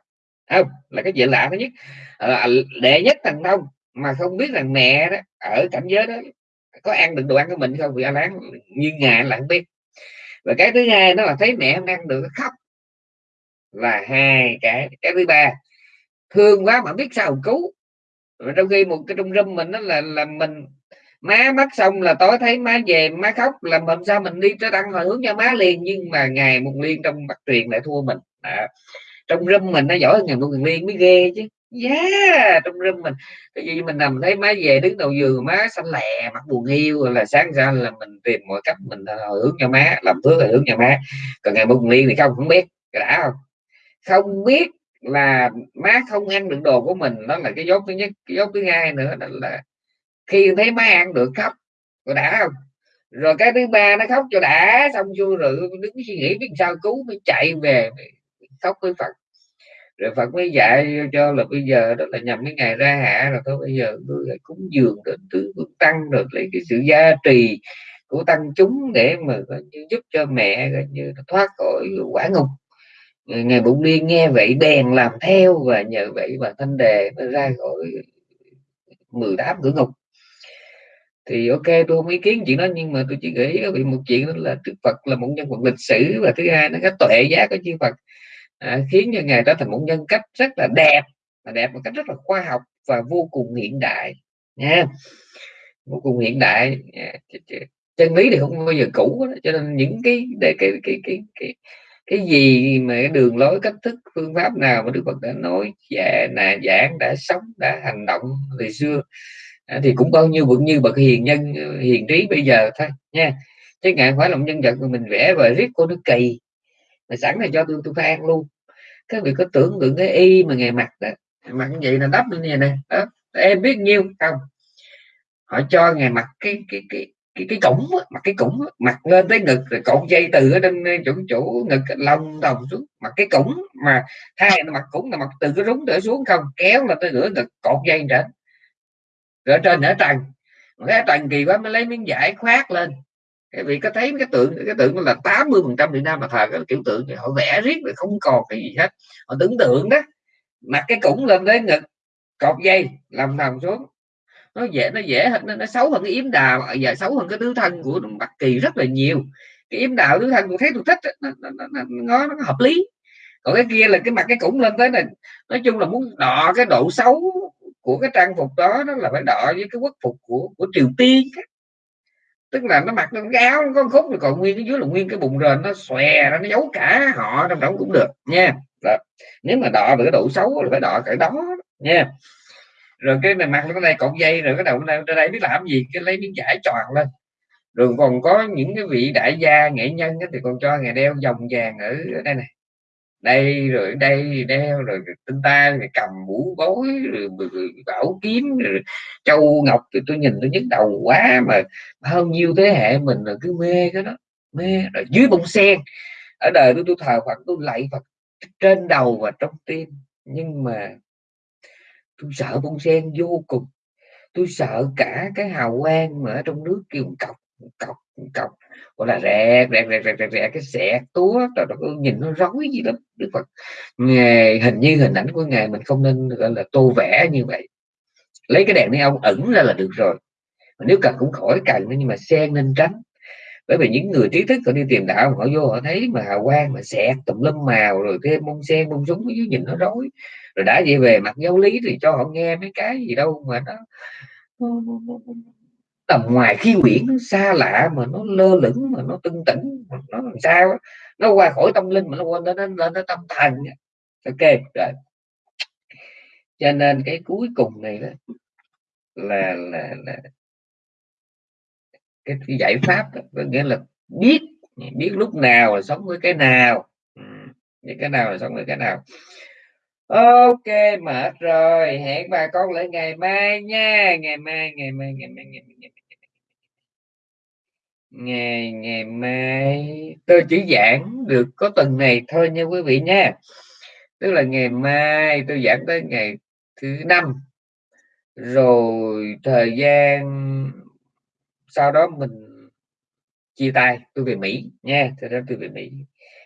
Không là cái chuyện lạ thứ nhất. À, đệ nhất thần thông mà không biết rằng mẹ đó ở cảnh giới đó có ăn được đồ ăn của mình không? Vì anh láng như ngài là không biết. Và cái thứ hai nó là thấy mẹ không ăn được khóc. Và hai cái cái thứ ba thương quá mà biết sao cứu. Và trong khi một cái trong râm mình đó là là mình má mất xong là tối thấy má về má khóc là làm sao mình đi tới đăng hồi hướng cho má liền. Nhưng mà ngày một liên trong mặt truyền lại thua mình. À, trong râm mình nó giỏi hơn ngày một liên mới ghê chứ yeah, trong râm mình. Cái gì mình nằm thấy má về, đứng đầu giường má xanh lè, mặt buồn hiu là sáng ra là mình tìm mọi cách mình à, hướng cho má, làm phước là hướng cho má. Còn ngày buồn liên thì không không biết đã không? Không biết là má không ăn được đồ của mình, đó là cái dốt thứ nhất. Cái dốt thứ hai nữa đó là khi thấy má ăn được khóc rồi đã không? Rồi cái thứ ba, nó khóc cho đã, xong chưa rồi đứng suy nghĩ biết sao, cứu mới chạy về, khóc với phật rồi phật mới dạy cho là bây giờ đó là nhằm cái ngày ra hạ rồi thôi, bây giờ tôi cúng dường đến tứ tăng rồi lấy cái sự gia trì của tăng chúng để mà như giúp cho mẹ như thoát khỏi quả ngục. Ngày bụng liên nghe vậy bèn làm theo và nhờ vậy mà thanh đề mới ra khỏi 18 cửa ngục. Thì ok, tôi không ý kiến chuyện đó, nhưng mà tôi chỉ nghĩ bị một chuyện đó là Đức Phật là một nhân vật lịch sử và thứ hai nó có tuệ giá của chư Phật à, khiến cho ngài trở thành một nhân cách rất là đẹp mà đẹp một cách rất là khoa học và vô cùng hiện đại nha. Vô cùng hiện đại à, chân lý thì không bao giờ cũ cho nên những cái cái cái cái, cái, cái cái gì mà cái đường lối cách thức phương pháp nào mà Đức Phật đã nói dạ là giảng đã sống đã hành động từ xưa à, thì cũng bao nhiêu bậc như bậc hiền nhân hiền trí bây giờ thôi nha. Chứ ngài phải làm nhân vật mà mình vẽ và riết cô nó kỳ mà sẵn là cho tôi tôi phải ăn luôn các vị có tưởng tượng cái y mà ngày mặc đó mặc như vậy là đắp như này nè, đó. em biết nhiêu không? Họ cho ngày mặc cái cái cái cái cái cổng mặc cái cổng mặc lên tới ngực, rồi cột dây từ ở trên chỗ chỗ ngực lông đồng xuống. Mặc cái cổng mà hai mặc cũng là mặc từ cái rúng trở xuống không, kéo là tới nửa ngực, cột dây trở rồi trên nửa trần cái trần kỳ quá mới lấy miếng vải khoát lên các vị có thấy cái tượng cái tượng là 80 phần trăm Việt Nam mà thờ cái kiểu tượng thì họ vẽ riết rồi không còn cái gì hết. Họ tưởng tượng đó mặc cái cũng lên tới ngực cột dây làm thầm xuống. Nó dễ nó dễ hơn nó, nó xấu hơn cái yếm đào và xấu hơn cái tứ thân của Bắc Kỳ rất là nhiều. Cái yếm đào tứ thân tôi thấy tôi thích nó, nó, nó, nó, nó, nó hợp lý. Còn cái kia là cái mặt cái cũng lên tới này nói chung là muốn đọ cái độ xấu của cái trang phục đó nó là phải đọ với cái quốc phục của của Triều Tiên tức là nó mặc cái áo có khúc rồi, còn nguyên cái dưới là nguyên cái bụng rền, nó xòe nó giấu cả họ trong đó cũng được, nha. Đó. nếu mà đọ về cái độ xấu là phải đọ cái đó, nha. Rồi cái này mặc cái này cột dây rồi cái đầu ra đây biết làm gì, cái lấy miếng vải tròn lên. Rồi còn có những cái vị đại gia nghệ nhân thì còn cho ngày đeo vòng vàng ở đây này đây rồi đây đeo rồi tinh ta rồi cầm mũ bối rồi, bảo kiếm rồi châu ngọc thì tôi nhìn tôi nhức đầu quá mà bao nhiêu thế hệ mình là cứ mê cái đó mê. Rồi dưới bông sen ở đời tôi tôi thờ phật tôi lạy phật trên đầu và trong tim. Nhưng mà tôi sợ bông sen vô cùng tôi sợ cả cái hào quang mà ở trong nước kêu cọc cọc cọc. Gọi là rẹt rẹt rẹt rẹt rẹt, rẹt cái xẹt túa rồi nó nhìn nó rối gì lắm đức phật. Ngài hình như hình ảnh của ngài mình không nên gọi là tô vẽ như vậy. Lấy cái đèn đi ông ẩn ra là được rồi. Nếu cần cũng khỏi cần nhưng mà sen nên tránh. Bởi vì những người trí thức họ đi tìm đạo họ vô họ thấy mà hào quang mà xẹt tùm lum màu rồi thêm bông sen bông súng dưới nhìn nó rối. Rồi đã về về mặt giáo lý thì cho họ nghe mấy cái gì đâu mà nó tầm ngoài khi quyển nó xa lạ mà nó lơ lửng mà nó tưng tỉnh nó làm sao nó qua khỏi tâm linh mà nó quên lên lên nó tâm thần ok rồi. Cho nên cái cuối cùng này đó là là là cái, cái giải pháp đó, nghĩa là biết biết lúc nào là sống với cái nào. Ừ, biết cái nào là sống với cái nào. Ok mệt rồi. Hẹn bà con lại ngày mai nha. Ngày mai ngày mai ngày mai ngày mai, ngày mai ngày ngày mai. Tôi chỉ giảng được có tuần này thôi nha quý vị nha. Tức là ngày mai tôi giảng tới ngày thứ năm. Rồi thời gian sau đó mình chia tay tôi về Mỹ nha. Thế đó tôi về Mỹ.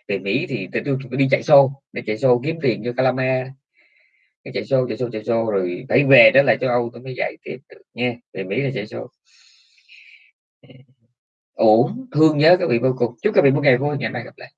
Về Mỹ thì tôi, tôi, tôi đi chạy xô. Để chạy xô kiếm tiền cho Calama. Cái chạy xô chạy xô chạy xô. Rồi phải về đó là châu Âu tôi mới dạy tiếp được nha. Về Mỹ là chạy xô ổn thương nhớ các vị vô cùng. Chúc các vị một ngày vui, ngày mai gặp lại.